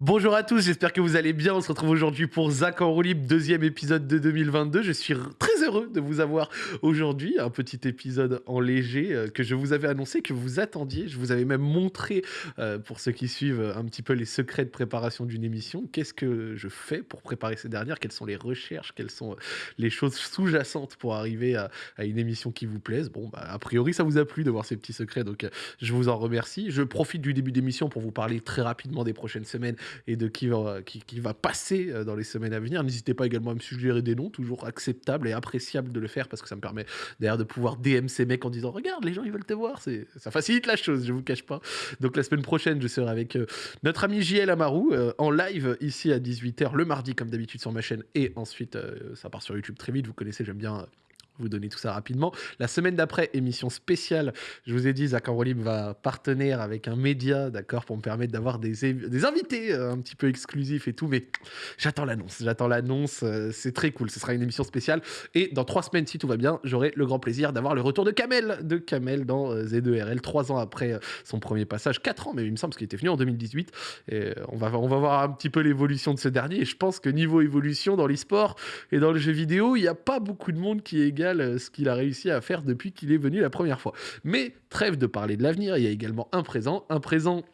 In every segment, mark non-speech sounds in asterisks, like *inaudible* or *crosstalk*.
Bonjour à tous, j'espère que vous allez bien. On se retrouve aujourd'hui pour Zach en roue libre, deuxième épisode de 2022. Je suis très heureux de vous avoir aujourd'hui. Un petit épisode en léger euh, que je vous avais annoncé, que vous attendiez. Je vous avais même montré, euh, pour ceux qui suivent un petit peu les secrets de préparation d'une émission, qu'est-ce que je fais pour préparer ces dernières, quelles sont les recherches, quelles sont euh, les choses sous-jacentes pour arriver à, une émission qui vous plaise? Bon, bah, a priori, ça vous a plu de voir ces petits secrets, donc euh, je vous en remercie. Je profite du début d'émission pour vous parler très rapidement des prochaines semaines et de qui va, qui, qui va passer euh, dans les semaines à venir. N'hésitez pas également à me suggérer des noms, toujours acceptable et appréciable de le faire parce que ça me permet d'ailleurs de pouvoir DM ces mecs en disant regarde les gens ils veulent te voir, c'est ça facilite la chose, je vous cache pas. Donc la semaine prochaine je serai avec euh, notre ami JL Amaru euh, en live ici à 18h le mardi comme d'habitude sur ma chaîne et ensuite euh, ça part sur YouTube très vite. Vous connaissez, j'aime bien. Vous donner tout ça rapidement. La semaine d'après, émission spéciale. Je vous ai dit, Zach Enrolim va partenaire avec un média, d'accord, pour me permettre d'avoir des, des invités euh, un petit peu exclusifs et tout. Mais j'attends l'annonce. J'attends l'annonce. euh, c'est très cool. Ce sera une émission spéciale. Et dans trois semaines, si tout va bien, j'aurai le grand plaisir d'avoir le retour de Kamel, de Kamel dans euh, Z2RL, trois ans après euh, son premier passage. Quatre ans, mais il me semble, qu'il était venu en 2018. Et on va, on va voir un petit peu l'évolution de ce dernier. Et je pense que niveau évolution dans l'e-sport et dans le jeu vidéo, il n'y a pas beaucoup de monde qui égale euh, ce qu'il a réussi à faire depuis qu'il est venu la première fois. Mais trêve de parler de l'avenir, il y a également un présent. Un présent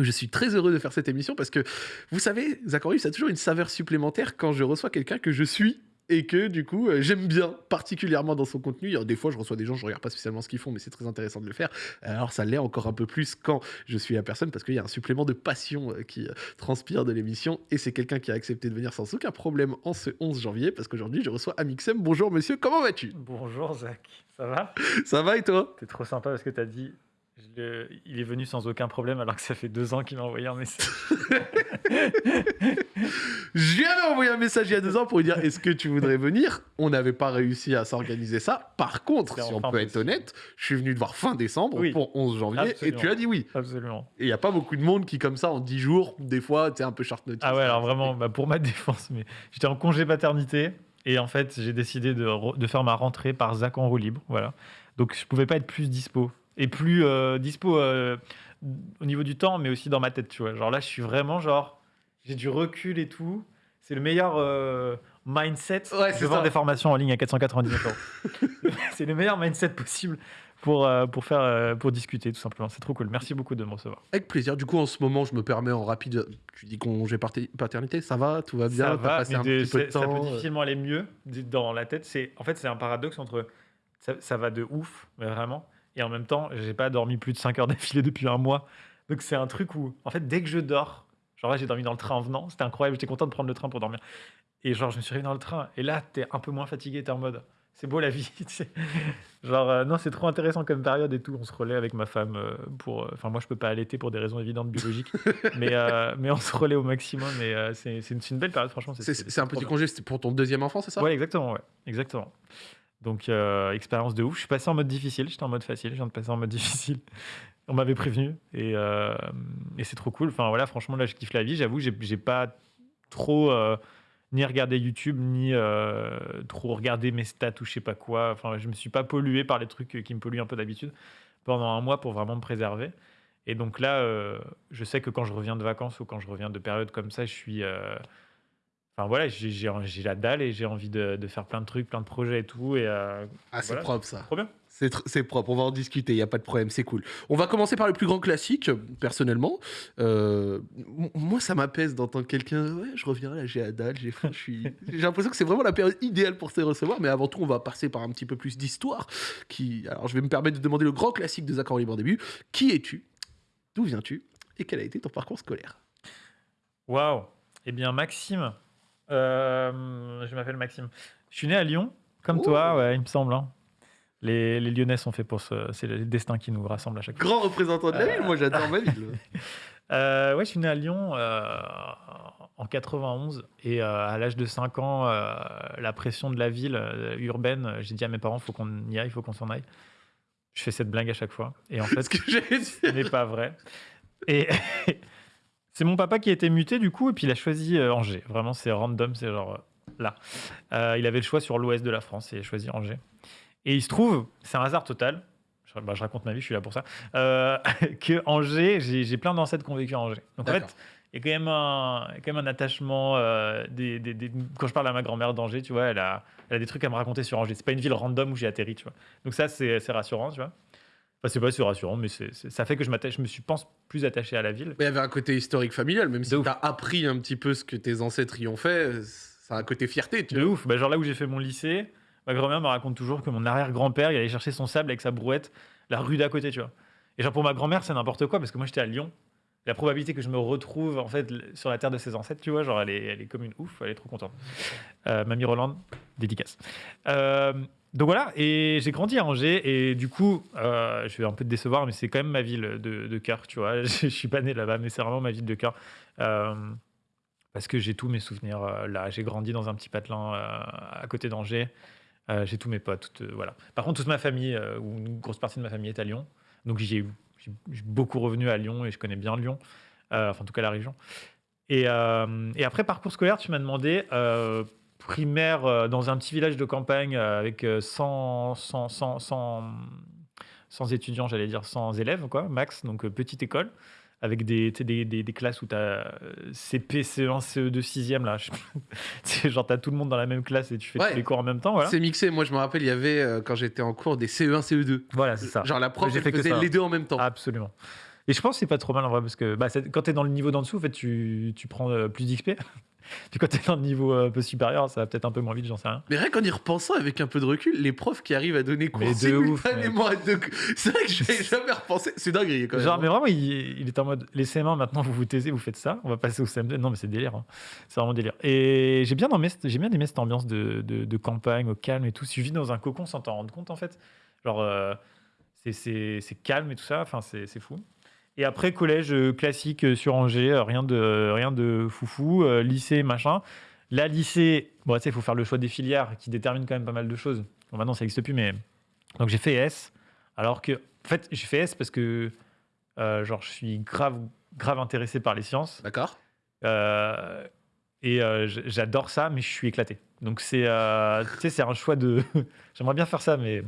je suis très heureux de faire cette émission parce que, vous savez, Zachary, ça a toujours une saveur supplémentaire quand je reçois quelqu'un que je suis et que du coup euh, j'aime bien particulièrement dans son contenu. Alors, des fois je reçois des gens, je regarde pas spécialement ce qu'ils font, mais c'est très intéressant de le faire. Alors ça l'est encore un peu plus quand je suis la personne parce qu'il y a un supplément de passion euh, qui euh, transpire de l'émission et c'est quelqu'un qui a accepté de venir sans aucun problème en ce 11 janvier parce qu'aujourd'hui je reçois Amixem. Bonjour monsieur, comment vas-tu? Bonjour Zach, ça va? Ça va et toi? T'es trop sympa parce que t'as dit le- il est venu sans aucun problème alors que ça fait deux ans qu'il m'a envoyé un message. *laughs* Je lui avais envoyé un message il y a deux ans pour lui dire est-ce que tu voudrais venir? On n'avait pas réussi à s'organiser ça. Par contre, si on peut être honnête, je suis venu te voir fin décembre Oui. pour 11 janvier Absolument. et tu as dit oui. Absolument. Et il n'y a pas beaucoup de monde qui, comme ça, en 10 jours, des fois, tu es un peu short notice. Ah ouais, alors vraiment, bah, pour ma *laughs* défense, mais j'étais en congé paternité et en fait j'ai décidé de faire ma rentrée par Zach en roue libre. Voilà. Donc je pouvais pas être plus dispo. Et plus euh, dispo euh, au niveau du temps, mais aussi dans ma tête, tu vois. Genre là, je suis vraiment genre, j'ai du recul et tout. C'est le meilleur euh, mindset. Ouais, vends ça. des formations en ligne à 499 euros. *laughs* c'est le meilleur mindset possible pour, euh, pour, faire, euh, pour discuter, tout simplement. C'est trop cool. Merci beaucoup de me recevoir. Avec plaisir. Du coup, en ce moment, je me permets en rapide. Tu dis congé parti- paternité, ça va Tout va bien ça va, passé mais un de- petit peu de c'est- ça temps peut difficilement aller mieux dans la tête. C'est en fait c'est un paradoxe entre ça, ça va de ouf, mais vraiment, et en même temps j'ai pas dormi plus de 5 heures *laughs* d'affilée depuis un mois. Donc c'est un truc où en fait dès que je dors, genre là j'ai dormi dans le train en venant, c'était incroyable, j'étais content de prendre le train pour dormir. Et genre je me suis réveillé dans le train et là t'es un peu moins fatigué, t'es en mode c'est beau la vie. *laughs* Genre euh, non c'est trop intéressant comme période et tout. On se relaie avec ma femme euh, pour, euh, enfin moi je peux pas allaiter pour des raisons évidentes biologiques, *laughs* mais mais on se relaie au maximum et c'est une, belle période franchement. C'est un petit bien. congé, pour ton deuxième enfant, c'est ça? Ouais, exactement, ouais. Exactement. Donc, euh, expérience de ouf. Je suis passé en mode difficile, j'étais en mode facile, je viens de passer en mode *laughs* difficile. On m'avait prévenu et, euh, et c'est trop cool. Enfin, voilà, franchement, là, je kiffe la vie. J'avoue, j'ai j'ai pas trop euh, ni regardé YouTube, ni trop regardé mes stats ou je sais pas quoi. Enfin, je me suis pas pollué par les trucs qui me polluent un peu d'habitude pendant un mois pour vraiment me préserver. Et donc là, je sais que quand je reviens de vacances ou quand je reviens de périodes comme ça, je suis. Enfin voilà, j'ai la dalle et j'ai envie de, de faire plein de trucs, plein de projets et tout. Et euh, Ah, c'est Voilà. propre ça. trop bien. C'est propre, on va en discuter, il n'y a pas de problème, c'est cool. On va commencer par le plus grand classique, personnellement. Euh, moi, ça m'apaise d'entendre quelqu'un, ouais, je reviens là, j'ai la dalle, j'ai faim. *laughs* J'ai l'impression que c'est vraiment la période idéale pour se recevoir, mais avant tout, on va passer par un petit peu plus d'histoire. Qui... Alors, je vais me permettre de demander le grand classique de Zach en libre en début. Qui es-tu? D'où viens-tu? Et quel a été ton parcours scolaire? Waouh. Eh bien, Maxime, euh, je m'appelle Maxime. Je suis né à Lyon, comme toi, ouais, il me semble. hein. Les, les Lyonnais sont faits pour ce. C'est le destin qui nous rassemble à chaque fois. Grand représentant de la ville, moi j'adore ma ville. *laughs* Euh, ouais, je suis né à Lyon euh, en 91 et euh, à l'âge de 5 ans, euh, la pression de la ville urbaine, j'ai dit à mes parents, faut qu'on y aille, faut qu'on s'en aille. Je fais cette blague à chaque fois et en *laughs* fait, Ce que j'ai ce n'est pas vrai. Et *laughs* c'est mon papa qui a été muté du coup et puis il a choisi euh, Angers. Vraiment, c'est random, c'est genre euh, là. Euh, il avait le choix sur l'ouest de la France et il a choisi Angers. Et il se trouve, c'est un hasard total. Je, bah, je raconte ma vie, je suis là pour ça. *laughs* que Angers, j'ai plein d'ancêtres qui ont vécu à Angers. Donc en fait, il y a quand même un, quand même attachement. des, des- des- quand je parle à ma grand-mère d'Angers, tu vois, elle a, elle a des trucs à me raconter sur Angers. C'est pas une ville random où j'ai atterri, tu vois. Donc ça, c'est c'est rassurant, tu vois. Enfin, c'est pas rassurant, mais c'est ça fait que je, m'attache- je me suis, pense, plus attaché à la ville. Mais il y avait un côté historique familial, même si ouf. t'as appris un petit peu ce que tes ancêtres y ont fait, ça a un côté fierté, tu De vois. ouf. Bah, genre là où j'ai fait mon lycée, ma grand-mère me raconte toujours que mon arrière-grand-père, il allait chercher son sable avec sa brouette la rue d'à côté, tu vois. Et genre pour ma grand-mère, c'est n'importe quoi parce que moi j'étais à Lyon. La probabilité que je me retrouve en fait sur la terre de ses ancêtres, tu vois, genre elle est, elle est comme une ouf, elle est trop contente. Euh, Mamie Roland, dédicace. Euh, donc voilà, et j'ai grandi à Angers et du coup, euh, je vais un peu te décevoir, mais c'est quand même ma ville de, cœur, tu vois. *laughs* Je, suis pas né là-bas, mais c'est vraiment ma ville de cœur. Euh, parce que j'ai tous mes souvenirs euh, là. J'ai grandi dans un petit patelin à côté d'Angers. J'ai tous mes potes. euh, voilà. Par contre, toute ma famille, ou une grosse partie de ma famille est à Lyon. Donc j'ai beaucoup revenu à Lyon et je connais bien Lyon. Enfin, en tout cas, la région. Et, et après, parcours scolaire, tu m'as demandé primaire euh, dans un petit village de campagne euh, avec euh, 100, 100, 100, 100, 100 étudiants, j'allais dire 100 élèves, quoi, max. Donc euh, petite école avec des, tu sais, des, des, des classes où tu as CP, CE1, CE2, 6e. Là. Je- *laughs* genre, tu as tout le monde dans la même classe et tu fais Ouais. tous les cours en même temps. Voilà, C'est mixé. Moi, je me rappelle, il y avait, euh, quand j'étais en cours, des E CE1, CE2. voilà c'est ça. Genre, la prof, J'ai elle faisait les deux en même temps. Absolument. Et je pense que c'est pas trop mal en vrai parce que bah, quand tu es dans le niveau d'en dessous, en fait, tu, tu prends euh, plus d'XP. Puis quand tu es dans le niveau euh, un peu supérieur, ça va peut-être un peu moins vite, j'en sais rien. Mais rien qu'en y repensant, avec un peu de recul, les profs qui arrivent à donner cours Mais de ouf. *laughs* C'est vrai que je n'avais *laughs* jamais repensé. C'est dingue, quand même. Genre, hein. mais vraiment, il, il est en mode les CM1 maintenant, vous vous taisez, vous faites ça, on va passer au CM2. Non, mais c'est délire. hein. C'est vraiment délire. Et j'ai bien, aimé, j'ai bien aimé cette ambiance de, de- de campagne, au calme et tout. Si je vis dans un cocon sans t'en rendre compte, en fait, genre, euh, c'est- c'est c'est calme et tout ça, enfin, c'est c'est fou. Et après, collège euh, classique euh, sur Angers, euh, rien de, rien de foufou, lycée, machin. Là, lycée, bon, tu sais, il faut faire le choix des filières qui déterminent quand même pas mal de choses. Bon, maintenant, ça n'existe plus, mais. Donc, j'ai fait S. Alors que, en fait, j'ai fait S parce que, euh, genre, je suis grave, grave intéressé par les sciences. D'accord Euh, et euh, j'adore ça, mais je suis éclaté. Donc, c'est tu sais, c'est un choix de. *laughs* J'aimerais bien faire ça, mais.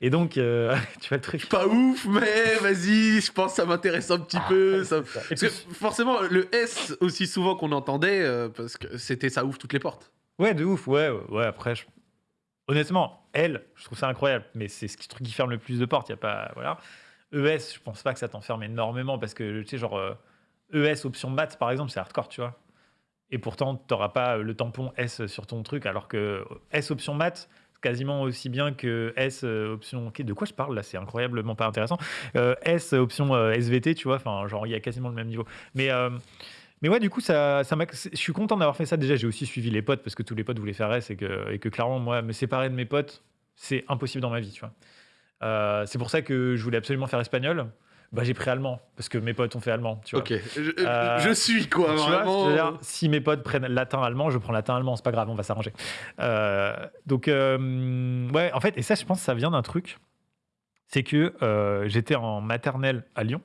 Et donc, euh, *laughs* tu vois le truc. Pas ouf, mais vas-y, je pense que ça m'intéresse un petit peu. ça- Et Parce puis, que forcément, le S, aussi souvent qu'on entendait, euh, parce que c'était ça ouvre toutes les portes. Ouais, de ouf, ouais, ouais, après, je- honnêtement, elle, je trouve ça incroyable, mais c'est ce qui- truc qui ferme le plus de portes, il y a pas, voilà. ES, je pense pas que ça t'enferme énormément, parce que, tu sais, genre, euh, ES option maths, par exemple, c'est hardcore, tu vois. Et pourtant, t'auras pas euh, le tampon S sur ton truc, alors que S option maths, quasiment aussi bien que S euh, option... de quoi je parle, là? C'est incroyablement pas intéressant. Euh, S option euh, SVT, tu vois, enfin, genre, il y a quasiment le même niveau. Mais... mais ouais, du coup, ça, je suis content d'avoir fait ça. Déjà, j'ai aussi suivi les potes parce que tous les potes voulaient faire S et que, et que clairement, moi, me séparer de mes potes, c'est impossible dans ma vie, tu vois. C'est pour ça que je voulais absolument faire espagnol. Bah, j'ai pris allemand parce que mes potes ont fait allemand, tu vois. Ok, je, Euh, je suis quoi, vois vraiment. veux dire si mes potes prennent latin allemand, je prends latin allemand, c'est pas grave, on va s'arranger. Euh, donc euh, ouais, en fait, et ça, je pense, que ça vient d'un truc, c'est que euh, j'étais en maternelle à Lyon,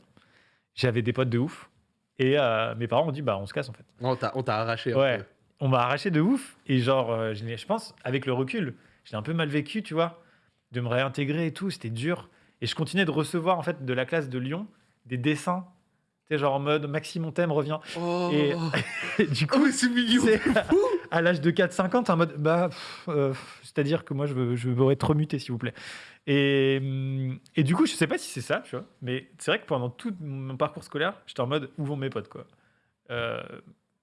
j'avais des potes de ouf, et euh, mes parents ont dit bah on se casse en fait. On t'a arraché un Ouais. peu. On m'a arraché de ouf. Et genre, euh, je, je pense, avec le recul, je l'ai un peu mal vécu, tu vois, de me réintégrer et tout. C'était dur. Et je continuais de recevoir, en fait, de la classe de Lyon, des dessins. Tu sais, genre en mode Maxime, on t'aime, reviens. Oh, Et- Et *laughs* du oh coup, mais c'est mignon. à l'âge de 4-5 ans, t'es en mode, bah, euh, c'est-à-dire que moi, je veux, je veux être remuté, s'il vous plaît. Et, hum, et du coup, je sais pas si c'est ça, tu vois, mais c'est vrai que pendant tout mon parcours scolaire, j'étais en mode, où vont mes potes, quoi. Euh,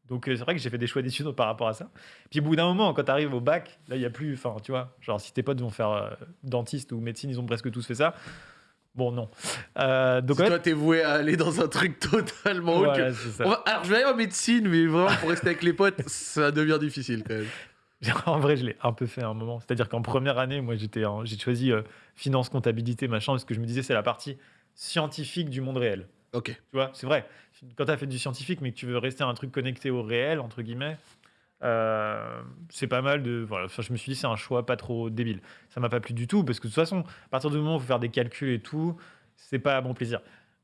donc, euh, c'est vrai que j'ai fait des choix d'études par rapport à ça. Puis, au bout d'un moment, quand t'arrives au bac, là, il y a plus, enfin, tu vois, genre, si tes potes vont faire euh, dentiste ou médecine, ils ont presque tous fait ça. Bon, non. Euh, donc, Si toi, t'es voué à aller dans un truc totalement autre. voilà, va- Alors, je vais aller en médecine, mais vraiment, pour rester avec les potes, ça devient difficile quand même. *laughs* En vrai, je l'ai un peu fait à un moment. C'est-à-dire qu'en première année, moi, j'étais, en- j'ai choisi euh, finance, comptabilité, machin, parce que je me disais c'est la partie scientifique du monde réel. Ok. Tu vois, c'est vrai. Quand tu as fait du scientifique, mais que tu veux rester un truc connecté au réel, entre guillemets, euh, c'est pas mal de. Voilà, je me suis dit, c'est un choix pas trop débile. Ça m'a pas plu du tout, parce que de toute façon, à partir du moment où il faut faire des calculs et tout, c'est pas à bon plaisir.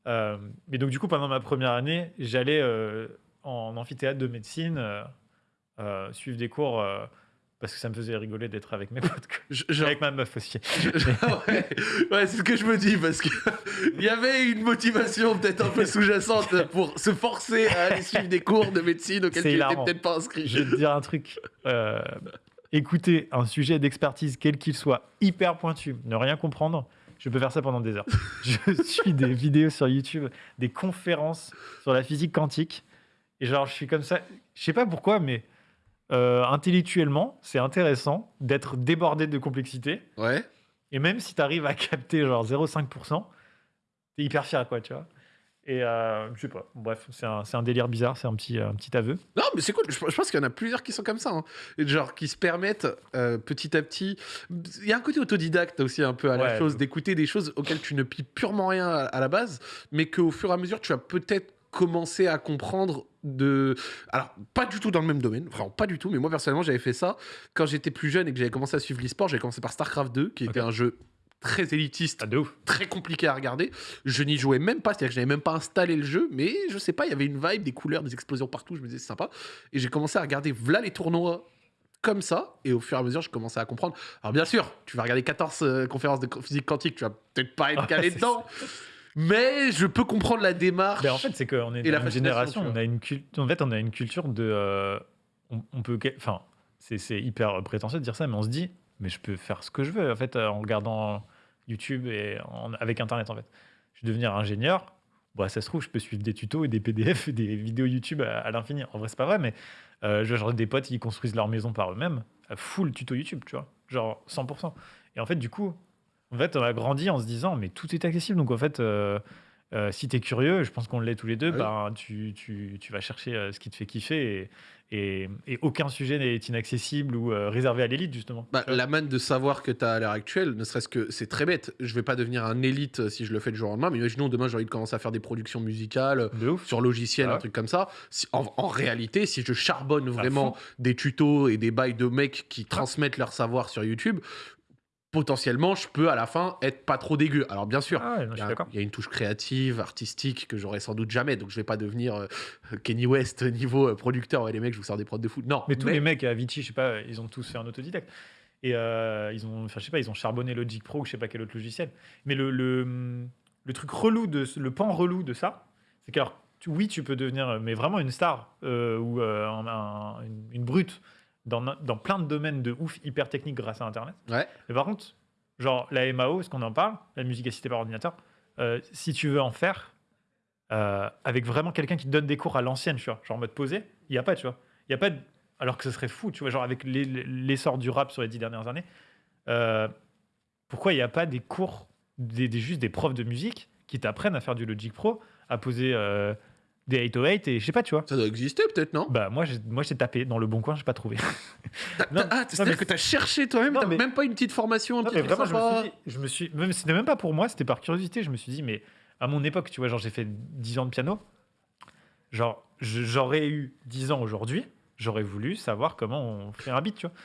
Euh, mais donc, du coup, pendant ma première année, j'allais euh, en amphithéâtre de médecine suivre des cours. Parce que ça me faisait rigoler d'être avec mes *laughs* potes. quoi. Je- genre- Avec ma meuf aussi. je- *laughs* ouais, ouais, c'est ce que je me dis parce que *laughs* il y avait une motivation peut-être un peu sous-jacente pour se forcer à aller suivre des cours de médecine auxquels tu n'étais peut-être pas inscrit. Je vais te dire un truc. euh, écouter un sujet d'expertise, quel qu'il soit, hyper pointu, ne rien comprendre, je peux faire ça pendant des heures. Je suis des vidéos sur YouTube, des conférences sur la physique quantique. Et genre, je suis comme ça. Je sais pas pourquoi, mais euh, intellectuellement, c'est intéressant d'être débordé de complexité. Ouais. Et même si tu arrives à capter genre 0,5%, t'es hyper fier, quoi, tu vois. Et euh, je sais pas. Bref, c'est un, délire bizarre, c'est un petit, un petit aveu. Non, mais c'est cool. Je, je pense qu'il y en a plusieurs qui sont comme ça. hein. Genre, qui se permettent euh, petit à petit. Il y a un côté autodidacte aussi, un peu à la chose, d'écouter des choses auxquelles tu ne pipes purement rien à, à la base, mais qu'au fur et à mesure, tu vas peut-être commencer à comprendre de. Alors, pas du tout dans le même domaine, vraiment pas du tout, mais moi personnellement, j'avais fait ça quand j'étais plus jeune et que j'avais commencé à suivre l'e-sport. J'avais commencé par StarCraft 2, qui était un jeu très élitiste Ah, de ouf. très compliqué à regarder. Je n'y jouais même pas, c'est-à-dire que je n'avais même pas installé le jeu, mais je sais pas, il y avait une vibe, des couleurs, des explosions partout, je me disais c'est sympa. Et j'ai commencé à regarder voilà les tournois comme ça, et au fur et à mesure, je commençais à comprendre. Alors bien sûr, tu vas regarder 14 euh, conférences de physique quantique, tu vas peut-être pas être Ah, calé *laughs* dedans, mais je peux comprendre la démarche. Ben, en fait, c'est qu'on est Et dans la une génération, on a une culture. En fait, on a une culture de. euh, on, on peut. Enfin, c'est hyper prétentieux de dire ça, mais on se dit, mais je peux faire ce que je veux, en fait, euh, en regardant YouTube et en- avec Internet, en fait. Je vais devenir ingénieur. Bah, ça se trouve, je peux suivre des tutos et des PDF et *laughs* des vidéos YouTube à, à l'infini. En vrai, c'est pas vrai, mais euh, genre des potes qui construisent leur maison par eux-mêmes, full tuto YouTube, tu vois, genre 100%. Et en fait, du coup, en fait, on a grandi en se disant, mais tout est accessible. Donc, en fait, euh, euh, si tu es curieux, je pense qu'on l'est tous les deux, Ah oui. ben, tu, tu- tu vas chercher euh, ce qui te fait kiffer. Et, et- et aucun sujet n'est inaccessible ou euh, réservé à l'élite, justement. Bah, Tu vois la manne de savoir que tu as à l'heure actuelle, ne serait-ce que c'est très bête. Je vais pas devenir un élite euh, si je le fais du jour au lendemain, mais imaginons demain j'ai envie de commencer à faire des productions musicales, De ouf. sur logiciel, Ah un ouais. truc comme ça. Si- en, en réalité, si je charbonne vraiment fond. des tutos et des bails de mecs qui transmettent leur savoir sur YouTube, potentiellement, je peux à la fin être pas trop dégueu. Alors bien sûr. Ah Il y, a, y une touche créative, artistique que j'aurais sans doute jamais, donc je vais pas devenir euh, *laughs* Kenny West niveau euh, producteur. Ouais, les mecs, je vous sors des prods de foot. Non, Mais tous les mecs à Avicii, je sais pas, ils ont tous fait un autodidacte. Et euh, ils ont, je sais pas, ils ont charbonné Logic Pro ou je sais pas quel autre logiciel. Mais le, le, le truc relou de le pan relou de ça, c'est que alors, tu- oui, tu peux devenir, mais vraiment une star euh, ou euh, un- un- une, une brute dans, dans plein de domaines de ouf hyper techniques grâce à Internet. Ouais. Mais par contre, genre la MAO, ce qu'on en parle, la musique assistée par ordinateur, euh, si tu veux en faire euh, avec vraiment quelqu'un qui te donne des cours à l'ancienne, tu vois, genre en mode posé, il n'y a pas, tu vois. Il y a pas de- Alors que ce serait fou, tu vois, genre avec l'essor du rap sur les dix dernières années, euh, pourquoi il n'y a pas des cours, des, des- juste des profs de musique qui t'apprennent à faire du Logic Pro, à poser des 808 et je sais pas, tu vois. Ça doit exister peut-être, non? Bah moi, j'ai- moi j'ai tapé dans le bon coin, j'ai pas trouvé. T'as- non, t'as- Ah, c'est-à-dire que t'as cherché toi-même, Non, t'as mais- même pas une petite formation, un Non, petit mais truc vraiment, je me suis dit, je me suis, même, c'était même pas pour moi, c'était par curiosité. Je me suis dit, mais à mon époque, tu vois, genre j'ai fait 10 ans de piano. Genre, je- j'aurais eu 10 ans aujourd'hui, j'aurais voulu savoir comment on fait un beat, tu vois.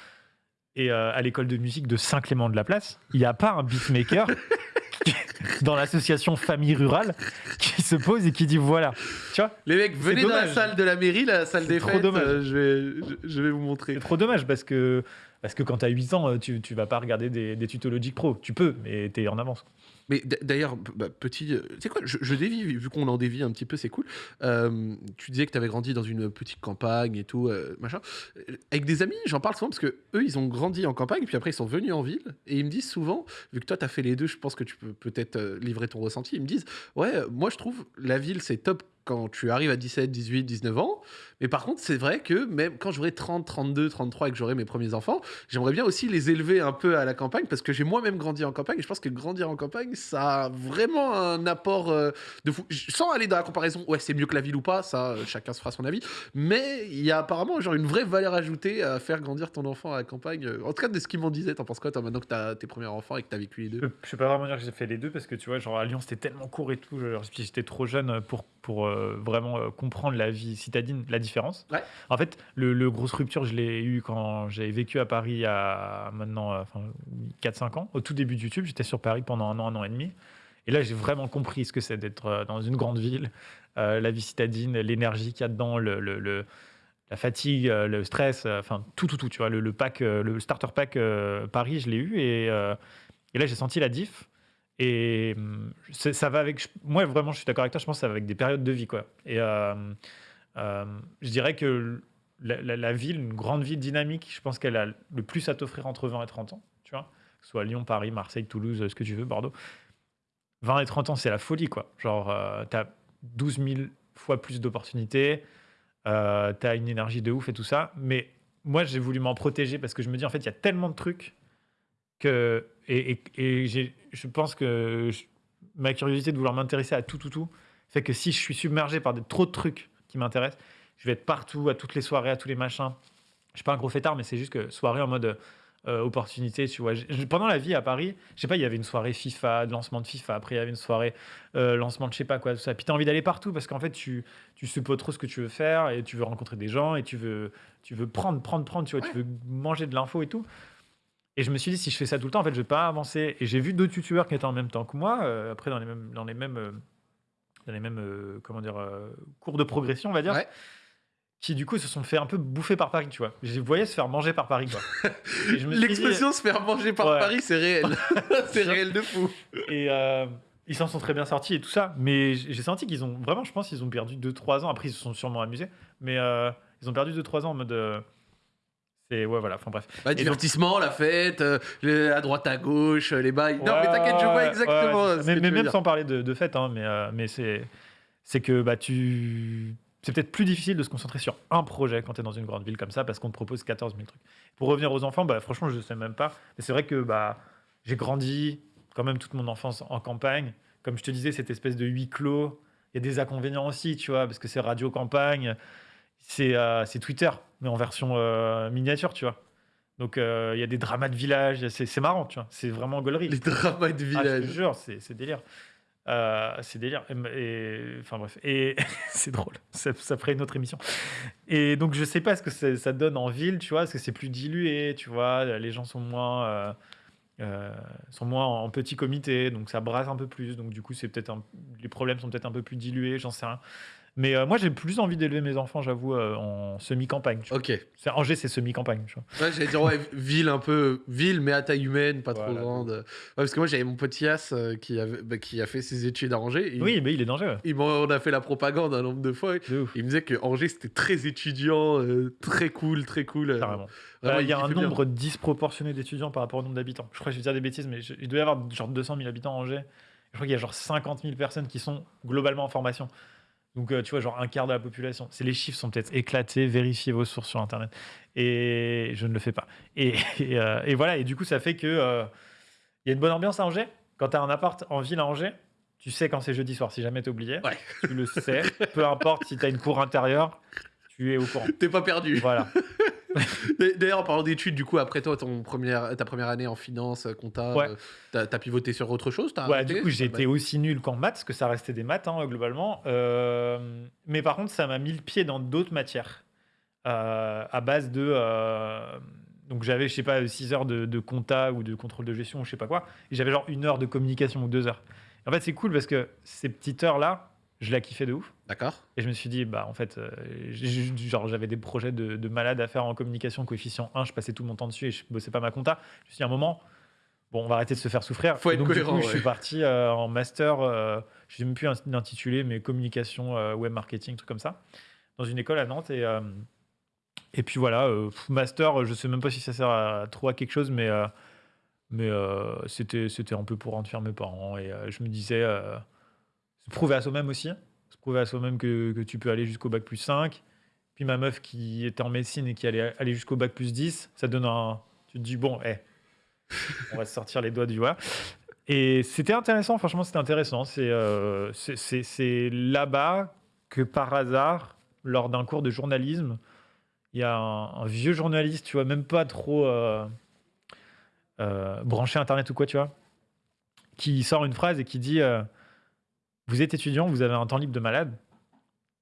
Et euh, à l'école de musique de Saint-Clément de la Place, il n'y a pas un beatmaker *laughs* *laughs* dans l'association Famille Rurale qui se pose et qui dit voilà. Tu vois, Les mecs, venez dans la salle de la mairie, la salle des trop fêtes, dommage. euh, je, vais, je, je vais vous montrer. c'est trop dommage parce que, parce que quand tu as 8 ans, tu, tu vas pas regarder des, des Logic Pro. Tu peux, mais tu es en avance. Mais d'ailleurs, bah, petit. euh, Tu sais quoi, je, dévie, vu qu'on en dévie un petit peu, c'est cool. Euh, tu disais que tu avais grandi dans une petite campagne et tout, euh, machin. Euh, Avec des amis, j'en parle souvent parce que eux, ils ont grandi en campagne, puis après, ils sont venus en ville. Et ils me disent souvent, vu que toi, tu as fait les deux, je pense que tu peux peut-être euh, livrer ton ressenti. Ils me disent, ouais, euh, moi, je trouve la ville, c'est top quand tu arrives à 17, 18, 19 ans. Mais par contre, c'est vrai que même quand j'aurai 30, 32, 33 et que j'aurai mes premiers enfants, j'aimerais bien aussi les élever un peu à la campagne parce que j'ai moi-même grandi en campagne et je pense que grandir en campagne, ça a vraiment un apport euh, de fou. Sans aller dans la comparaison, ouais, c'est mieux que la ville ou pas, ça, euh, chacun se fera son avis. Mais il y a apparemment genre une vraie valeur ajoutée à faire grandir ton enfant à la campagne. Euh, En tout cas, de ce qu'ils m'en disaient, t'en penses quoi, toi, maintenant que t'as tes premiers enfants et que t'as vécu les Je deux peux, je peux pas vraiment dire que j'ai fait les deux parce que tu vois, genre à Lyon c'était tellement court et tout. j'étais trop jeune pour, pour euh, vraiment euh, comprendre la vie citadine, la différence. Ouais. En fait, le, le grosse rupture, je l'ai eu quand j'ai vécu à Paris il y a maintenant euh, enfin, 4-5 ans. Au tout début de YouTube, j'étais sur Paris pendant un an, un an et demi. Et là, j'ai vraiment compris ce que c'est d'être euh, dans une grande ville, euh, la vie citadine, l'énergie qu'il y a dedans, le, le- le- la fatigue, euh, le stress, euh, enfin tout, tout, tout. Tu vois, le, le pack, euh, le starter pack euh, Paris, je l'ai eu et, euh, et là j'ai senti la diff. Et hum, ça va avec. Moi, vraiment, je suis d'accord avec toi. Je pense que ça va avec des périodes de vie, quoi. Et euh, euh, je dirais que la, ville, une grande ville dynamique, je pense qu'elle a le plus à t'offrir entre 20 et 30 ans. Tu vois, que ce soit Lyon, Paris, Marseille, Toulouse, ce que tu veux, Bordeaux. 20 et 30 ans, c'est la folie, quoi. Genre, euh, t'as 12 000 fois plus d'opportunités, euh, t'as une énergie de ouf et tout ça. Mais moi, j'ai voulu m'en protéger parce que je me dis, en fait, il y a tellement de trucs que. Et, et- je pense que je- ma curiosité de vouloir m'intéresser à tout, tout, tout, fait que si je suis submergé par des, trop de trucs qui m'intéressent, je vais être partout, à toutes les soirées, à tous les machins. Je suis pas un gros fêtard, mais c'est juste que soirée en mode euh, opportunité, tu vois. Pendant la vie à Paris, je sais pas, il y avait une soirée FIFA, de lancement de FIFA, après il y avait une soirée euh, lancement de je sais pas quoi, tout ça. Puis tu as envie d'aller partout parce qu'en fait, tu, tu sais pas trop ce que tu veux faire et tu veux rencontrer des gens et tu veux, tu veux prendre, prendre, prendre, tu vois, tu veux manger de l'info et tout. Et je me suis dit, si je fais ça tout le temps, en fait, je vais pas avancer. Et j'ai vu d'autres youtubeurs qui étaient en même temps que moi, euh, après dans les mêmes, dans les mêmes, euh, dans les mêmes euh, comment dire, cours de progression, on va dire, Ouais. qui du coup se sont fait un peu bouffer par Paris, tu vois. Je les voyais se faire manger par Paris, quoi. Dit- L'expression se faire manger par Ouais. Paris, c'est réel. *laughs* c'est réel de fou. Et ils s'en sont très bien sortis et tout ça. Mais j'ai senti qu'ils ont vraiment, je pense, qu'ils ont perdu 2-3 ans. Après, ils se sont sûrement amusés. Mais ils ont perdu 2-3 ans en mode. C'est. Ouais, voilà. Enfin, bref. Bah, donc- divertissement, la fête, euh, les- à droite à gauche, les bails. non, mais t'inquiète, je vois exactement. ouais, mais mais même dire. sans parler de, de fête, hein, mais, euh, mais c'est. C'est que bah, tu. C'est peut-être plus difficile de se concentrer sur un projet quand tu es dans une grande ville comme ça parce qu'on te propose 14 000 trucs. Pour revenir aux enfants, bah, franchement, je ne sais même pas. Mais c'est vrai que bah, j'ai grandi quand même toute mon enfance en campagne. Comme je te disais, cette espèce de huis clos, il y a des inconvénients aussi, tu vois, parce que c'est radio campagne, c'est euh, c'est Twitter, mais en version euh, miniature, tu vois. Donc euh, il y a des dramas de village, c'est marrant, tu vois. C'est vraiment gaulerie. Les dramas de Ah, je te village. jure, c'est délire. C'est délire. Et, enfin bref, et *laughs* c'est drôle. Ça, ça ferait une autre émission. Et donc je sais pas ce que ça donne en ville, tu vois, parce que c'est plus dilué, tu vois? Les gens sont moins, euh, sont moins en petit comité, donc ça brasse un peu plus. Donc du coup, c'est peut-être un- les problèmes sont peut-être un peu plus dilués, j'en sais rien. Mais euh, moi, j'ai plus envie d'élever mes enfants, j'avoue, euh, en semi-campagne. tu vois. Ok. Ouais, C'est- Angers, c'est semi-campagne, tu vois. j'allais dire, ouais, ville un peu, ville, mais à taille humaine, pas trop Voilà, grande. Ouais, parce que moi, j'avais mon petit As euh, qui, avait, bah, qui a fait ses études à Angers. Oui, mais il est dangereux. Il m'en a fait la propagande un nombre de fois. De ouf. Il me disait que Angers, c'était très étudiant, euh, très cool, très cool. euh, Carrément. vraiment, il y a un kiffait bien. nombre disproportionné d'étudiants par rapport au nombre d'habitants. Je crois que je vais dire des bêtises, mais je- il doit y avoir genre 200 000 habitants à Angers. Je crois qu'il y a genre 50 000 personnes qui sont globalement en formation. Donc, euh, tu vois, genre un quart de la population. C'est les chiffres sont peut-être éclatés. Vérifiez vos sources sur Internet. Et je ne le fais pas. Et, *laughs* et, euh, et voilà. Et du coup, ça fait que euh, il y a une bonne ambiance à Angers. Quand tu as un appart en ville à Angers, tu sais quand c'est jeudi soir. Si jamais tu oublié, Ouais. tu le sais. Peu importe si tu as une cour intérieure, tu es au courant. T'es pas perdu. Voilà. *laughs* *laughs* D'ailleurs, en parlant d'études, du coup, après toi, ton première, ta première année en finance, compta, Ouais. euh, t'as t'as pivoté sur autre chose Ouais, arrêté du coup, été aussi nul qu'en maths, parce que ça restait des maths, hein, globalement. Euh, mais par contre, ça m'a mis le pied dans d'autres matières. euh, à base de. euh, donc, j'avais, je sais pas, 6 heures de, de compta ou de contrôle de gestion ou je sais pas quoi. Et j'avais genre une heure de communication ou deux heures. En fait, c'est cool parce que ces petites heures-là, je la kiffais de ouf. D'accord. Et je me suis dit, bah, en fait, euh, genre, j'avais des projets de, de malade à faire en communication, coefficient 1, je passais tout mon temps dessus et je bossais pas ma compta. Je me suis dit, à un moment, bon, on va arrêter de se faire souffrir. Faut être donc, cohérent, Du coup, je ouais. suis parti euh, en master, euh, je sais même plus l'intituler, mais communication, euh, web marketing, truc comme ça, dans une école à Nantes. Et, et puis voilà, master, je sais même pas si ça sert à trop à quelque chose, mais, mais c'était c'était un peu pour rendre fier mes parents. Et je me disais, se prouver à soi-même aussi, se prouver à soi-même que, que tu peux aller jusqu'au bac plus 5. Puis ma meuf qui était en médecine et qui allait aller jusqu'au bac plus 10, ça donne un. Tu te dis, bon, eh, on va se sortir les doigts du doigt. Et c'était intéressant, franchement, c'était intéressant. C'est euh, là-bas que par hasard, lors d'un cours de journalisme, il y a un, un vieux journaliste, tu vois, même pas trop euh, euh, branché Internet ou quoi, tu vois, qui sort une phrase et qui dit euh, Vous êtes étudiant, vous avez un temps libre de malade,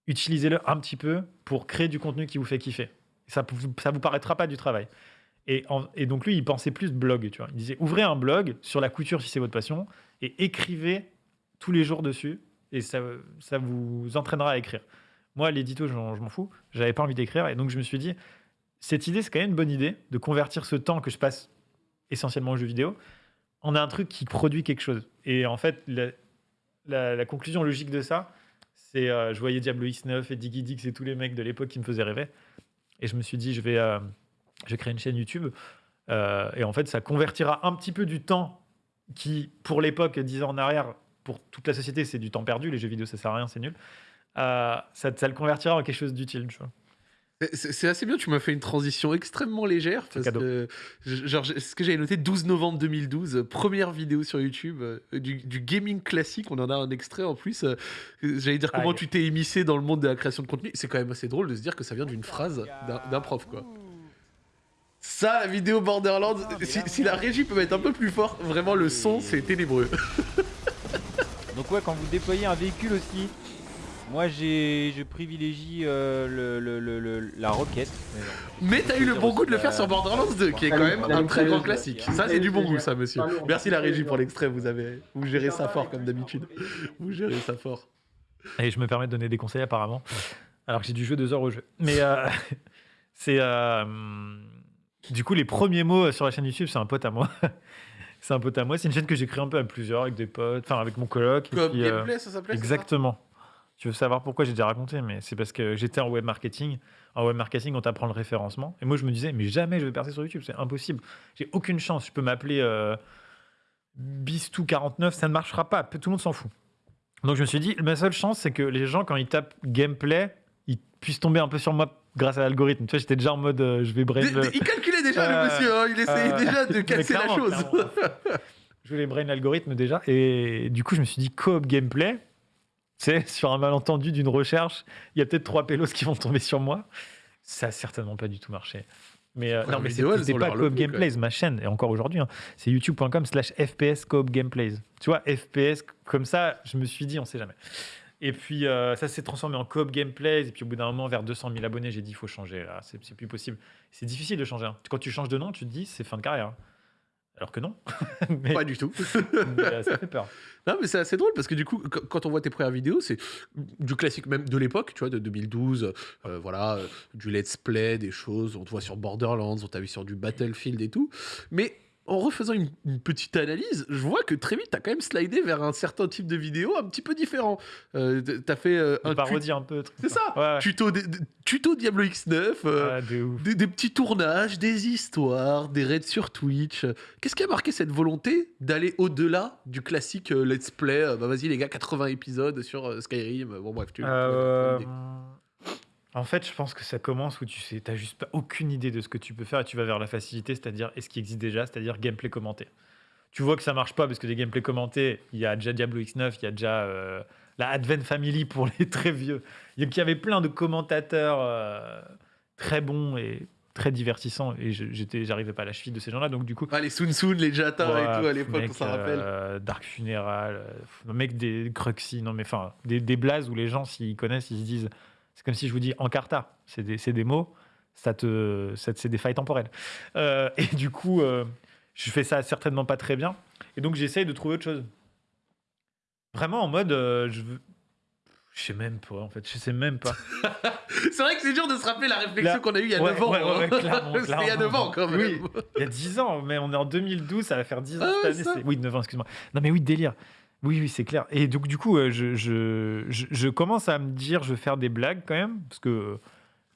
utilisez-le un petit peu pour créer du contenu qui vous fait kiffer. Ça ça vous paraîtra pas du travail. Et, donc lui, il pensait plus blog, tu vois. Il disait ouvrez un blog sur la couture si c'est votre passion et écrivez tous les jours dessus et ça, ça vous entraînera à écrire. Moi, l'édito, je m'en fous. J'avais pas envie d'écrire. Et donc, je me suis dit, cette idée, c'est quand même une bonne idée de convertir ce temps que je passe essentiellement aux jeux vidéo en un truc qui produit quelque chose. Et en fait, la- conclusion logique de ça, c'est euh, je voyais Diablo X9 et Diggy Dix et tous les mecs de l'époque qui me faisaient rêver. Et je me suis dit, je vais, euh, je vais créer une chaîne YouTube. Euh, et en fait, ça convertira un petit peu du temps qui, pour l'époque, 10 ans en arrière, pour toute la société, c'est du temps perdu. Les jeux vidéo, ça sert à rien, c'est nul. Euh, ça, ça le convertira en quelque chose d'utile, tu vois. C'est assez bien, tu m'as fait une transition extrêmement légère. Parce cadeau. que, genre, j'ai- ce que j'avais noté, 12 novembre 2012, euh, première vidéo sur YouTube, euh, du, du gaming classique, on en a un extrait en plus. euh, J'allais dire comment Aïe. tu t'es émissé dans le monde de la création de contenu. C'est quand même assez drôle de se dire que ça vient d'une phrase d'un d'un prof, quoi. Ça, la vidéo Borderlands, si, si la régie peut mettre un peu plus fort, vraiment le son, c'est ténébreux. Donc ouais, quand vous déployez un véhicule aussi, moi j'ai, je privilégie euh, le, le- le- le- la roquette. Mais t'as eu le bon goût de le faire sur Borderlands 2, qui est quand même un très grand classique. Ça, c'est du bon goût, ça, monsieur. Merci la régie pour l'extrait, vous avez, vous gérez ça fort comme d'habitude. Vous gérez ça fort. Et je me permets de donner des conseils apparemment, alors que j'ai dû jouer deux heures au jeu. Mais euh, *laughs* c'est euh, du coup les premiers mots sur la chaîne YouTube, c'est un pote à moi. *laughs* c'est un pote à moi. C'est une chaîne que j'ai créée un peu à plusieurs avec des potes, enfin avec mon coloc. Comme puis, euh, gameplay, ça s'appelait ça? Exactement. Tu veux savoir pourquoi j'ai déjà raconté, mais c'est parce que j'étais en web marketing. En web marketing, on t'apprend le référencement. Et moi, je me disais, mais jamais je vais percer sur YouTube, c'est impossible. J'ai aucune chance. Je peux m'appeler euh, Bistou49, ça ne marchera pas. Tout le monde s'en fout. Donc, je me suis dit, ma seule chance, c'est que les gens, quand ils tapent gameplay, ils puissent tomber un peu sur moi grâce à l'algorithme. Tu vois, j'étais déjà en mode, euh, je vais brain. Le- Il calculait déjà, Euh, le monsieur, hein, il essayait euh, déjà de *laughs* casser la chose. je voulais brain l'algorithme déjà. Et du coup, je me suis dit, coop gameplay, c'est sur un malentendu d'une recherche, il y a peut-être trois pélos qui vont tomber sur moi. Ça a certainement pas du tout marché. Mais euh, Ouais, non, mais c'est pas Coop Gameplays, ma chaîne, et encore aujourd'hui, hein, c'est youtube.com slash FPS Coop Gameplays. Tu vois, FPS, comme ça, je me suis dit, on sait jamais. Et puis, euh, ça s'est transformé en Coop Gameplays, et puis au bout d'un moment, vers 200 000 abonnés, j'ai dit, il faut changer, là, c'est c'est plus possible. C'est difficile de changer. hein. Quand tu changes de nom, tu te dis, c'est fin de carrière. hein. Alors que non. *laughs* mais, Pas du tout. *laughs* mais, euh, ça fait peur. Non, mais c'est assez drôle parce que du coup, qu- quand on voit tes premières vidéos, c'est du classique même de l'époque, tu vois, de 2012. euh, voilà, euh, du let's play, des choses. On te voit sur Borderlands, on t'a vu sur du Battlefield et tout. Mais en refaisant une, une petite analyse, je vois que très vite, t'as quand même slidé vers un certain type de vidéo un petit peu différent. Euh, t- t'as fait euh, un parodie un peu. truc C'est ça. Ouais, ouais. tuto, de- de- tuto Diablo X9. euh, Ouais, de ouf. des, des petits tournages, des histoires, des raids sur Twitch. Qu'est-ce qui a marqué cette volonté d'aller au-delà du classique euh, let's play euh, Bah vas-y les gars, 80 épisodes sur euh, Skyrim. Bon bref, tu. tu- Euh, tu- en fait, je pense que ça commence où tu sais, t'as juste pas aucune idée de ce que tu peux faire et tu vas vers la facilité, c'est-à-dire et ce qui existe déjà, c'est-à-dire gameplay commenté. Tu vois que ça marche pas parce que des gameplays commentés, il y a déjà Diablo X9, il y a déjà euh, la Advent Family *laughs* pour les très vieux. Il y- avait plein de commentateurs euh, très bons et très divertissants et j'étais, j'arrivais pas à la cheville de ces gens-là, donc du coup. Ah, les Sun Sun, les Jata et tout à l'époque, on s'en rappelle. euh, Dark Funeral, euh, mec des Cruxy, non mais enfin, des, des blazes où les gens, s'ils connaissent, ils se disent. C'est comme si je vous dis Encarta, c'est des, des mots, ça te, c'est des failles temporelles. Euh, et du coup, euh, je fais ça certainement pas très bien. Et donc, j'essaye de trouver autre chose. Vraiment en mode, euh, je veux. Je sais même pas, en fait, je sais même pas. *laughs* C'est vrai que c'est dur de se rappeler la réflexion qu'on a eue il y a Ouais, 9 ans. ouais, ouais, hein. clairement, *laughs* il y a clairement. 9 ans quand même. Oui. Il y a 10 ans, mais on est en 2012, ça va faire 10 ans Ah cette année. Oui, 9 ans, excuse-moi. Non, mais oui, délire. Oui, oui, c'est clair. Et donc, du coup, euh, je, je, je, je commence à me dire, je vais faire des blagues quand même, parce que,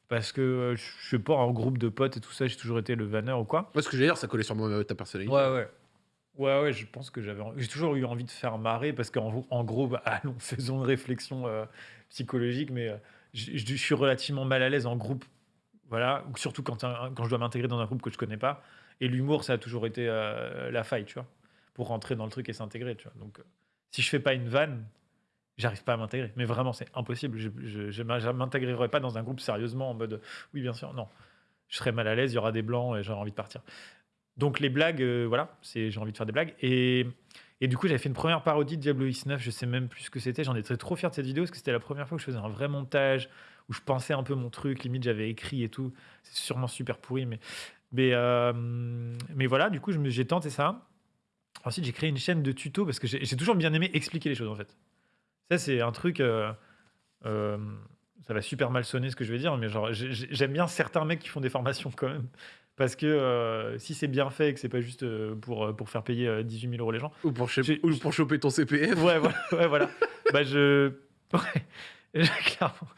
parce que euh, je sais pas, en groupe de potes et tout ça, j'ai toujours été le vanneur ou quoi. Moi, ce que j'allais dire, ça collait sûrement à ta personnalité. Ouais, ouais. Ouais, ouais, je pense que j'avais, j'ai toujours eu envie de faire marrer parce qu'en en gros, bah, *laughs* allons, faisons une réflexion euh, psychologique, mais je, je- je suis relativement mal à l'aise en groupe, voilà, ou surtout quand, un- quand je dois m'intégrer dans un groupe que je connais pas. Et l'humour, ça a toujours été la faille, tu vois, pour rentrer dans le truc et s'intégrer, tu vois. Donc, si je fais pas une vanne, j'arrive pas à m'intégrer. Mais vraiment, c'est impossible. Je, je m'intégrerai pas dans un groupe sérieusement en mode, oui, bien sûr, non. Je serai mal à l'aise, il y aura des blancs et j'aurai envie de partir. Donc les blagues, euh, voilà, c'est j'ai envie de faire des blagues. Et, et du coup, j'avais fait une première parodie de Diablo X9, je sais même plus ce que c'était. J'en étais trop fier de cette vidéo parce que c'était la première fois que je faisais un vrai montage, où je pensais un peu mon truc, limite j'avais écrit et tout. C'est sûrement super pourri, mais, mais, euh, mais voilà, du coup, j'ai tenté ça. Ensuite, j'ai créé une chaîne de tutos parce que j'ai j'ai toujours bien aimé expliquer les choses en fait. Ça, c'est un truc. euh, euh, ça va super mal sonner ce que je vais dire, mais genre, j'ai- j'ai- j'aime bien certains mecs qui font des formations quand même. Parce que euh, si c'est bien fait et que c'est pas juste euh, pour, euh, pour faire payer euh, 18 000 euros les gens. Ou pour, cho- J'ai- ou pour choper ton CPF. Ouais, voilà. Ouais, voilà. bah, je. *laughs* Ouais, clairement.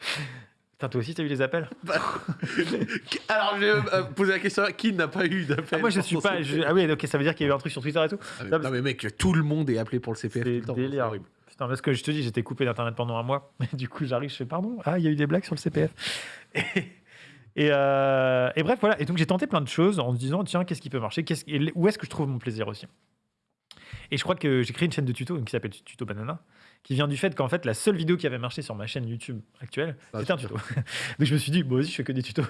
Putain, toi aussi, t'as eu les appels? *laughs* Alors, je vais euh, poser la question qui n'a pas eu d'appel ah, Moi, je pour suis pas. Je- Ah oui, ok, ça veut dire qu'il y a eu un truc sur Twitter et tout. Ah, mais- Non, non, mais mec, tout le monde est appelé pour le CPF. C'est délire. horrible. Putain, parce que je te dis, j'étais coupé d'internet pendant un mois. *laughs* Du coup, j'arrive, je fais pardon. Ah, il y a eu des blagues sur le CPF. Et, et, euh, et bref, voilà. Et donc, j'ai tenté plein de choses en se disant, tiens, qu'est-ce qui peut marcher? Où est-ce que je trouve mon plaisir aussi? Et je crois que j'ai créé une chaîne de tuto qui s'appelle Tuto Banana, qui vient du fait qu'en fait, la seule vidéo qui avait marché sur ma chaîne YouTube actuelle, Ah, c'était un tuto. *laughs* donc, je me suis dit, bon, vas-y, je fais que des tutos.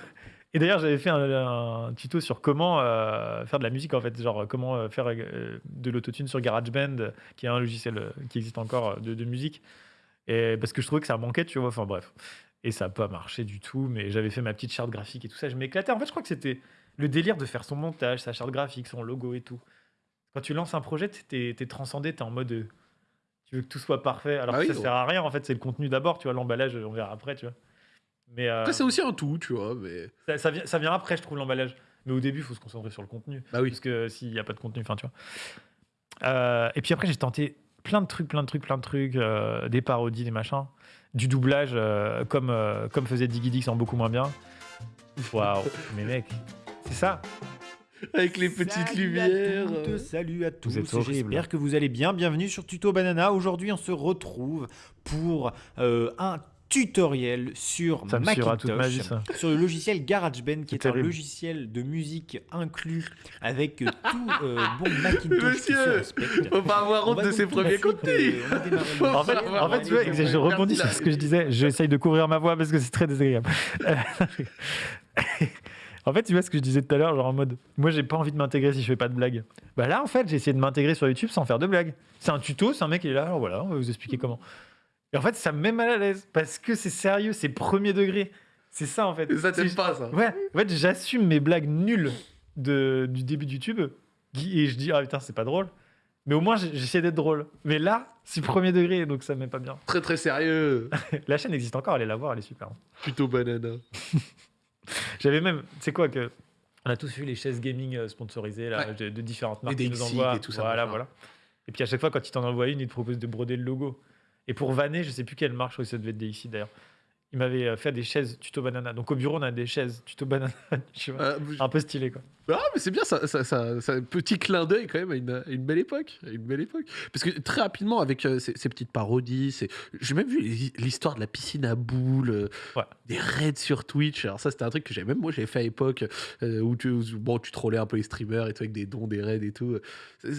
Et d'ailleurs, j'avais fait un, un tuto sur comment euh, faire de la musique, en fait, genre comment euh, faire euh, de l'autotune sur GarageBand, qui est un logiciel euh, qui existe encore de, de musique. Et parce que je trouvais que ça manquait, tu vois. Enfin bref. Et ça n'a pas marché du tout, mais j'avais fait ma petite charte graphique et tout ça. Je m'éclatais. En fait, je crois que c'était le délire de faire son montage, sa charte graphique, son logo et tout. Quand tu lances un projet, t'es es transcendé, t'es en mode. Tu veux que tout soit parfait, alors Bah que oui, ça ouais. sert à rien. En fait, c'est le contenu d'abord, tu vois. L'emballage, on verra après, tu vois. Mais euh, Après, c'est aussi un tout, tu vois. Mais... ça, ça vient, ça vient après, je trouve, l'emballage. Mais au début, il faut se concentrer sur le contenu. Bah oui. Parce que s'il n'y a pas de contenu, enfin, tu vois. Euh, et puis après, j'ai tenté plein de trucs, plein de trucs, plein de trucs, euh, des parodies, des machins, du doublage, comme, comme faisait Diggy Dix en beaucoup moins bien. Waouh, *laughs* mais mec, c'est ça. Avec les petites Salut lumières. À toutes, salut à tous. J'espère que vous allez bien. Bienvenue sur Tuto Banana. Aujourd'hui, on se retrouve pour euh, un tutoriel sur Ça ma vie, Macintosh, ça. sur le logiciel GarageBand, qui est un logiciel de musique inclus avec euh, tout euh, bon *laughs* Macintosh qui Monsieur, respecte. Faut pas avoir On honte de ses premiers contenus. euh, *laughs* En fait, en fait, tu vois, Allez, je rebondis sur ce que je disais. J'essaye de couvrir ma voix parce que c'est très désagréable. *laughs* En fait, tu vois ce que je disais tout à l'heure, genre en mode, moi, j'ai pas envie de m'intégrer si je fais pas de blagues. Bah là, en fait, j'ai essayé de m'intégrer sur YouTube sans faire de blagues. C'est un tuto, c'est un mec qui est là, alors voilà, on va vous expliquer comment. Et en fait, ça me met mal à l'aise parce que c'est sérieux, c'est premier degré. C'est ça, en fait. Et ça, t'aimes C'est- pas, ça. Ouais, en fait, j'assume mes blagues nulles de, du début de YouTube et je dis, ah putain, c'est pas drôle. Mais au moins, j'essaie d'être drôle. Mais là, c'est premier degré, donc ça me met pas bien. Très, très sérieux. *laughs* La chaîne existe encore, allez la voir, elle est super. Plutôt banana. *laughs* *laughs* J'avais même, c'est quoi que. On a tous vu les chaises gaming euh, sponsorisées là, Ouais. de, de différentes marques qui nous envoient. et tout ça, Voilà, voilà. Et puis à chaque fois, quand ils t'en envoient une, ils te proposent de broder le logo. Et pour vanner, je sais plus quelle marque, je crois que ça devait être DXI d'ailleurs. Ils m'avaient euh, fait des chaises tuto banana. Donc au bureau, on a des chaises tuto banana. *laughs* Euh, Un peu stylé quoi. Ah, mais c'est bien, ça, ça, ça, ça- un petit clin d'œil quand même à une, à une belle époque. à une belle époque. Parce que très rapidement, avec euh, ces, ces petites parodies, j'ai même vu l'hi- l'histoire de la piscine à boules, euh, Ouais. des raids sur Twitch. Alors, ça, c'était un truc que j'avais même moi, j'avais fait à l'époque euh, où tu, où, bon, tu trollais un peu les streamers et tout, avec des dons, des raids et tout.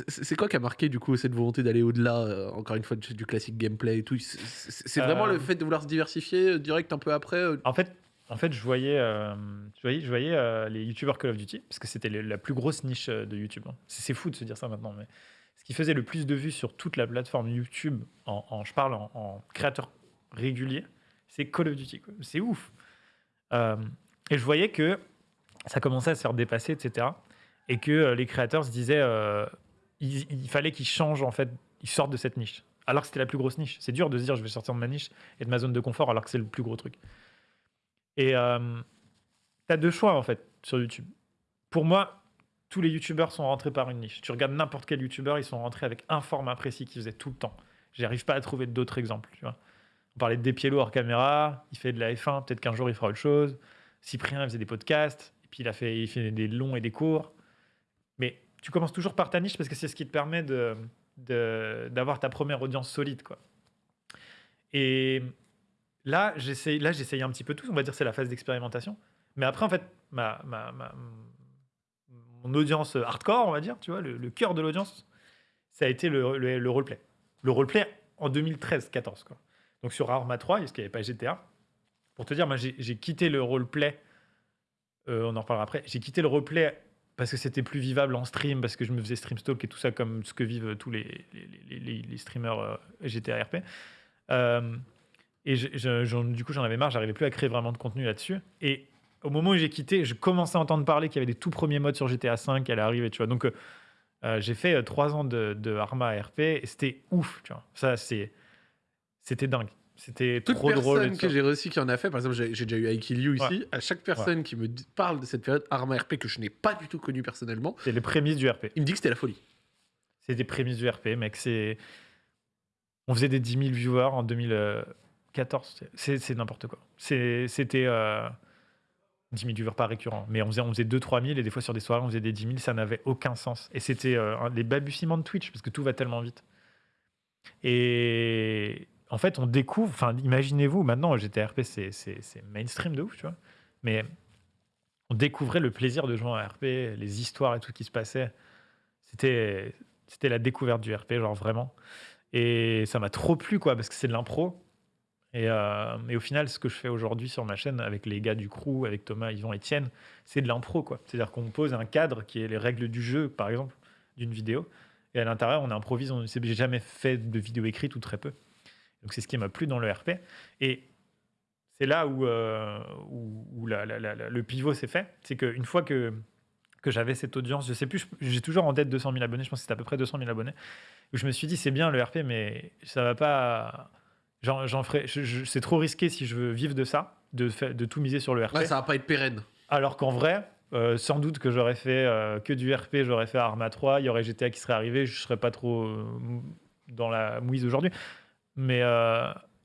C'est- quoi qui a marqué du coup cette volonté d'aller au-delà, encore une fois, du, du classique gameplay et tout? C'est- vraiment le fait de vouloir se diversifier direct un peu après En fait, en fait, je voyais, euh, je voyais, euh, les youtubeurs Call of Duty, parce que c'était la plus grosse niche euh, de YouTube. hein. C'est fou de se dire ça maintenant, mais ce qui faisait le plus de vues sur toute la plateforme YouTube, en, je parle en, créateur régulier, c'est Call of Duty. C'est ouf. Et je voyais que ça commençait à se faire dépasser, etc. Et que les créateurs se disaient, il, il fallait qu'ils changent, en fait, ils sortent de cette niche. Alors que c'était la plus grosse niche. C'est dur de se dire, je vais sortir de ma niche et de ma zone de confort, alors que c'est le plus gros truc. Et euh, tu as deux choix en fait sur YouTube. Pour moi, tous les YouTubeurs sont rentrés par une niche. Tu regardes n'importe quel YouTuber, ils sont rentrés avec un format précis qu'ils faisaient tout le temps. J'arrive pas à trouver d'autres exemples. Tu vois. On parlait de Despiello hors caméra, il fait de la F1, peut-être qu'un jour il fera autre chose. Cyprien, il faisait des podcasts, et puis il, a fait, fait des longs et des courts. Mais tu commences toujours par ta niche parce que c'est ce qui te permet de- d'avoir ta première audience solide. Quoi. Et là, j'essaye, là, j'essaye un petit peu tout. On va dire c'est la phase d'expérimentation. Mais après, en fait, ma, ma, mon audience hardcore, on va dire, tu vois, le, cœur de l'audience, ça a été le, le, le roleplay. Le roleplay en 2013-14, quoi. Donc sur Arma 3, parce qu'il n'y avait pas GTA. Pour te dire, moi, j'ai, quitté le roleplay. euh, on en reparlera après. J'ai quitté le roleplay parce que c'était plus vivable en stream, parce que je me faisais stream stalk et tout ça, comme ce que vivent tous les, les, streamers GTA RP. Euh, et du coup, j'en avais marre, j'arrivais plus à créer vraiment de contenu là-dessus. Et au moment où j'ai quitté, je commençais à entendre parler qu'il y avait des tout premiers modes sur GTA V qui allaient arriver, tu vois. Donc, euh, euh, j'ai fait euh, trois ans de, de Arma RP et c'était ouf, tu vois. Ça, c'était dingue. C'était trop drôle. personne que j'ai reçu qui en a fait, par exemple, j'ai, déjà eu Aikilio ici. À chaque personne qui me parle de cette période Arma RP que je n'ai pas du tout connue personnellement, c'est les prémices du RP. Il me dit que c'était la folie. C'est des prémices du RP, mec. On faisait des 10 000 viewers en 2000. 14, c'est n'importe quoi. C'était. Euh, 10 000 viewers pas récurrent, mais on faisait, on faisait 2-3 000 et des fois sur des soirées on faisait des 10 000, ça n'avait aucun sens. Et c'était euh, les balbutiements de Twitch parce que tout va tellement vite. Et en fait, on découvre, enfin, imaginez-vous, maintenant GTRP c'est mainstream de ouf, tu vois, mais on découvrait le plaisir de jouer en RP, les histoires et tout qui se passait. C'était la découverte du RP, genre vraiment. Et ça m'a trop plu, quoi, parce que c'est de l'impro. Et, euh, au final, ce que je fais aujourd'hui sur ma chaîne avec les gars du crew, avec Thomas, Yvan, Etienne, c'est de l'impro. C'est-à-dire qu'on pose un cadre qui est les règles du jeu, par exemple, d'une vidéo. Et à l'intérieur, on improvise. On- c'est- J'ai jamais fait de vidéo écrite ou très peu. Donc c'est ce qui m'a plu dans le RP. Et c'est là où, euh, où, le pivot s'est fait. C'est qu'une fois que, que j'avais cette audience, je sais plus, j'ai toujours en tête 200 000 abonnés, je pense que c'était à peu près 200 000 abonnés, où je me suis dit, c'est bien le RP, mais ça va pas. J'en, ferai, c'est trop risqué si je veux vivre de ça, de, tout miser sur le RP. Ouais, ça va pas être pérenne. Alors qu'en vrai, euh, sans doute que j'aurais fait euh, que du RP, j'aurais fait Arma 3, il y aurait GTA qui serait arrivé, je serais pas trop euh, dans la mouise aujourd'hui. Mais,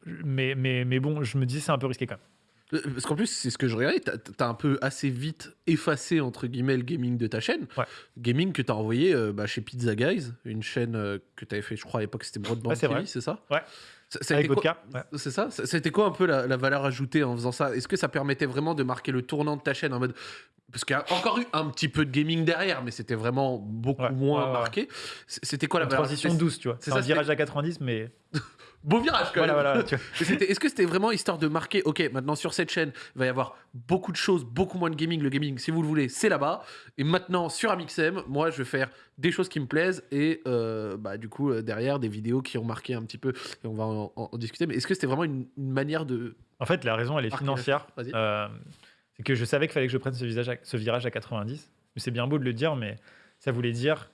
mais, mais, mais bon, je me dis c'est un peu risqué quand même. Parce qu'en plus, c'est ce que je regardais, t'as- t'as un peu assez vite effacé, entre guillemets, le gaming de ta chaîne. Ouais. Gaming que t'as envoyé bah, chez Pizza Guys, une chaîne que t'avais fait, je crois, à l'époque, c'était Broadband Ouais, TV, c'est ça? Ouais. Ça- Avec été votre quoi- cas. ouais. C'est ça C'était quoi un peu la, la valeur ajoutée en faisant ça? Est-ce que ça permettait vraiment de marquer le tournant de ta chaîne en mode. Parce qu'il y a encore eu un petit peu de gaming derrière, mais c'était vraiment beaucoup Ouais, moins ouais, marqué. C'était quoi la Une valeur transition douce, tu vois. c'est C'est ça, un virage à 90, mais Beau virage quand même voilà. *laughs* Est-ce que c'était vraiment histoire de marquer, ok, maintenant sur cette chaîne, il va y avoir beaucoup de choses, beaucoup moins de gaming. Le gaming, si vous le voulez, c'est là-bas. Et maintenant, sur Amixem, moi, je vais faire des choses qui me plaisent et euh, bah, du coup, euh, derrière, des vidéos qui ont marqué un petit peu. Et on va en, en- en discuter. Mais est-ce que c'était vraiment une, une manière de. En fait, la raison, elle est financière. Euh, c'est que je savais qu'il fallait que je prenne ce, visage à- ce virage à 90. Mais C'est bien beau de le dire, mais ça voulait dire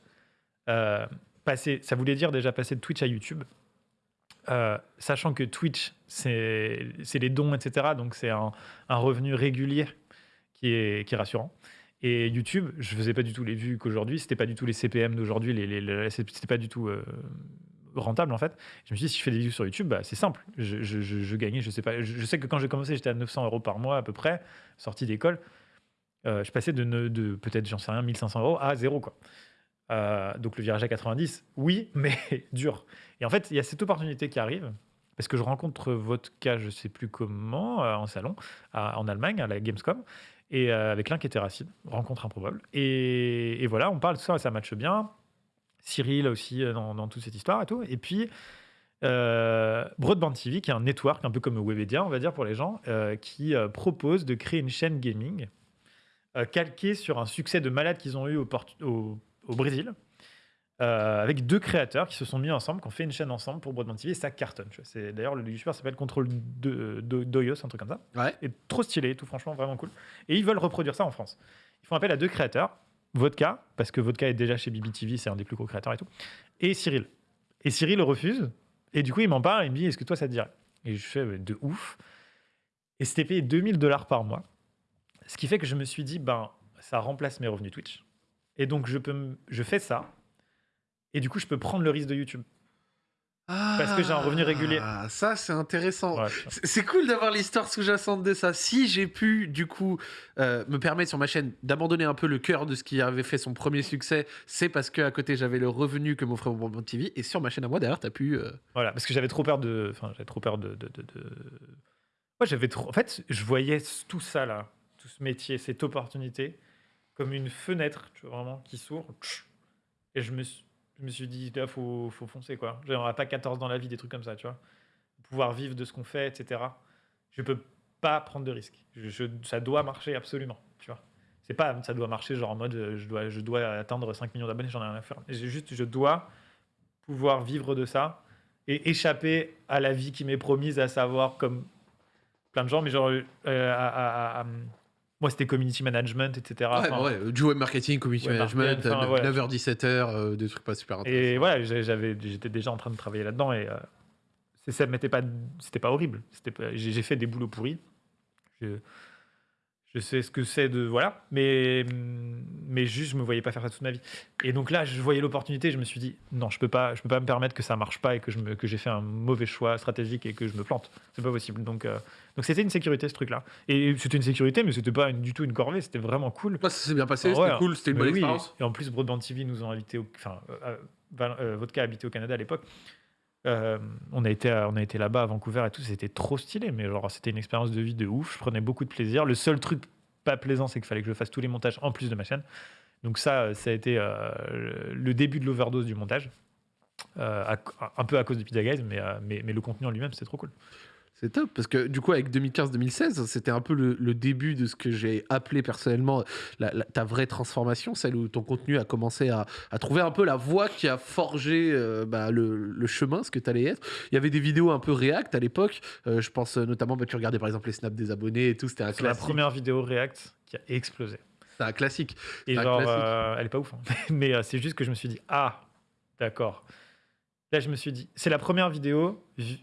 euh, passer. Ça voulait dire déjà passer de Twitch à YouTube. Euh, sachant que Twitch, c'est les dons, etc. Donc c'est un, revenu régulier qui est, rassurant. Et YouTube, je faisais pas du tout les vues qu'aujourd'hui, c'était pas du tout les CPM d'aujourd'hui, les, les- pas du tout euh, rentable en fait. Je me suis dit, si je fais des vidéos sur YouTube, bah, c'est simple. Je, je- gagnais, je sais pas. Je, sais que quand j'ai commencé, j'étais à 900 euros par mois à peu près, sortie d'école. Euh, je passais de, ne- de peut-être, j'en sais rien, 1500 euros à zéro quoi. Donc le virage à 90, oui, *laughs* mais dur. Et en fait, il y a cette opportunité qui arrive parce que je rencontre votre cas, je sais plus comment, euh, en salon, en Allemagne, à la Gamescom, et euh, avec l'un qui était Racine, rencontre improbable. Et, voilà, on parle de ça, ça matche bien. Cyril aussi euh, dans, toute cette histoire et tout. Et puis, Broadband TV, qui est un network un peu comme Webedia, on va dire pour les gens, qui propose de créer une chaîne gaming calquée sur un succès de malade qu'ils ont eu au Brésil, euh, avec deux créateurs qui se sont mis ensemble, qui ont fait une chaîne ensemble pour Broadband TV, et ça cartonne. C'est D'ailleurs, le youtubeur s'appelle Control de, de, Doyos, un truc comme ça. Ouais. Et trop stylé, tout franchement, vraiment cool. Et ils veulent reproduire ça en France. Ils font appel à deux créateurs, Vodka, parce que Vodka est déjà chez BBTV, c'est un des plus gros créateurs et tout, et Cyril. Et Cyril refuse, et du coup, il m'en parle, il me dit, est-ce que toi, ça te dirait? Et je fais, de ouf. Et c'était payé 2000 dollars par mois. Ce qui fait que je me suis dit, ben, ça remplace mes revenus Twitch. Et donc, je, peux je fais ça. Et du coup, je peux prendre le risque de YouTube. Parce que j'ai un revenu régulier. Ah, ça, c'est intéressant. Ouais. C'est cool d'avoir l'histoire sous-jacente de ça. Si j'ai pu, du coup, euh, me permettre sur ma chaîne d'abandonner un peu le cœur de ce qui avait fait son premier succès, c'est parce que à côté j'avais le revenu que m'offrait mon TV. Et sur ma chaîne à moi, derrière, t'as pu. euh, Voilà, parce que j'avais trop peur de. Enfin, j'avais trop peur de. de, de, de- Ouais, j'avais trop. En fait, je voyais tout ça là, tout ce métier, cette opportunité, comme une fenêtre, tu vois, vraiment, qui s'ouvre. Et je me, suis- je me suis dit, là, faut, faut foncer, quoi. N'aura pas 14 dans la vie, des trucs comme ça, tu vois. Pouvoir vivre de ce qu'on fait, etc. Je peux pas prendre de risques. Ça doit marcher absolument, tu vois. C'est pas ça doit marcher genre en mode euh, je dois, je dois atteindre 5 millions d'abonnés, j'en ai rien à faire. Juste, je dois pouvoir vivre de ça et échapper à la vie qui m'est promise, à savoir comme plein de gens, mais genre euh, à- moi c'était community management, etc. ouais, Enfin, ouais, euh, du web marketing, community web management, marketing, enfin, voilà. 9h-17h, euh, des trucs pas super intéressants. Et voilà, j'avais, j'étais déjà en train de travailler là-dedans et euh, ça m'était pas, c'était pas horrible. C'était j'ai fait des boulots pourris. Je, je sais ce que c'est de voilà, mais mais juste je me voyais pas faire ça toute ma vie. Et donc là, je voyais l'opportunité, je me suis dit non, je peux pas, je peux pas me permettre que ça marche pas et que je me, que j'ai fait un mauvais choix stratégique et que je me plante. C'est pas possible. Donc euh, donc c'était une sécurité ce truc-là. Et c'était une sécurité, mais c'était pas une- du tout une corvée. C'était vraiment cool. Moi, ça s'est bien passé, c'était ouais, cool, c'était une bonne oui, expérience. Et en plus, Broadband TV nous ont invités, enfin, euh, euh, Vodka habitait au Canada à l'époque. Euh, on a été, été là-bas à Vancouver et tout, c'était trop stylé, mais genre c'était une expérience de vie de ouf. Je prenais beaucoup de plaisir. Le seul truc pas plaisant, c'est qu'il fallait que je fasse tous les montages en plus de ma chaîne. Donc ça, euh, ça a été euh, le- début de l'overdose du montage. Un peu à cause de Pizza Guys, mais, mais, mais le contenu en lui-même, c'est trop cool. C'est top, parce que du coup, avec 2015-2016, c'était un peu le, le début de ce que j'ai appelé personnellement la- la- ta vraie transformation, celle où ton contenu a commencé à, à trouver un peu la voie qui a forgé euh, bah, le, le chemin, ce que tu allais être. Il y avait des vidéos un peu React à l'époque, euh, je pense euh, notamment, bah, tu regardais par exemple les snaps des abonnés et tout, c'était un C'est la classique. première vidéo React qui a explosé. C'était un classique. Et C'est un genre, classique. euh, elle est pas ouf. hein. *laughs* Mais c'est juste que je me suis dit, ah, d'accord. Là, je me suis dit, c'est la première vidéo vi-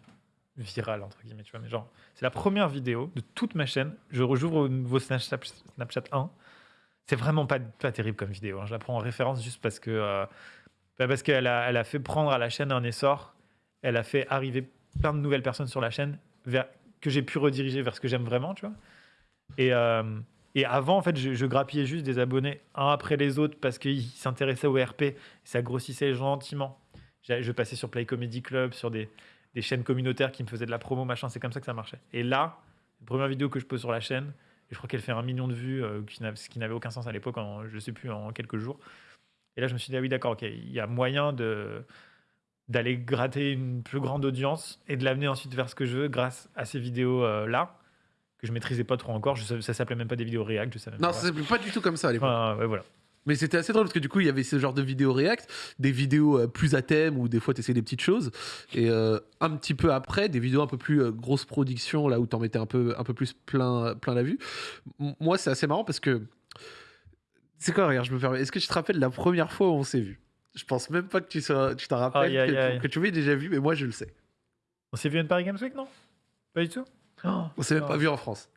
virale, entre guillemets, tu vois. Mais genre, c'est la première vidéo de toute ma chaîne. Je au nouveau Snapchat, Snapchat 1. C'est vraiment pas, pas terrible comme vidéo. hein. Je la prends en référence juste parce que euh, bah, parce qu'elle a, elle a fait prendre à la chaîne un essor. Elle a fait arriver plein de nouvelles personnes sur la chaîne vers, que j'ai pu rediriger vers ce que j'aime vraiment, tu vois. Et, euh, et avant, en fait, je, grappillais juste des abonnés un après les autres parce qu'ils s'intéressaient au RP. Ça grossissait gentiment. Je passais sur Play Comedy Club, sur des, des chaînes communautaires qui me faisaient de la promo, machin. C'est comme ça que ça marchait. Et là, première vidéo que je pose sur la chaîne, et je crois qu'elle fait un million de vues, euh, ce qui n'avait aucun sens à l'époque, je sais plus, en quelques jours. Et là, je me suis dit, ah oui, d'accord, ok, il y a moyen de d'aller gratter une plus grande audience et de l'amener ensuite vers ce que je veux grâce à ces vidéos euh, que je maîtrisais pas trop encore. Je ça s'appelait même pas des vidéos React, je savais même Non, pas. ça s'appelait pas du tout comme ça à l'époque. Enfin, ouais, voilà. Mais c'était assez drôle parce que du coup, il y avait ce genre de vidéos React, des vidéos euh, plus à thème où des fois tu essayais des petites choses. Et euh, un petit peu après, des vidéos un peu plus euh, grosse production, là où t'en mettais un peu, un peu plus plein, plein la vue. M- moi, c'est assez marrant parce que. C'est quoi, regarde, je me permets. Est-ce que tu te rappelles la première fois où on s'est vu? Je pense même pas que tu sois- tu t'en rappelles, que, aïe. que tu m'aies déjà vu, mais moi je le sais. On s'est vu à une Paris Games Week, non? Pas du tout? Oh, On s'est même non. pas vu en France.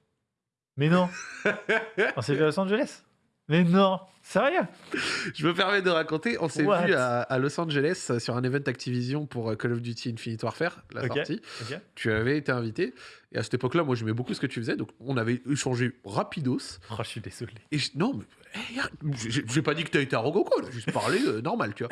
Mais non *laughs* On s'est vu à Los Angeles Mais non Sérieux? Je me permets de raconter, on s'est vu à, à Los Angeles euh, sur un event Activision pour euh, Call of Duty Infinite Warfare, la Ok. sortie. Tu avais été invité. Et à cette époque-là, moi, j'aimais beaucoup ce que tu faisais. Donc, on avait échangé rapidos. Oh, je suis désolé. Et je- non, mais eh, j'ai pas dit que tu as été arrogant, quoi. Juste parlé euh, normal, tu vois.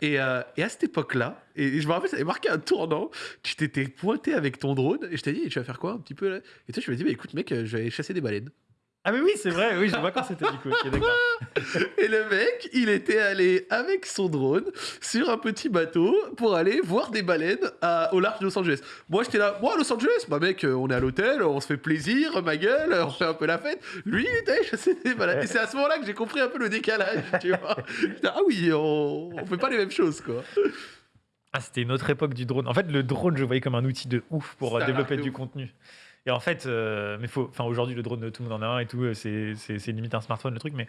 Et, euh, et à cette époque-là, et, je me rappelle, ça avait marqué un tournant. Tu t'étais pointé avec ton drone et je t'ai dit, tu vas faire quoi un petit peu là? Et toi, tu m'as dit, bah, écoute, mec, je vais aller chasser des baleines. Ah mais oui, c'est vrai, oui, je vois quand c'était du coup. *laughs* Et le mec, il était allé avec son drone sur un petit bateau pour aller voir des baleines à- au large de Los Angeles. Moi, j'étais là, moi, Los Angeles, bah mec, euh, on est à l'hôtel, on se fait plaisir, ma gueule, on fait un peu la fête. Lui, il était chasser des baleines. Et c'est à ce moment-là que j'ai compris un peu le décalage, *laughs* tu vois. Ah oui, on, on fait pas les mêmes choses, quoi. Ah, c'était une autre époque du drone. En fait, le drone, je le voyais comme un outil de ouf pour euh, développer du ouf. contenu. Et en fait, euh, mais faut, enfin aujourd'hui, le drone, tout le monde en a un et tout, euh, c'est limite un smartphone le truc, mais.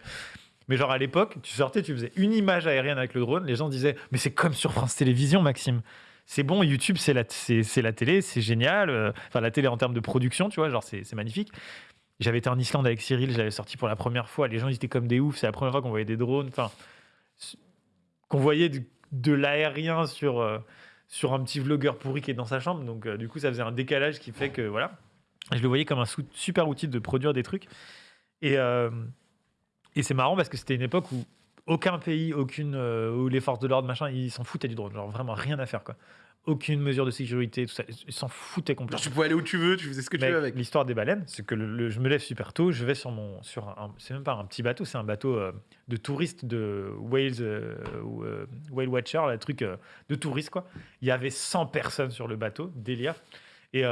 Mais genre à l'époque, tu sortais, tu faisais une image aérienne avec le drone, les gens disaient Mais c'est comme sur France Télévisions, Maxime. C'est bon, YouTube, c'est la, la télé, c'est génial. euh, Enfin, la télé en termes de production, tu vois, genre c'est c'est magnifique. J'avais été en Islande avec Cyril, j'avais sorti pour la première fois. Les gens ils étaient comme des oufs. C'est la première fois qu'on voyait des drones. Enfin, qu'on voyait de, de l'aérien sur, sur un petit vlogueur pourri qui est dans sa chambre. Donc, du coup, ça faisait un décalage qui fait que voilà. Je le voyais comme un super outil de produire des trucs. Et, euh, et c'est marrant parce que c'était une époque où aucun pays, aucune, euh, où les forces de l'ordre, machin, ils s'en foutaient du drone. Genre vraiment rien à faire, quoi. Aucune mesure de sécurité, tout ça. Ils s'en foutaient Genre, complètement. tu pouvais aller où tu veux, tu faisais ce que tu veux avec. L'histoire des baleines, c'est que le- le- je me lève super tôt, je vais sur mon, sur un, c'est même pas un petit bateau, c'est un bateau euh, de touristes de Whales, euh, euh, Whale Watcher, le truc de touristes quoi. Il y avait 100 personnes sur le bateau, délire. Et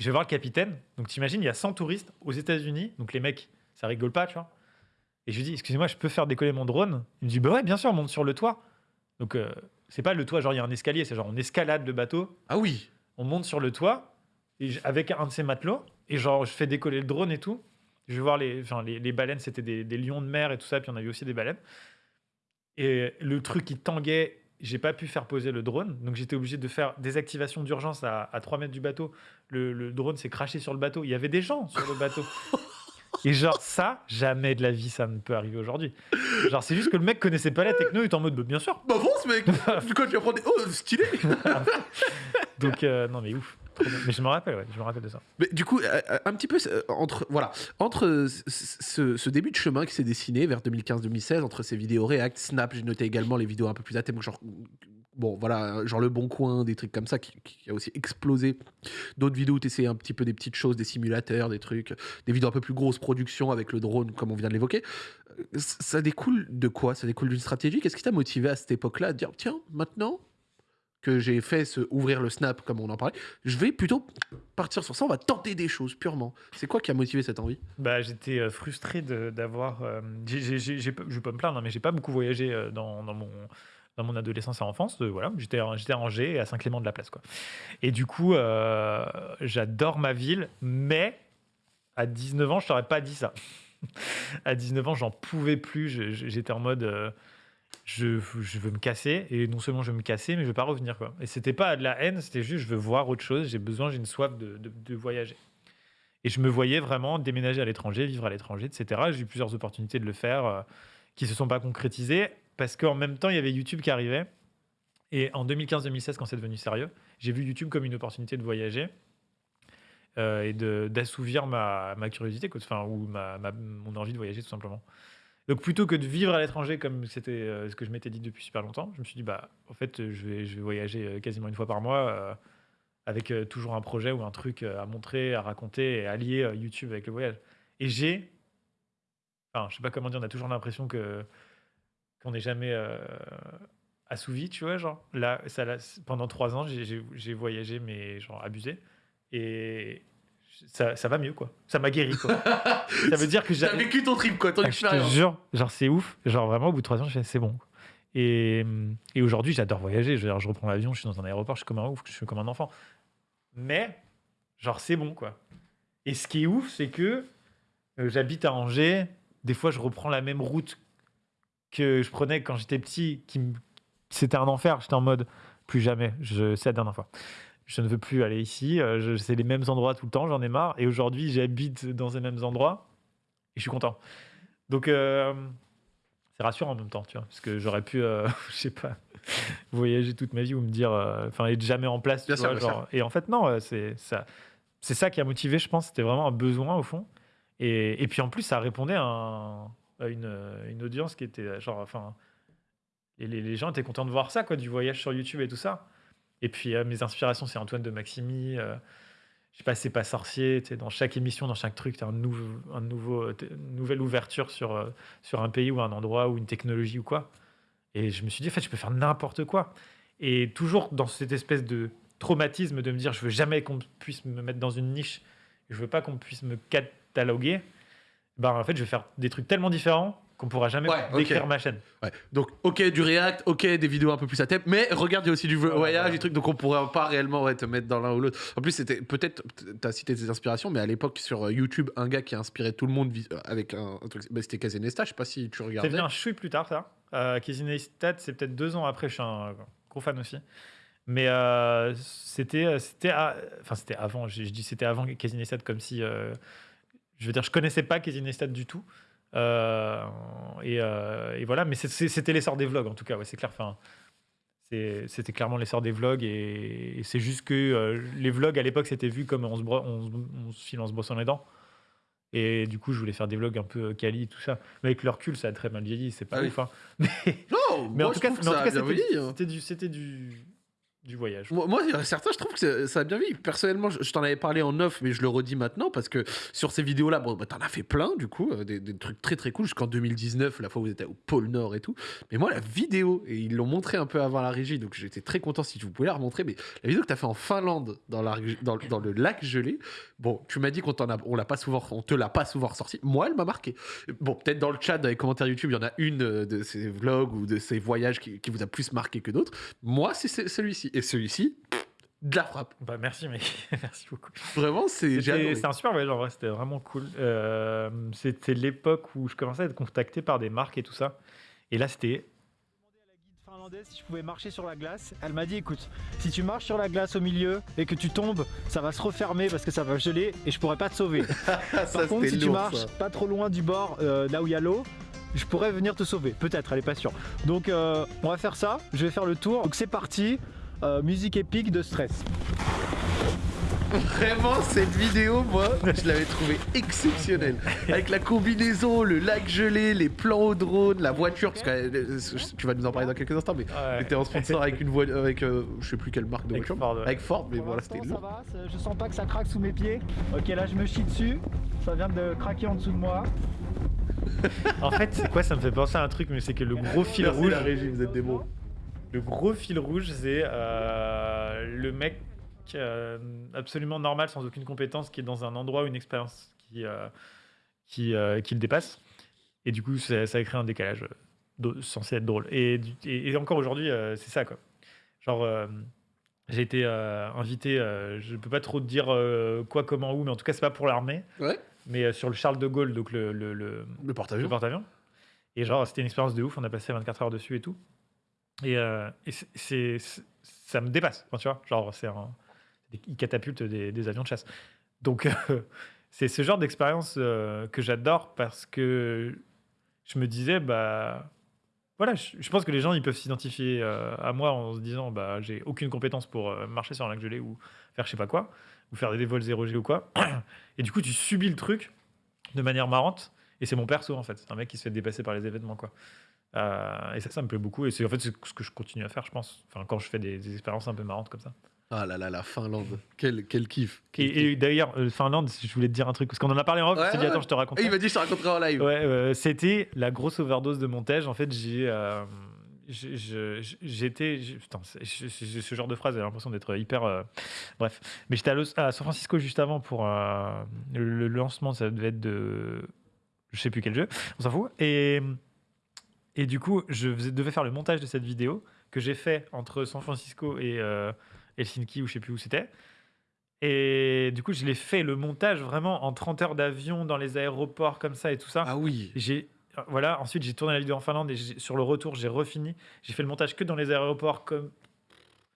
je vais voir le capitaine. Donc t'imagines, il y a 100 touristes aux États-Unis, donc les mecs, ça rigole pas, tu vois. Et je lui dis, excusez-moi, je peux faire décoller mon drone? Il me dit, bah ouais, bien sûr, monte sur le toit. Donc euh, c'est pas le toit, genre il y a un escalier, c'est genre on escalade le bateau Ah oui. on monte sur le toit et avec un de ces matelots et genre je fais décoller le drone et tout. Je vais voir les, enfin, les, les baleines, c'était des, des lions de mer et tout ça, puis on a vu aussi des baleines. Et le truc il tanguait j'ai pas pu faire poser le drone, donc j'étais obligé de faire des activations d'urgence à, à 3 mètres du bateau. Le, le drone s'est craché sur le bateau. Il y avait des gens sur le bateau. *laughs* Et genre, ça, jamais de la vie, ça ne peut arriver aujourd'hui. Genre, c'est juste que le mec connaissait pas la techno, il était en mode, bah, bien sûr. Bah bon, ce mec *laughs* Quand tu vas prendre des... Oh, stylé *laughs* Donc, euh, non, mais ouf. Mais je me rappelle, ouais, je me rappelle de ça. Du coup, euh, un petit peu euh, entre voilà entre euh, ce, début de chemin qui s'est dessiné vers 2015-2016 entre ces vidéos React, Snap, j'ai noté également les vidéos un peu plus thème, genre bon voilà, genre le Bon Coin, des trucs comme ça qui, a aussi explosé. D'autres vidéos où tu essayais un petit peu des petites choses, des simulateurs, des trucs, des vidéos un peu plus grosses production avec le drone comme on vient de l'évoquer. Euh, Ça découle de quoi? Ça découle d'une stratégie? Qu'est-ce qui t'a motivé à cette époque-là à dire tiens maintenant que j'ai fait ce ouvrir le snap comme on en parlait, je vais plutôt partir sur ça, on va tenter des choses purement. C'est quoi qui a motivé cette envie? Bah, j'étais euh, frustré d'avoir. euh, je vais pas me plaindre, hein, mais j'ai pas beaucoup voyagé euh, dans, dans mon dans mon adolescence et enfance. euh, voilà, j'étais à- Angers à Saint-Clément de la Place, quoi. Et du coup, euh, j'adore ma ville, mais à 19 ans, je t'aurais pas dit ça. *laughs* à 19 ans, j'en pouvais plus. J'étais en mode. Je, veux me casser et non seulement je veux me casser mais je veux pas revenir quoi et c'était pas de la haine c'était juste je veux voir autre chose j'ai besoin j'ai une soif de, de- voyager et je me voyais vraiment déménager à l'étranger, vivre à l'étranger, etc. J'ai eu plusieurs opportunités de le faire euh, qui se sont pas concrétisées parce qu'en même temps, il y avait YouTube qui arrivait. Et en 2015-2016, quand c'est devenu sérieux, j'ai vu YouTube comme une opportunité de voyager euh, et d'assouvir ma, curiosité, ou ma- mon envie de voyager tout simplement. Donc plutôt que de vivre à l'étranger comme c'était euh, ce que je m'étais dit depuis super longtemps, je me suis dit, bah, en fait, je vais, je vais voyager euh, quasiment une fois par mois. euh, avec euh, toujours un projet ou un truc euh, à montrer, à raconter et à lier euh, YouTube avec le voyage. Et j'ai, je sais pas comment dire, on a toujours l'impression que qu'on n'est jamais euh, assouvi, tu vois, genre. Là, ça, pendant trois ans, j'ai voyagé, mais genre abusé. Et ça, ça va mieux, quoi. Ça m'a guéri, quoi. ça veut dire que *laughs* T'as j'avais vécu ton trip, quoi, ton ah, je te expérience. jure, genre c'est ouf. Genre vraiment, au bout de trois ans, je fais c'est bon. Et, et aujourd'hui, j'adore voyager. Je, je reprends l'avion, je suis dans un aéroport, je suis comme un ouf, je suis comme un enfant. Mais, genre, c'est bon, quoi. Et ce qui est ouf, c'est que euh, j'habite à Angers. Des fois, je reprends la même route que je prenais quand j'étais petit. Qui C'était un enfer. J'étais en mode plus jamais. Je... C'est la dernière fois. Je ne veux plus aller ici. euh. C'est les mêmes endroits tout le temps. J'en ai marre. Et aujourd'hui, j'habite dans ces mêmes endroits. Et je suis content. Donc, euh, c'est rassurant en même temps, tu vois, parce que j'aurais pu, euh, *laughs* je sais pas, voyager toute ma vie ou me dire, euh, enfin, être jamais en place, tu sûr, vois, bien genre. Et en fait, non, c'est ça, c'est ça qui a motivé, je pense. C'était vraiment un besoin au fond. Et, et puis en plus, ça répondait à, un- à une, une audience qui était genre, enfin, et les, les gens étaient contents de voir ça, quoi, du voyage sur YouTube et tout ça. Et puis euh, mes inspirations, c'est Antoine de Maximi. euh, je sais pas, c'est pas sorcier. Dans chaque émission, dans chaque truc, tu as un, nouveau, t- une nouvelle ouverture sur, euh, sur un pays ou un endroit ou une technologie ou quoi. Et je me suis dit, en fait, je peux faire n'importe quoi. Et toujours dans cette espèce de traumatisme de me dire, je veux jamais qu'on puisse me mettre dans une niche. Je veux pas qu'on puisse me cataloguer. Ben, en fait, je vais faire des trucs tellement différents qu'on pourra jamais Ouais, décrire ma chaîne. Ouais. Donc, ok, du React, ok, des vidéos un peu plus à thème, mais regarde, il y a aussi du Voilà, voyage, voilà. des trucs, donc on pourrait pas réellement ouais, te mettre dans l'un ou l'autre. En plus, c'était peut-être, t'as cité des inspirations, mais à l'époque, sur euh, YouTube, un gars qui a inspiré tout le monde euh, avec un, un truc, bah, c'était Kazenesta, je sais pas si tu C'est regardais. venu un chouille plus tard, ça. Euh, c'est peut-être deux ans après. Je suis un gros fan aussi. Mais euh, c'était, enfin c'était avant. Je, je dis c'était avant Casey Neistat, comme si, euh, je veux dire, je connaissais pas Casey Neistat du tout. Euh, et, euh, et voilà, mais c'était l'essor des vlogs en tout cas. Ouais, c'est clair. Enfin, c'était clairement l'essor des vlogs et, et c'est juste que euh, les vlogs à l'époque c'était vu comme on se, on, on se file en se brossant les dents. Et du coup, je voulais faire des vlogs un peu quali, tout ça. Mais avec le recul, ça a très mal vieilli, c'est pas Ah ouf. hein. Mais, *laughs* Non, mais moi, en tout je cas, hein. c'était du, c'était du, du voyage. Moi, moi, certains, je trouve que ça a bien vu. Personnellement, je, t'en avais parlé en off, mais je le redis maintenant parce que sur ces vidéos-là, bon, bah, t'en as fait plein, du coup, euh, des, trucs très très cool jusqu'en 2019, la fois où vous étiez au pôle Nord et tout. Mais moi, la vidéo, et ils l'ont montré un peu avant la régie, donc j'étais très content si vous pouvez la remontrer. Mais la vidéo que t'as fait en Finlande, dans, le lac gelé, bon, tu m'as dit qu'on a, on l'a pas souvent, on te l'a pas souvent ressorti. Moi, elle m'a marqué. Bon, peut-être dans le chat, dans les commentaires YouTube, il y en a une euh, de ces vlogs ou de ces voyages qui, vous a plus marqué que d'autres. Moi, c'est ce- celui-ci. Et celui-ci, de la frappe. Bah, merci, mec. *laughs* merci beaucoup. Vraiment, c'est. c'était un super voyage en vrai, c'était vraiment cool. Euh, c'était l'époque où je commençais à être contacté par des marques et tout ça. Et là, c'était demandé si je pouvais marcher sur la glace. Elle m'a dit écoute, si tu marches sur la glace au milieu et que tu tombes, ça va se refermer parce que ça va geler et je pourrais pas te sauver. *laughs* ça, Par contre, si tu marches ça. pas trop loin du bord, euh, là où il y a l'eau, je pourrais venir te sauver. Peut-être, elle est pas sûre. Donc euh, on va faire ça. Je vais faire le tour. Donc c'est parti. Euh, musique épique de stress. Vraiment, cette vidéo, moi, je l'avais trouvée exceptionnelle. Avec la combinaison, le lac gelé, les plans au drone, la voiture, parce que euh, tu vas nous en parler dans quelques instants, mais Ouais. t'étais en sponsor avec une voiture, avec euh, je sais plus quelle marque de Avec voiture, Ford, ouais. avec Ford, mais Pour voilà, c'était ça lourd. va, je sens pas que ça craque sous mes pieds. Ok, là je me chie dessus. Ça vient de craquer en dessous de moi. En fait, c'est quoi Ça me fait penser à un truc, mais c'est que le gros fil Merci rouge. la régie, vous êtes des bons. Le gros fil rouge, c'est euh, le mec euh, absolument normal, sans aucune compétence, qui est dans un endroit ou une expérience qui, euh, qui, qui le dépasse. Et du coup, ça, ça crée un décalage censé être drôle. Et, du- et, et encore aujourd'hui, c'est ça, quoi. Genre, j'ai été invité, je peux pas trop te dire quoi, comment, où, mais en tout cas, c'est pas pour l'armée, Ouais, mais sur le Charles de Gaulle, donc le, le, porte-avions. Et genre, c'était une expérience de ouf. On a passé 24 heures dessus et tout. Et, euh, ça me dépasse. Tu vois, genre, c'est un, ils catapultent des, avions de chasse. Donc, *laughs* c'est ce genre d'expérience euh, que j'adore parce que je me disais, bah. Voilà, je, pense que les gens ils peuvent s'identifier euh, à moi en se disant bah j'ai aucune compétence pour marcher sur un lac gelé ou faire je sais pas quoi ou faire des vols 0G ou quoi *clears throat* et du coup tu subis le truc de manière marrante et c'est mon perso en fait. C'est un mec qui se fait dépasser par les événements quoi. Euh, et ça, ça me plaît beaucoup. Et c'est en fait c'est ce que je continue à faire, je pense. Enfin, quand je fais des, des expériences un peu marrantes comme ça. Ah là là, la Finlande, quel, quel kiff. quel. Et, d'ailleurs, euh, Finlande, je voulais te dire un truc parce qu'on en a parlé en off. Ouais, je t'ai dit attends, je te raconte. Et il m'a dit je te raconterai en live. Ouais, euh, c'était la grosse overdose de montage. En fait, j'ai. euh, je- j'étais. j'ai- Putain, c'est- ce genre de phrase, j'ai l'impression d'être hyper. bref. Mais j'étais à, Los- à San Francisco juste avant pour le, le lancement, ça devait être de. Je sais plus quel jeu, on s'en fout. Et, et du coup, je faisais- devais faire le montage de cette vidéo que j'ai fait entre San Francisco et euh, Helsinki, ou je sais plus où c'était. Et du coup, je l'ai fait le montage vraiment en 30 heures d'avion dans les aéroports comme ça et tout ça. Ah oui. J'ai voilà, ensuite j'ai tourné la vidéo en Finlande et j'ai- sur le retour, j'ai refini. J'ai fait le montage que dans les aéroports comme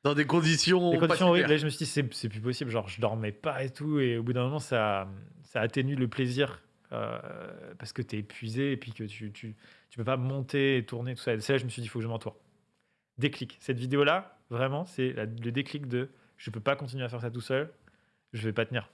Dans des conditions. des pas conditions horribles. Et je me suis dit c'est c'est plus possible, genre je dormais pas et tout et au bout d'un moment ça ça atténue le plaisir euh, parce que tu es épuisé et puis que tu, tu tu peux pas monter et tourner tout ça. C'est là je me suis dit il faut que je m'entoure. Déclic. Cette vidéo là, vraiment, c'est le déclic de je peux pas continuer à faire ça tout seul. Je vais pas tenir.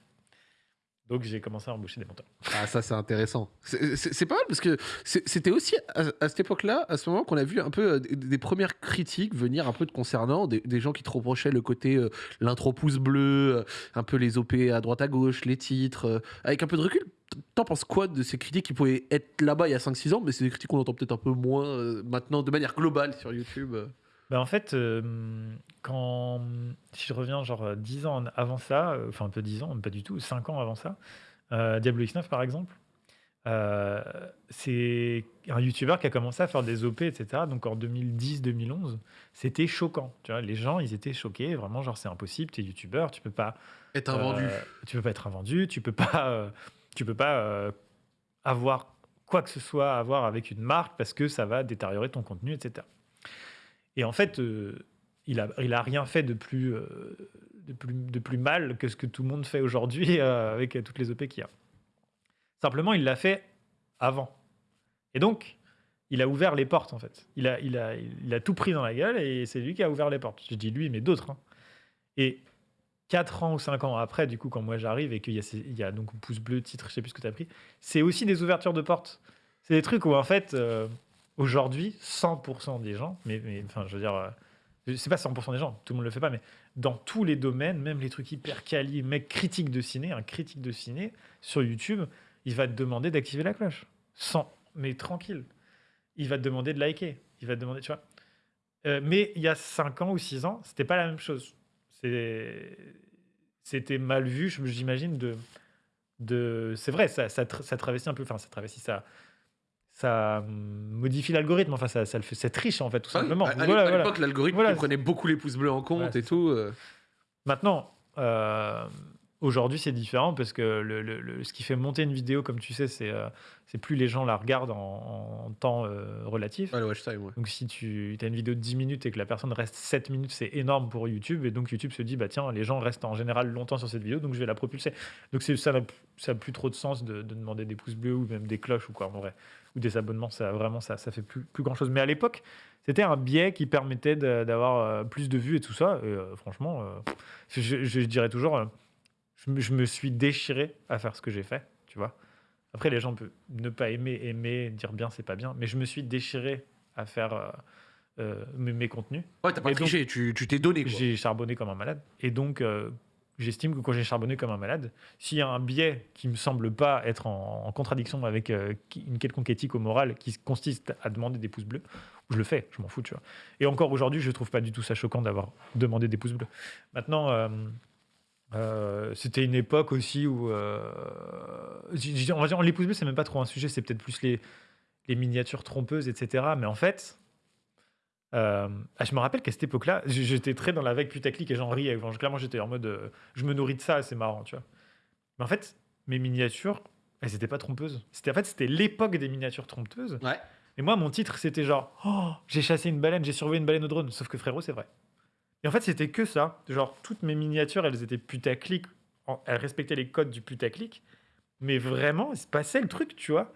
Donc j'ai commencé à embaucher des monteurs. Ah, ça, c'est intéressant. C'est pas mal parce que c'était aussi à, cette époque-là, à ce moment, qu'on a vu un peu euh, des, premières critiques venir un peu de concernant, des, gens qui te reprochaient le côté euh, l'intro pouce bleu, euh, un peu les OP à droite à gauche, les titres. avec un peu de recul, t'en penses quoi de ces critiques qui pouvaient être là-bas il y a 5-6 ans, mais c'est des critiques qu'on entend peut-être un peu moins maintenant de manière globale sur YouTube euh. Ben, en fait, euh, quand si je reviens genre euh, 10 ans en- avant ça, euh, enfin un peu 10 ans, même pas du tout, 5 ans avant ça, euh, Diablo X9 par exemple, euh, c'est un YouTuber qui a commencé à faire des OP, etc. Donc en 2010-2011, c'était choquant. Tu vois, les gens, ils étaient choqués, vraiment genre c'est impossible, t'es YouTuber, tu peux pas Être invendu. euh, tu peux pas être invendu, tu peux pas, euh, tu peux pas euh, avoir quoi que ce soit à voir avec une marque parce que ça va détériorer ton contenu, etc. Et en fait, euh, il a, il a rien fait de plus, euh, de plus, de plus mal que ce que tout le monde fait aujourd'hui *laughs* euh, avec toutes les OP qu'il y a. Simplement, il l'a fait avant. Et donc, il a ouvert les portes, en fait. Il a, il a, il a tout pris dans la gueule et c'est lui qui a ouvert les portes. Je dis lui, mais d'autres. hein. Et 4 ans ou 5 ans après, du coup, quand moi j'arrive et qu'il y a, y a donc pouce bleu, titre, je sais plus ce que tu as pris, c'est aussi des ouvertures de portes. C'est des trucs où, en fait, aujourd'hui, 100% des gens, mais, enfin, je veux dire, euh, c'est pas 100% des gens, tout le monde le fait pas, mais dans tous les domaines, même les trucs hyper quali, mec critique de ciné, un critique de ciné sur YouTube, il va te demander d'activer la cloche. Sans, mais tranquille. Il va te demander de liker. Il va te demander, tu vois. Euh, mais il y a 5 ans ou 6 ans, c'était pas la même chose. C'était mal vu, j'imagine, de. de... C'est vrai, ça, ça, ça travestit un peu. Enfin, ça travestit, ça. Ça hum, modifie l'algorithme, enfin, ça, ça le fait. C'est triche, en fait, tout Ah oui, simplement. à- à Voilà, à voilà. l'époque, l'algorithme Voilà. prenait beaucoup les pouces bleus en compte et tout. euh. Maintenant, euh, Aujourd'hui, c'est différent parce que le, le- le- ce qui fait monter une vidéo, comme tu sais, c'est euh, c'est plus les gens la regardent en, en temps euh, relatif. Ouais, le watch time, ouais. Donc, si tu as une vidéo de 10 minutes et que la personne reste 7 minutes, c'est énorme pour YouTube. Et donc, YouTube se dit, bah tiens, les gens restent en général longtemps sur cette vidéo, donc je vais la propulser. Donc, ça n'a ça plus trop de sens de, de demander des pouces bleus ou même des cloches ou quoi, en vrai. Ou des abonnements, ça vraiment, ça, ça fait plus, plus grand chose. Mais à l'époque, c'était un biais qui permettait d'avoir euh, plus de vues et tout ça. Et euh, franchement, euh, je, dirais toujours, je, me, je me suis déchiré à faire ce que j'ai fait, tu vois. Après, les gens peuvent ne pas aimer, aimer, dire bien, c'est pas bien. Mais je me suis déchiré à faire euh, mes, mes contenus. Ouais, t'as pas Et triché, tu tu t'es donné. J'ai charbonné comme un malade. Et donc, j'estime que quand j'ai charbonné comme un malade, s'il y a un biais qui me semble pas être en, contradiction avec euh, une quelconque éthique ou morale qui consiste à demander des pouces bleus, je le fais, je m'en fous, tu vois. Et encore aujourd'hui, je trouve pas du tout ça choquant d'avoir demandé des pouces bleus. Maintenant, euh, euh, c'était une époque aussi où. on va dire, les pouces bleus, c'est même pas trop un sujet, c'est peut-être plus les, les miniatures trompeuses, etc. Mais en fait, euh, ah, je me rappelle qu'à cette époque-là, j'étais très dans la vague putaclic et j'en riais. Enfin, clairement, j'étais en mode, euh, je me nourris de ça, c'est marrant, tu vois. Mais en fait, mes miniatures, elles n'étaient pas trompeuses. C'était en fait, c'était l'époque des miniatures trompeuses. Ouais. Et moi, mon titre, c'était genre, oh, j'ai chassé une baleine, j'ai surveillé une baleine au drone. Sauf que frérot, c'est vrai. Et en fait, c'était que ça. Genre, toutes mes miniatures, elles étaient putaclic. Elles respectaient les codes du putaclic. Mais vraiment, il se passait le truc, tu vois.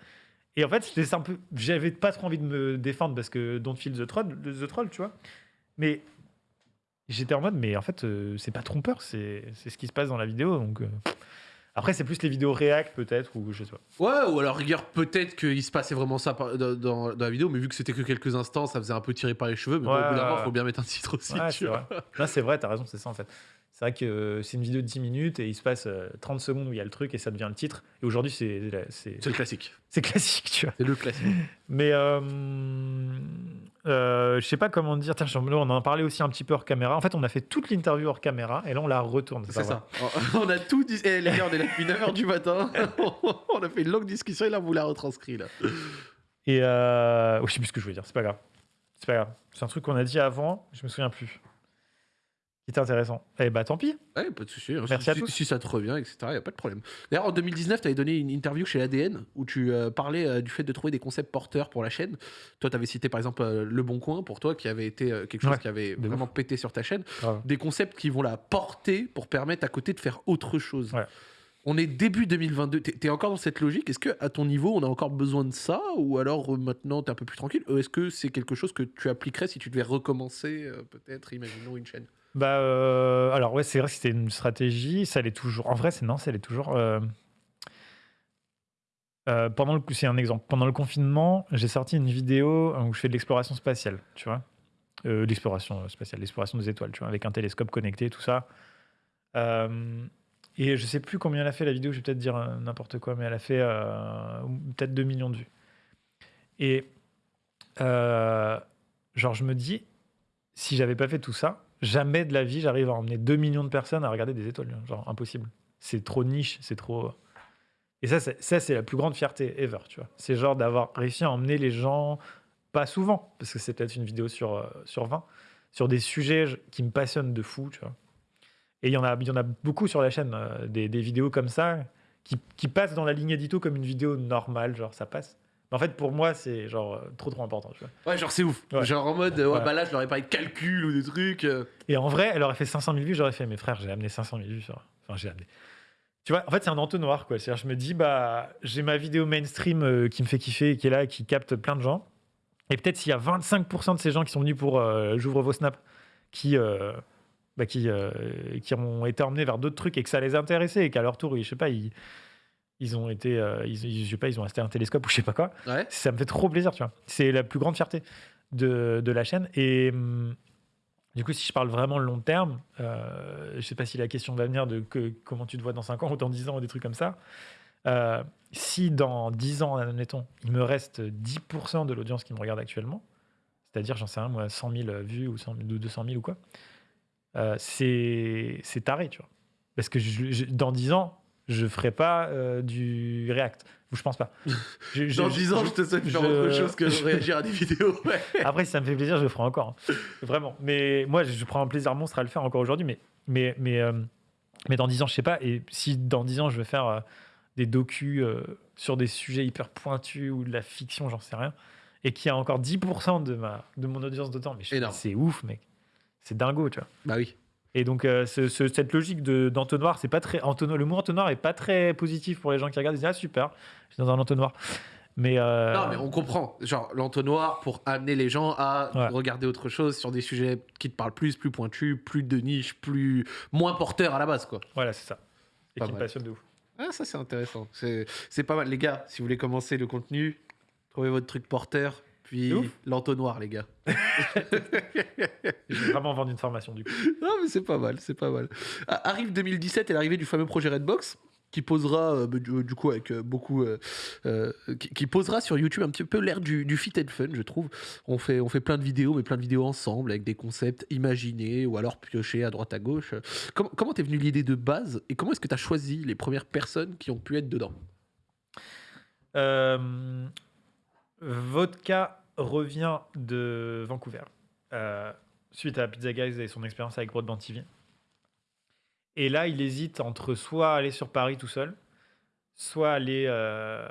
Et en fait, c'était ça un peu. J'avais pas trop envie de me défendre parce que Don't Feel the Troll, the troll tu vois. Mais j'étais en mode, mais en fait, euh, c'est pas trompeur, c'est c'est ce qui se passe dans la vidéo. Donc, euh, Après, c'est plus les vidéos React, peut-être, ou je sais pas. Ouais, ou alors rigueur, peut-être qu'il se passait vraiment ça dans, dans- dans la vidéo, mais vu que c'était que quelques instants, ça faisait un peu tirer par les cheveux. Mais bon, Ouais, au bout d'un moment, ouais. faut bien mettre un titre aussi. Ouais, tu c'est vois. vrai. Là, c'est vrai, t'as raison, c'est ça en fait. C'est vrai que euh, c'est une vidéo de 10 minutes et il se passe euh, 30 secondes où il y a le truc et ça devient le titre. Et aujourd'hui, c'est c'est C'est le classique. c'est classique, tu vois. C'est le classique. *laughs* Mais euh, euh, je sais pas comment dire. Tiens, on en a parlé aussi un petit peu hors caméra. En fait, on a fait toute l'interview hors caméra et là, on la retourne. C'est ça. *laughs* On a tout dit. Eh, les gars, on est là depuis 9h du matin. *laughs* on a fait une longue discussion et là, on vous l'a retranscrit. Là. Et euh... oh, je sais plus ce que je voulais dire. C'est pas grave. C'est pas grave. C'est un truc qu'on a dit avant. Je me souviens plus. Qui était intéressant. Eh bah, tant pis. Ouais, pas de souci. hein. Merci si, à tous. Si ça te revient, etc., il n'y a pas de problème. D'ailleurs, en 2019, tu avais donné une interview chez ADN où tu euh, parlais euh, du fait de trouver des concepts porteurs pour la chaîne. Toi, tu avais cité par exemple euh, Le Bon Coin pour toi, qui avait été quelque chose Ouais, qui avait vraiment pété sur ta chaîne. Des concepts qui vont la porter pour permettre à côté de faire autre chose. Ouais. On est début 2022. T'es es encore dans cette logique? Est-ce que à ton niveau, on a encore besoin de ça? Ou alors maintenant, tu es un peu plus tranquille? Est-ce que c'est quelque chose que tu appliquerais si tu devais recommencer, peut-être, imaginons une chaîne? Bah, euh, alors ouais, c'est vrai que c'était une stratégie, ça l'est toujours. En vrai, c'est non, ça l'est toujours. euh, euh, pendant le, c'est un exemple. Pendant le confinement, j'ai sorti une vidéo où je fais de l'exploration spatiale, tu vois, l'exploration spatiale, l'exploration des étoiles, tu vois, avec un télescope connecté, tout ça. Et je sais plus combien elle a fait la vidéo, je vais peut-être dire n'importe quoi, mais elle a fait peut-être 2 millions de vues. Et genre, je me dis, si j'avais pas fait tout ça, jamais de la vie j'arrive à emmener 2 millions de personnes à regarder des étoiles. Genre, impossible. C'est trop niche, c'est trop. Et ça, c'est, la plus grande fierté ever, tu vois. C'est genre d'avoir réussi à emmener les gens, pas souvent, parce que c'est peut-être une vidéo sur, euh, sur 20, sur des sujets je- qui me passionnent de fou, tu vois. Et il y en a, y en a beaucoup sur la chaîne, euh, des, des vidéos comme ça, qui, qui passent dans la ligne édito comme une vidéo normale, genre ça passe. En fait, pour moi, c'est genre trop trop important, tu vois. Ouais, genre c'est ouf. Ouais. Genre en mode, euh, ouais, Ouais. bah là, je leur ai parlé de calcul ou des trucs. euh. Et en vrai, elle aurait fait 500 000 vues, j'aurais fait, mes frères, j'ai amené 500 000 vues. Sur... Enfin, j'ai amené. Tu vois, en fait, c'est un entonnoir, quoi. C'est-à-dire, je me dis, bah, j'ai ma vidéo mainstream euh, qui me fait kiffer, et qui est là, qui capte plein de gens. Et peut-être s'il y a 25% de ces gens qui sont venus pour euh, J'ouvre vos snaps, qui, euh, bah, qui, qui ont été emmenés vers d'autres trucs et que ça les a intéressés, et qu'à leur tour, ils- je sais pas, ils, ils ont été, euh, ils, ils- je sais pas, ils ont acheté un télescope ou je sais pas quoi Ouais. ça me fait trop plaisir, tu vois. C'est la plus grande fierté de, de la chaîne. Et hum, du coup, si je parle vraiment long terme, euh, je sais pas si la question va venir de que, comment tu te vois dans 5 ans ou dans 10 ans ou des trucs comme ça. Euh, si dans 10 ans, admettons, il me reste 10% de l'audience qui me regarde actuellement, c'est-à-dire, j'en sais rien, moi, 100 000 vues ou 100 000 ou 200 000 ou quoi, euh, c'est c'est taré, tu vois. Parce que je- je- dans 10 ans, je ferai pas euh, du React. Ou je pense pas. *laughs* Je- je- Dans je- 10 ans, je te souhaite faire autre chose que de réagir à des *laughs* vidéos. Ouais. Après, si ça me fait plaisir, je le ferai encore. hein. Vraiment. Mais moi, je, prends un plaisir monstre à le faire encore aujourd'hui. Mais, mais, mais euh, Mais dans 10 ans, je sais pas. Et si dans 10 ans, je veux faire euh, des docus euh, sur des sujets hyper pointus ou de la fiction, j'en sais rien, et qu'il y a encore 10% de, ma, de mon audience de temps, mais c'est ouf, mec. C'est dingo, tu vois. Bah oui. Et donc, euh, ce- ce- cette logique de- d'entonnoir, c'est pas très. entonnoir- le mot entonnoir est pas très positif pour les gens qui regardent. Ils disent Ah, super, je suis dans un entonnoir. Mais. euh, Non, mais on comprend. Genre, l'entonnoir pour amener les gens à Ouais. regarder autre chose sur des sujets qui te parlent plus, plus pointus, plus de niche, plus moins porteurs à la base, quoi. Voilà, c'est ça. Et Pas qui me passionne de ouf. Ah, ça, c'est intéressant. C'est c'est pas mal. Les gars, si vous voulez commencer le contenu, trouvez votre truc porteur, puis l'entonnoir, les gars. *laughs* Je vais vraiment vendre une formation, du coup. Non, mais c'est pas mal, c'est pas mal. Ah, Arrive 2017 et l'arrivée du fameux projet Redbox, qui posera, euh, bah, du, du coup, avec euh, beaucoup. euh, euh, qui, qui posera sur YouTube un petit peu l'ère du, du fit and fun, je trouve. On fait, on fait plein de vidéos, mais plein de vidéos ensemble, avec des concepts imaginés ou alors piochés à droite à gauche. Comment comment t'es venu l'idée de base et comment est-ce que t'as choisi les premières personnes qui ont pu être dedans? Euh, Vodka revient de Vancouver euh, suite à Pizza Guys et son expérience avec Broadband TV. Et là, il hésite entre soit aller sur Paris tout seul, soit aller euh,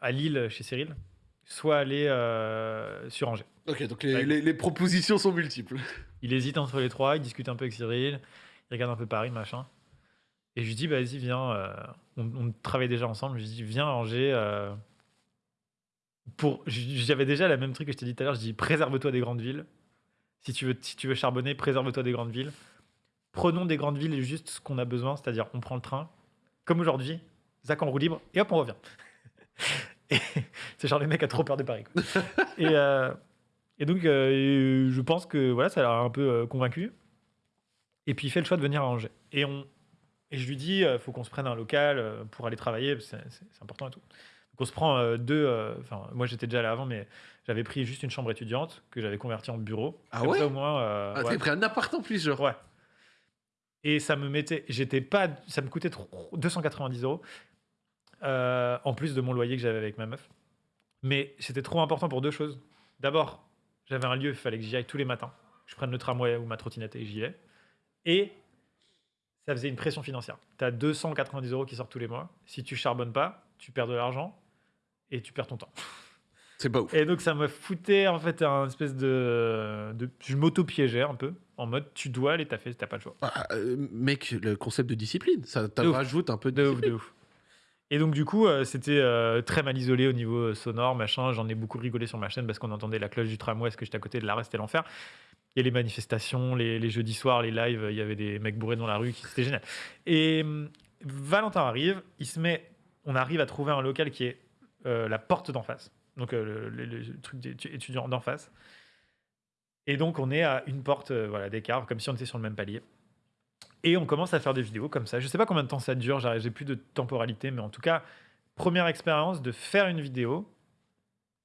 à Lille chez Cyril, soit aller euh, sur Angers. Ok, donc les, Ouais. les- les propositions sont multiples. *laughs* Il hésite entre les trois, il discute un peu avec Cyril, il regarde un peu Paris, machin. Et je lui dis, bah, vas-y, viens. on, on travaille déjà ensemble. Je lui dis, viens à Angers. Euh, pour, j'avais déjà la même truc que je t'ai dit tout à l'heure. Je dis, préserve-toi des grandes villes. Si tu veux, si tu veux charbonner, préserve-toi des grandes villes. Prenons des grandes villes juste ce qu'on a besoin, c'est-à-dire on prend le train, comme aujourd'hui, Zach en roue libre, et hop, on revient. *laughs* C'est genre les mecs a trop peur de Paris. euh, et donc, euh, je pense que voilà, ça l'a un peu euh, convaincu. Et puis, il fait le choix de venir à Angers. Et, on, et je lui dis, faut qu'on se prenne un local euh, pour aller travailler, c'est important et tout. On se prend euh, deux. euh, Enfin, moi, j'étais déjà là avant, mais j'avais pris juste une chambre étudiante que j'avais convertie en bureau. Ah Comme ouais ça, au moins. euh, Ah, ouais. T'as pris un appart en plus, genre. Ouais. Et ça me mettait, j'étais pas, ça me coûtait trop- 290 euros euh, en plus de mon loyer que j'avais avec ma meuf. Mais c'était trop important pour deux choses. D'abord, j'avais un lieu, il fallait que j'y aille tous les matins. Je prenne le tramway ou ma trottinette et j'y vais. Et ça faisait une pression financière. Tu as 290 euros qui sortent tous les mois. Si tu charbonnes pas, tu perds de l'argent et tu perds ton temps. C'est pas ouf. Et donc ça me foutait en fait un espèce de, de je m'auto-piégeais un peu en mode tu dois aller taffer, t'as pas le choix. Ah, euh, mec, le concept de discipline, ça ouf. rajoute un peu de, De ouf, de ouf. Et donc du coup euh, c'était euh, très mal isolé au niveau sonore machin. J'en ai beaucoup rigolé sur ma chaîne parce qu'on entendait la cloche du tramway parce que j'étais à côté de l'arrêt, c'était l'enfer. Et les manifestations, les, les jeudis soirs, les lives, il y avait des mecs bourrés dans la rue, c'était génial. Et hum, Valentin arrive, il se met, on arrive à trouver un local qui est euh, la porte d'en face, donc euh, le, le- le truc d'étudiants d'en face. Et donc on est à une porte euh, voilà, d'écart, comme si on était sur le même palier. Et on commence à faire des vidéos comme ça. Je sais pas combien de temps ça dure, j'ai plus de temporalité, mais en tout cas, première expérience de faire une vidéo,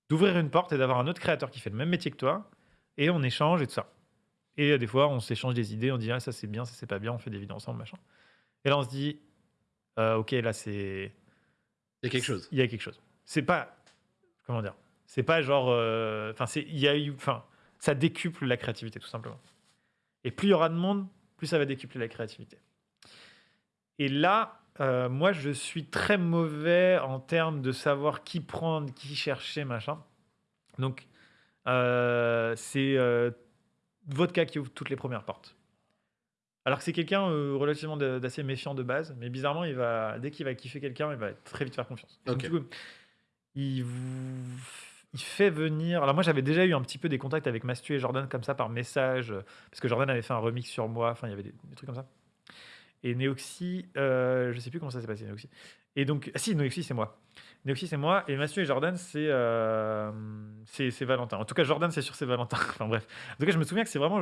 d'ouvrir une porte et d'avoir un autre créateur qui fait le même métier que toi, et on échange et tout ça. Et euh, des fois, on s'échange des idées, on dit ah, ça c'est bien, ça c'est pas bien, on fait des vidéos ensemble, machin. Et là, on se dit euh, ok, là c'est. Il y a quelque chose. Il y a quelque chose. C'est pas. Comment dire C'est pas genre. euh, Enfin, c'est. Il y a eu. Enfin, ça décuple la créativité, tout simplement. Et plus il y aura de monde, plus ça va décupler la créativité. Et là, euh, moi, je suis très mauvais en termes de savoir qui prendre, qui chercher, machin. Donc, euh, c'est Vodka qui ouvre toutes les premières portes. Alors que c'est quelqu'un euh, relativement d'assez méfiant de base, mais bizarrement, il va, dès qu'il va kiffer quelqu'un, il va très vite faire confiance. Donc, du coup, il, vous- il fait venir. Alors, moi, j'avais déjà eu un petit peu des contacts avec Mastu et Jordan comme ça par message, euh, parce que Jordan avait fait un remix sur moi, enfin, il y avait des, des trucs comme ça. Et Neoxy, euh, je sais plus comment ça s'est passé, Neoxy. Et donc, ah si, Neoxy, c'est moi. Neoxy, c'est moi. Et Mathieu et Jordan, c'est euh, c'est c'est Valentin. En tout cas, Jordan, c'est sûr, c'est Valentin. *laughs* enfin, bref. En tout cas, je me souviens que c'est vraiment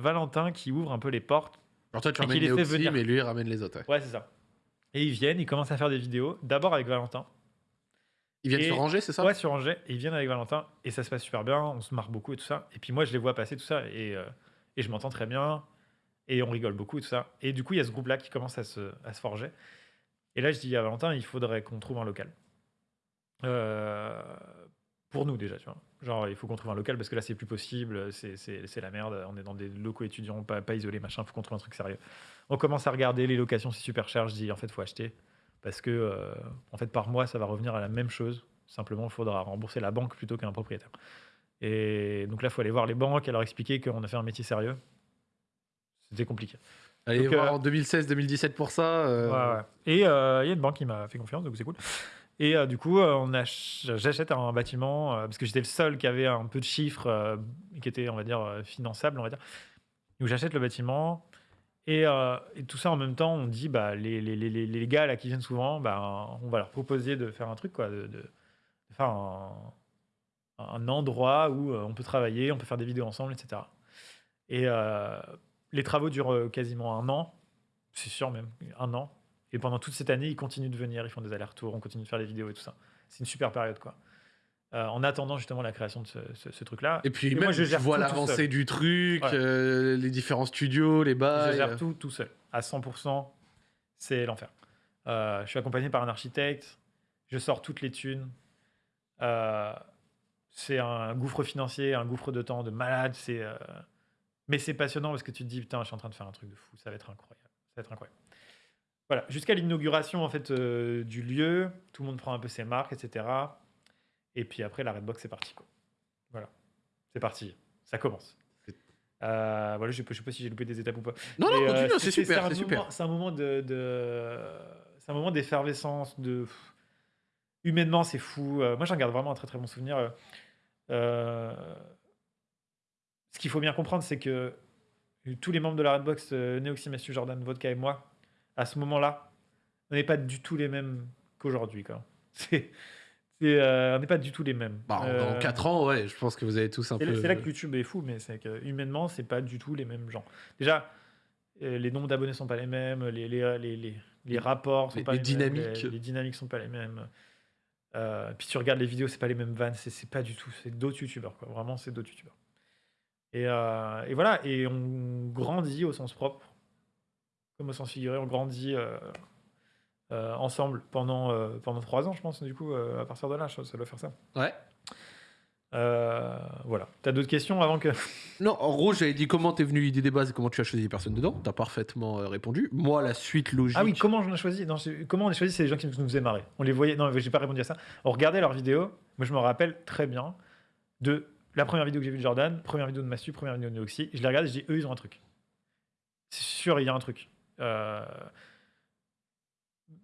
Valentin qui ouvre un peu les portes. Alors toi, tu ramènes qu'il les les fait Oxy, venir. mais lui, il ramène les autres. ouais. Ouais, c'est ça. Et ils viennent, ils commencent à faire des vidéos. D'abord avec Valentin. Ils viennent Et- se ranger, c'est ça? Ouais, sur Angers. Et ils viennent avec Valentin. Et ça se passe super bien. On se marre beaucoup et tout ça. Et puis moi, je les vois passer tout ça. Et, euh, et je m'entends très bien. Et on rigole beaucoup et tout ça. Et du coup, il y a ce groupe-là qui commence à se, à se forger. Et là, je dis à Valentin, il faudrait qu'on trouve un local. Euh, pour nous déjà, tu vois. Genre, il faut qu'on trouve un local parce que là, c'est plus possible, c'est- la merde. On est dans des locaux étudiants, pas, pas isolés, machin. faut qu'on trouve un truc sérieux. On commence à regarder les locations, c'est super cher. Je dis, en fait, faut acheter parce que, euh, en fait, par mois, ça va revenir à la même chose. Simplement, il faudra rembourser la banque plutôt qu'un propriétaire. Et donc là, il faut aller voir les banques et leur expliquer qu'on a fait un métier sérieux. C'était compliqué. Allez Donc, voir euh, en 2016-2017 pour ça. euh, Ouais, ouais. Et euh, il y a une banque qui m'a fait confiance, donc c'est cool. Et euh, du coup, euh, on j'achète un bâtiment euh, parce que j'étais le seul qui avait un peu de chiffres euh, qui était, on va dire, euh, finançable, on va dire. Donc j'achète le bâtiment et, euh, et tout ça en même temps, on dit bah les, les, les, les- gars là qui viennent souvent, bah, on va leur proposer de faire un truc quoi, de, faire un, endroit où euh, on peut travailler, on peut faire des vidéos ensemble, etc. Et euh, les travaux durent quasiment un an, c'est sûr même, un an. Et pendant toute cette année, ils continuent de venir, ils font des allers-retours, on continue de faire des vidéos et tout ça. C'est une super période, quoi. Euh, en attendant justement la création de ce, ce- ce truc-là. Et puis Et même, moi, je tu vois l'avancée du truc, Ouais. euh, les différents studios, les je bails. gère tout tout seul, à 100%. C'est l'enfer. Euh, je suis accompagné par un architecte, je sors toutes les thunes. Euh, c'est un gouffre financier, un gouffre de temps de malade. C'est, euh, mais c'est passionnant parce que tu te dis putain, je suis en train de faire un truc de fou, ça va être incroyable, ça va être incroyable. Voilà, jusqu'à l'inauguration en fait euh, du lieu, tout le monde prend un peu ses marques, etc. Et puis après la Redbox c'est parti quoi. Voilà, c'est parti, ça commence. Euh, voilà, je ne sais pas si j'ai loupé des étapes ou pas. Non, non, Mais, euh, continue, c'est c'est- super, c'est super. C'est un moment de, de- c'est un moment d'effervescence, de humainement c'est fou. Euh, moi j'en garde vraiment un très très bon souvenir. Euh, euh, ce qu'il faut bien comprendre, c'est que tous les membres de la Redbox, euh, Neoxy, Mathieu, Jordan, Vodka et moi, à ce moment-là, on n'est pas du tout les mêmes qu'aujourd'hui. *laughs* c'est, euh, on n'est pas du tout les mêmes. Bah, Euh, Dans 4 ans, ouais, je pense que vous avez tous un peu. c'est là que YouTube est fou, mais c'est que humainement, c'est pas du tout les mêmes gens. Déjà, euh, les nombres d'abonnés sont pas les mêmes, les, les, les, les, les rapports sont les- pas les les, mêmes, dynamiques. les, les dynamiques sont pas les mêmes. Euh, puis tu regardes les vidéos, c'est pas les mêmes vannes, c'est c'est pas du tout, c'est d'autres youtubeurs, quoi. Vraiment, c'est d'autres youtubeurs. Et, euh, et voilà, et on grandit au sens propre, comme au sens figuré, on grandit euh, euh, ensemble pendant, euh, pendant trois ans, je pense, du coup, euh, à partir de là, ça doit faire ça. Ouais. Voilà. T'as d'autres questions avant que. *laughs* Non, en gros, j'avais dit comment t'es venu l'idée des bases et comment tu as choisi les personnes dedans. T'as parfaitement répondu. Moi, la suite logique. Ah oui, comment j'en ai choisi? Non, Comment on a choisi C'est les gens qui nous faisaient marrer? On les voyait. Non, j'ai pas répondu à ça. On regardait leurs vidéos. Moi, je me rappelle très bien de la première vidéo que j'ai vue de Jordan, première vidéo de Mastu, première vidéo de Neoxy. Je les regarde et je dis eux, ils ont un truc. C'est sûr, il y a un truc. Euh,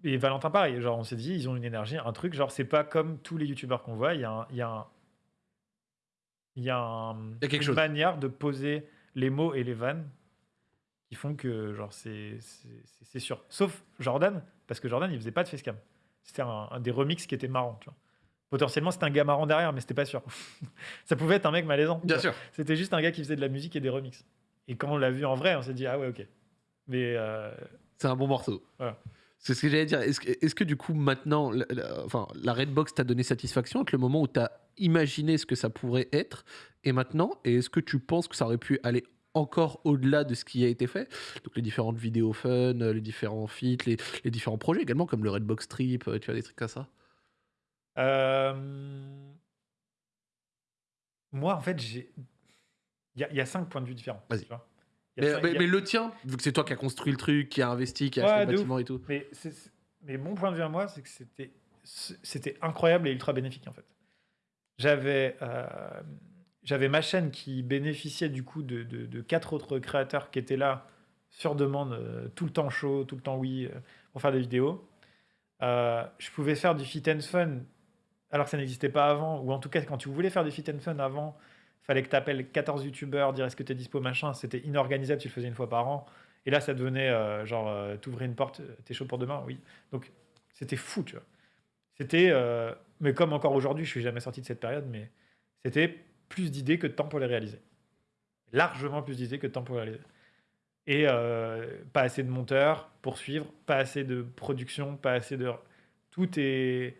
Et Valentin, pareil. Genre, on s'est dit, ils ont une énergie, un truc. Genre, c'est pas comme tous les youtubeurs qu'on voit. Il y a un. Il y a un... Il y a, un- Il y a quelque une chose. manière de poser les mots et les vannes qui font que genre c'est sûr. Sauf Jordan, parce que Jordan il faisait pas de facecam. C'était un, un des remixes qui était marrant. Tu vois. Potentiellement c'était un gars marrant derrière, mais c'était pas sûr. *laughs* Ça pouvait être un mec malaisant. Bien sûr. C'était juste un gars qui faisait de la musique et des remixes. Et quand on l'a vu en vrai, on s'est dit ah ouais ok. Mais euh, C'est un bon morceau. Voilà. C'est ce que j'allais dire. Est-ce que, du coup, maintenant, la, la- enfin, la Redbox t'a donné satisfaction avec le moment où t'as imaginé ce que ça pourrait être et maintenant Et est-ce que tu penses que ça aurait pu aller encore au-delà de ce qui a été fait? Donc les différentes vidéos fun, les différents feats, les, les différents projets également, comme le Redbox Trip, euh, tu vois, des trucs comme ça euh, moi en fait j'ai il y, a- il y a cinq points de vue différents. Vas-y. tu vois. Mais, a- le tien, vu que c'est toi qui as construit le truc, qui a investi, qui a Ouais, acheté le ouf. bâtiment et tout. Mais, mon point de vue à moi, c'est que c'était, c'était incroyable et ultra bénéfique en fait. J'avais, euh, j'avais ma chaîne qui bénéficiait du coup de, de- de quatre autres créateurs qui étaient là sur demande, euh, tout le temps chaud, tout le temps oui, euh, pour faire des vidéos. Je pouvais faire du fit and fun alors que ça n'existait pas avant, ou en tout cas quand tu voulais faire du fit and fun avant, fallait que tu appelles 14 youtubeurs, dire est-ce que tu es dispo, machin, c'était inorganisable, tu le faisais une fois par an. Et là, ça devenait euh, genre, euh, t'ouvrais une porte, euh, t'es chaud pour demain, oui. Donc, c'était fou, tu vois. C'était, euh, mais comme encore aujourd'hui, je suis jamais sorti de cette période, mais c'était plus d'idées que de temps pour les réaliser. Largement plus d'idées que de temps pour les réaliser. Et pas assez de monteurs pour suivre, pas assez de production, pas assez de. Tout est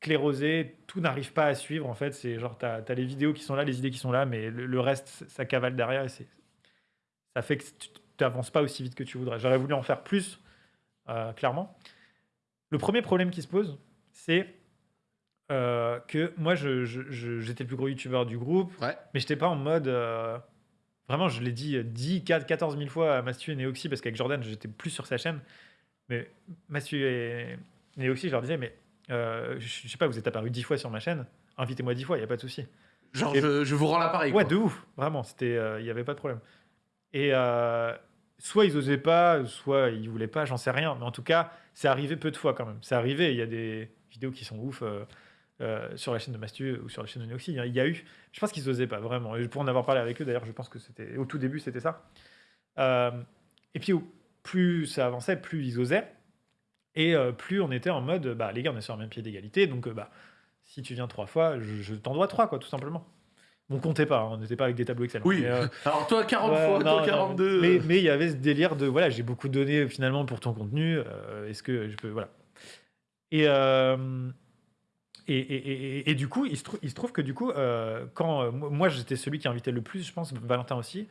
sclérosé, tout n'arrive pas à suivre. En fait, c'est genre, t'as as les vidéos qui sont là, les idées qui sont là, mais le, le reste, ça cavale derrière et c'est ça fait que tu n'avances pas aussi vite que tu voudrais. J'aurais voulu en faire plus, euh, clairement. Le premier problème qui se pose, c'est euh, que moi, je- je- je- j'étais le plus gros youtubeur du groupe, Ouais. mais j'étais pas en mode. euh, vraiment, je l'ai dit euh, 10, 4, 14 000 fois à Mastu et Neoxy, parce qu'avec Jordan, j'étais plus sur sa chaîne. Mais Mastu et Neoxy, je leur disais, mais euh, je, sais pas, vous êtes apparu 10 fois sur ma chaîne, invitez-moi 10 fois, il n'y a pas de souci. Genre, Et- je, je vous rends l'appareil. Ouais, quoi. de ouf, vraiment, il n'y avait pas de problème. Et euh, soit ils osaient pas, soit ils voulaient pas, j'en sais rien. Mais en tout cas, c'est arrivé peu de fois quand même. C'est arrivé, il y a des vidéos qui sont ouf euh, euh, sur la chaîne de Mastu ou sur la chaîne de Neoxy. Il y a eu, je pense qu'ils osaient pas vraiment. Et pour en avoir parlé avec eux, d'ailleurs, je pense que c'était au tout début, c'était ça. Euh, et puis, plus ça avançait, plus ils osaient. Et euh, plus on était en mode, bah les gars, on est sur un même pied d'égalité, donc euh, bah si tu viens trois fois, je, je t'en dois trois, quoi, tout simplement. On comptait pas, hein, on n'était pas avec des tableaux Excel. Oui. Mais, euh, *laughs* Alors, toi, 40 Ouais, fois, non, toi, non, 42. Mais mais il y avait ce délire de voilà, j'ai beaucoup donné finalement pour ton contenu. Est-ce que je peux voilà. Et, et, et, et- et du coup, il se, trou- il se trouve que du coup, euh, quand euh, moi, j'étais celui qui invitait le plus, je pense, Valentin aussi.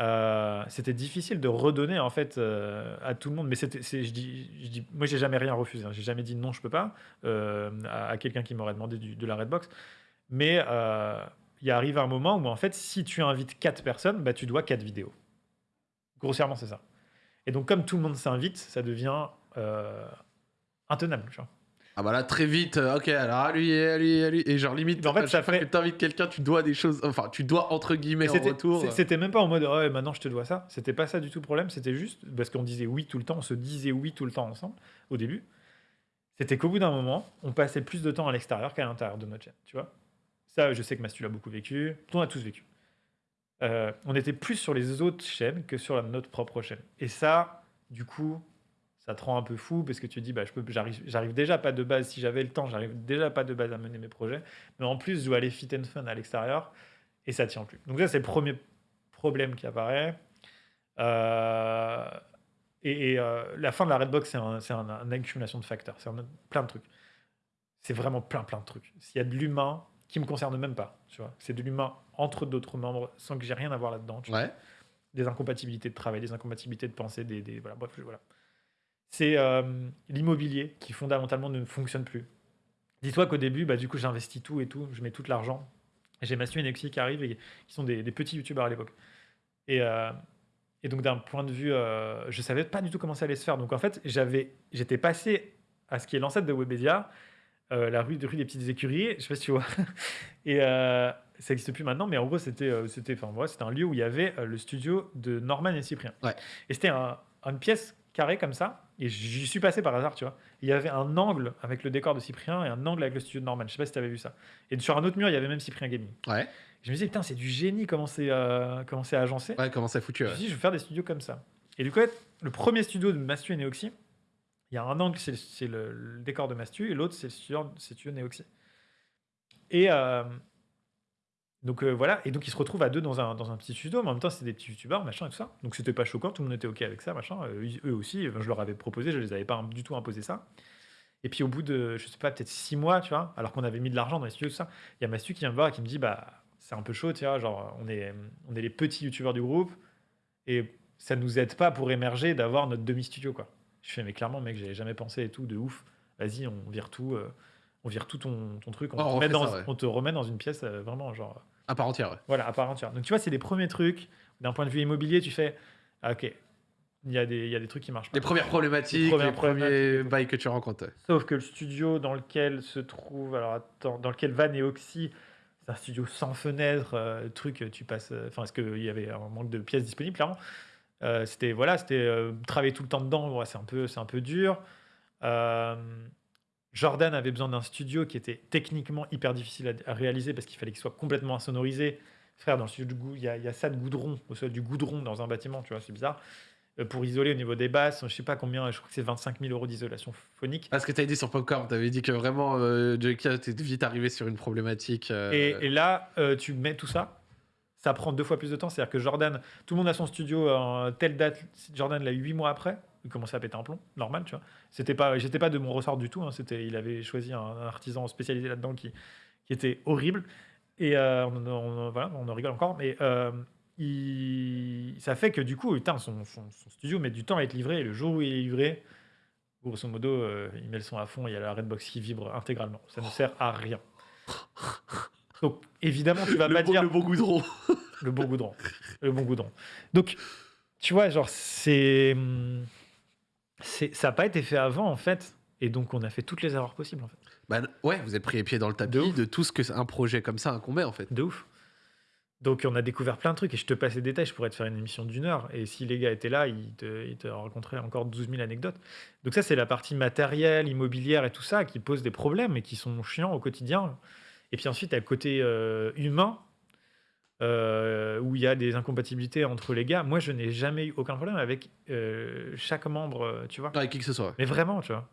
Euh, c'était difficile de redonner en fait euh, à tout le monde mais c'était je dis, moi j'ai jamais rien refusé hein. j'ai jamais dit non je peux pas euh, à, quelqu'un qui m'aurait demandé de la redbox mais il arrive un moment où en fait si tu invites quatre personnes bah tu dois quatre vidéos grossièrement c'est ça et donc comme tout le monde s'invite ça devient intenable. Ah bah là, très vite, euh, ok, alors à lui, à lui, à lui. Et genre, limite, Mais en fait, ça fait- que tu invites quelqu'un, tu dois des choses. Enfin, tu dois, entre guillemets, en c'était- retour. C'était même pas en mode oh, ouais, maintenant je te dois ça. C'était pas ça du tout le problème. C'était juste parce qu'on disait oui tout le temps, on se disait oui tout le temps ensemble au début. C'était qu'au bout d'un moment, on passait plus de temps à l'extérieur qu'à l'intérieur de notre chaîne. Tu vois Ça, je sais que Mastu l'a beaucoup vécu. On a tous vécu. Euh, on était plus sur les autres chaînes que sur notre propre chaîne. Et ça, du coup, ça te rend un peu fou parce que tu te dis, bah, je peux, j'arrive, j'arrive déjà pas de base. Si j'avais le temps, j'arrive déjà pas de base à mener mes projets. Mais en plus, je dois aller fit and fun à l'extérieur et ça tient plus. Donc ça, c'est le premier problème qui apparaît. Euh, et et, euh, la fin de la Redbox, c'est un, c'est un- une accumulation de facteurs. C'est un- plein de trucs. C'est vraiment plein, plein de trucs. S'il y a de l'humain qui me concerne même pas, tu vois, c'est de l'humain entre d'autres membres sans que j'ai rien à voir tu vois. Ouais. Des incompatibilités de travail, des incompatibilités de pensée, des, des- voilà, bref, voilà. C'est euh, l'immobilier qui fondamentalement ne fonctionne plus. Dis-toi qu'au début, bah, du coup, j'investis tout et tout, je mets tout l'argent. J'ai Mathieu et Nexi qui arrivent et qui sont des, des petits youtubeurs à l'époque. Et, euh, et donc, d'un point de vue, euh, je savais pas du tout comment ça allait se faire. Donc, en fait, j'avais, j'étais passé à ce qui est l'ancêtre de Webedia, euh, la rue, rue des Petites Écuries, je sais pas si tu vois. *laughs* Et ça n'existe plus maintenant, mais en gros, c'était, c'était, enfin, voilà, c'était un lieu où il y avait le studio de Norman et Cyprien. Ouais. Et c'était un- une pièce carrée comme ça, et j'y suis passé par hasard, tu vois. Il y avait un angle avec le décor de Cyprien et un angle avec le studio de Norman. Je sais pas si tu avais vu ça. Et sur un autre mur, il y avait même Cyprien Gaming. Ouais. Je me disais, putain, c'est du génie comment c'est, euh, comment c'est agencé. Ouais, comment ça foutu. Je me suis dit, je vais faire des studios comme ça. Et du coup, le premier studio de Mastu et Neoxy, il y a un angle, c'est le, c'est décor de Mastu, et l'autre, c'est le studio, c'est studio Neoxy. Et euh, donc euh, voilà, et donc ils se retrouvent à deux dans un, dans un petit studio, mais en même temps, c'est des petits youtubeurs, machin et tout ça. Donc c'était pas choquant, tout le monde était OK avec ça, machin. Euh, eux aussi, je leur avais proposé, je les avais pas du tout imposé ça. Et puis au bout de, je sais pas, peut-être six mois, tu vois, alors qu'on avait mis de l'argent dans les studios, tout ça, il y a Mastu qui vient me voir et qui me dit, bah, c'est un peu chaud, tu vois, genre, on est, on est les petits youtubeurs du groupe, et ça nous aide pas pour émerger d'avoir notre demi-studio, quoi. Je fais, mais clairement, mec, j'avais jamais pensé et tout, de ouf. Vas-y, on vire tout, euh, on vire tout ton, ton truc, on, Oh, te remet dans, ça, ouais. on te remet dans une pièce euh, vraiment, genre, À part entière, ouais. voilà, à part entière. Donc tu vois, c'est les premiers trucs. D'un point de vue immobilier, tu fais, ah, ok, il y, a des- il y a des trucs qui marchent pas. Les premières problématiques, Les premiers bails que tu rencontres. Sauf que le studio dans lequel se trouve, alors attends, dans lequel va Neoxy, c'est un studio sans fenêtre, euh, truc, tu passes, euh, enfin, est-ce qu'il y avait un manque de pièces disponibles, clairement. Euh, c'était, voilà, c'était travailler tout le temps dedans, ouais, c'est un peu, c'est un peu dur. Jordan avait besoin d'un studio qui était techniquement hyper difficile à, à réaliser parce qu'il fallait qu'il soit complètement insonorisé. Frère, dans le studio goût, il y, a- il y a ça de goudron, au sol du goudron dans un bâtiment, tu vois, c'est bizarre. Euh, pour isoler au niveau des basses, je sais pas combien, je crois que c'est 25 000 euros d'isolation phonique. Ah, ce que tu as dit sur Popcorn, tu avais dit que vraiment, euh, Joker, t'es vite arrivé sur une problématique. euh, Et, et là, euh, tu mets tout ça, ça prend deux fois plus de temps. C'est-à-dire que Jordan, tout le monde a son studio en telle date. Jordan l'a eu huit mois après. Il commençait à péter un plomb, normal, tu vois. C'était pas, j'étais pas de mon ressort du tout. hein. C'était, il avait choisi un, un artisan spécialisé là-dedans qui, qui était horrible. Et euh, on, on- voilà, on en rigole encore, mais euh, il- ça fait que du coup, putain, son, son- son studio met du temps à être livré. Et le jour où il est livré, Grosso modo, euh, il met le son à fond, il y a la Redbox qui vibre intégralement. Ça ne sert à rien. Donc, évidemment, tu vas le, pas bon, dire le bon goudron. le bon goudron. Le bon goudron. Donc, tu vois, genre, c'est. C'est- Ça n'a pas été fait avant, en fait. Et donc, on a fait toutes les erreurs possibles, en fait. Bah, ouais, vous êtes pris les pieds dans le tapis De tout ce que un projet comme ça incombait en fait. De ouf. Donc, on a découvert plein de trucs. Et je te passe les détails, je pourrais te faire une émission d'une heure. Et si les gars étaient là, ils te, ils te raconteraient encore 12 000 anecdotes. Donc, ça, c'est la partie matérielle, immobilière et tout ça qui pose des problèmes et qui sont chiants au quotidien. Et puis ensuite, le côté euh, humain. Euh, où il y a des incompatibilités entre les gars. Moi, je n'ai jamais eu aucun problème avec euh, chaque membre, euh, tu vois. Avec qui que ce soit. ouais. Mais vraiment, tu vois.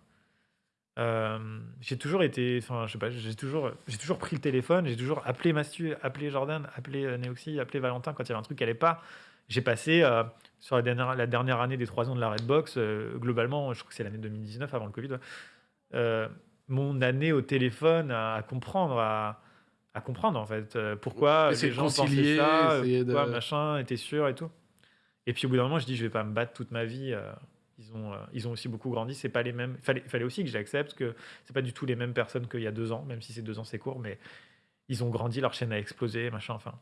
Euh, j'ai toujours été, enfin, je sais pas, j'ai toujours, j'ai toujours pris le téléphone, j'ai toujours appelé Mastu, appelé Jordan, appelé euh, Neoxy, appelé Valentin quand il y avait un truc qui allait pas. J'ai passé euh, sur la dernière, la dernière année des trois ans de la Redbox, euh, globalement, je crois que c'est l'année 2019 avant le Covid, ouais, euh, mon année au téléphone à, à comprendre, à, à comprendre en fait, euh, pourquoi les de gens pensaient ça, de- pourquoi machin était sûr et tout. Et puis au bout d'un moment, je dis, je vais pas me battre toute ma vie. euh, ils ont, euh, ils ont aussi beaucoup grandi. C'est pas les mêmes. Fallait, fallait aussi que j'accepte que c'est pas du tout les mêmes personnes qu'il y a deux ans, même si ces deux ans c'est court, mais ils ont grandi, leur chaîne a explosé, machin. Enfin,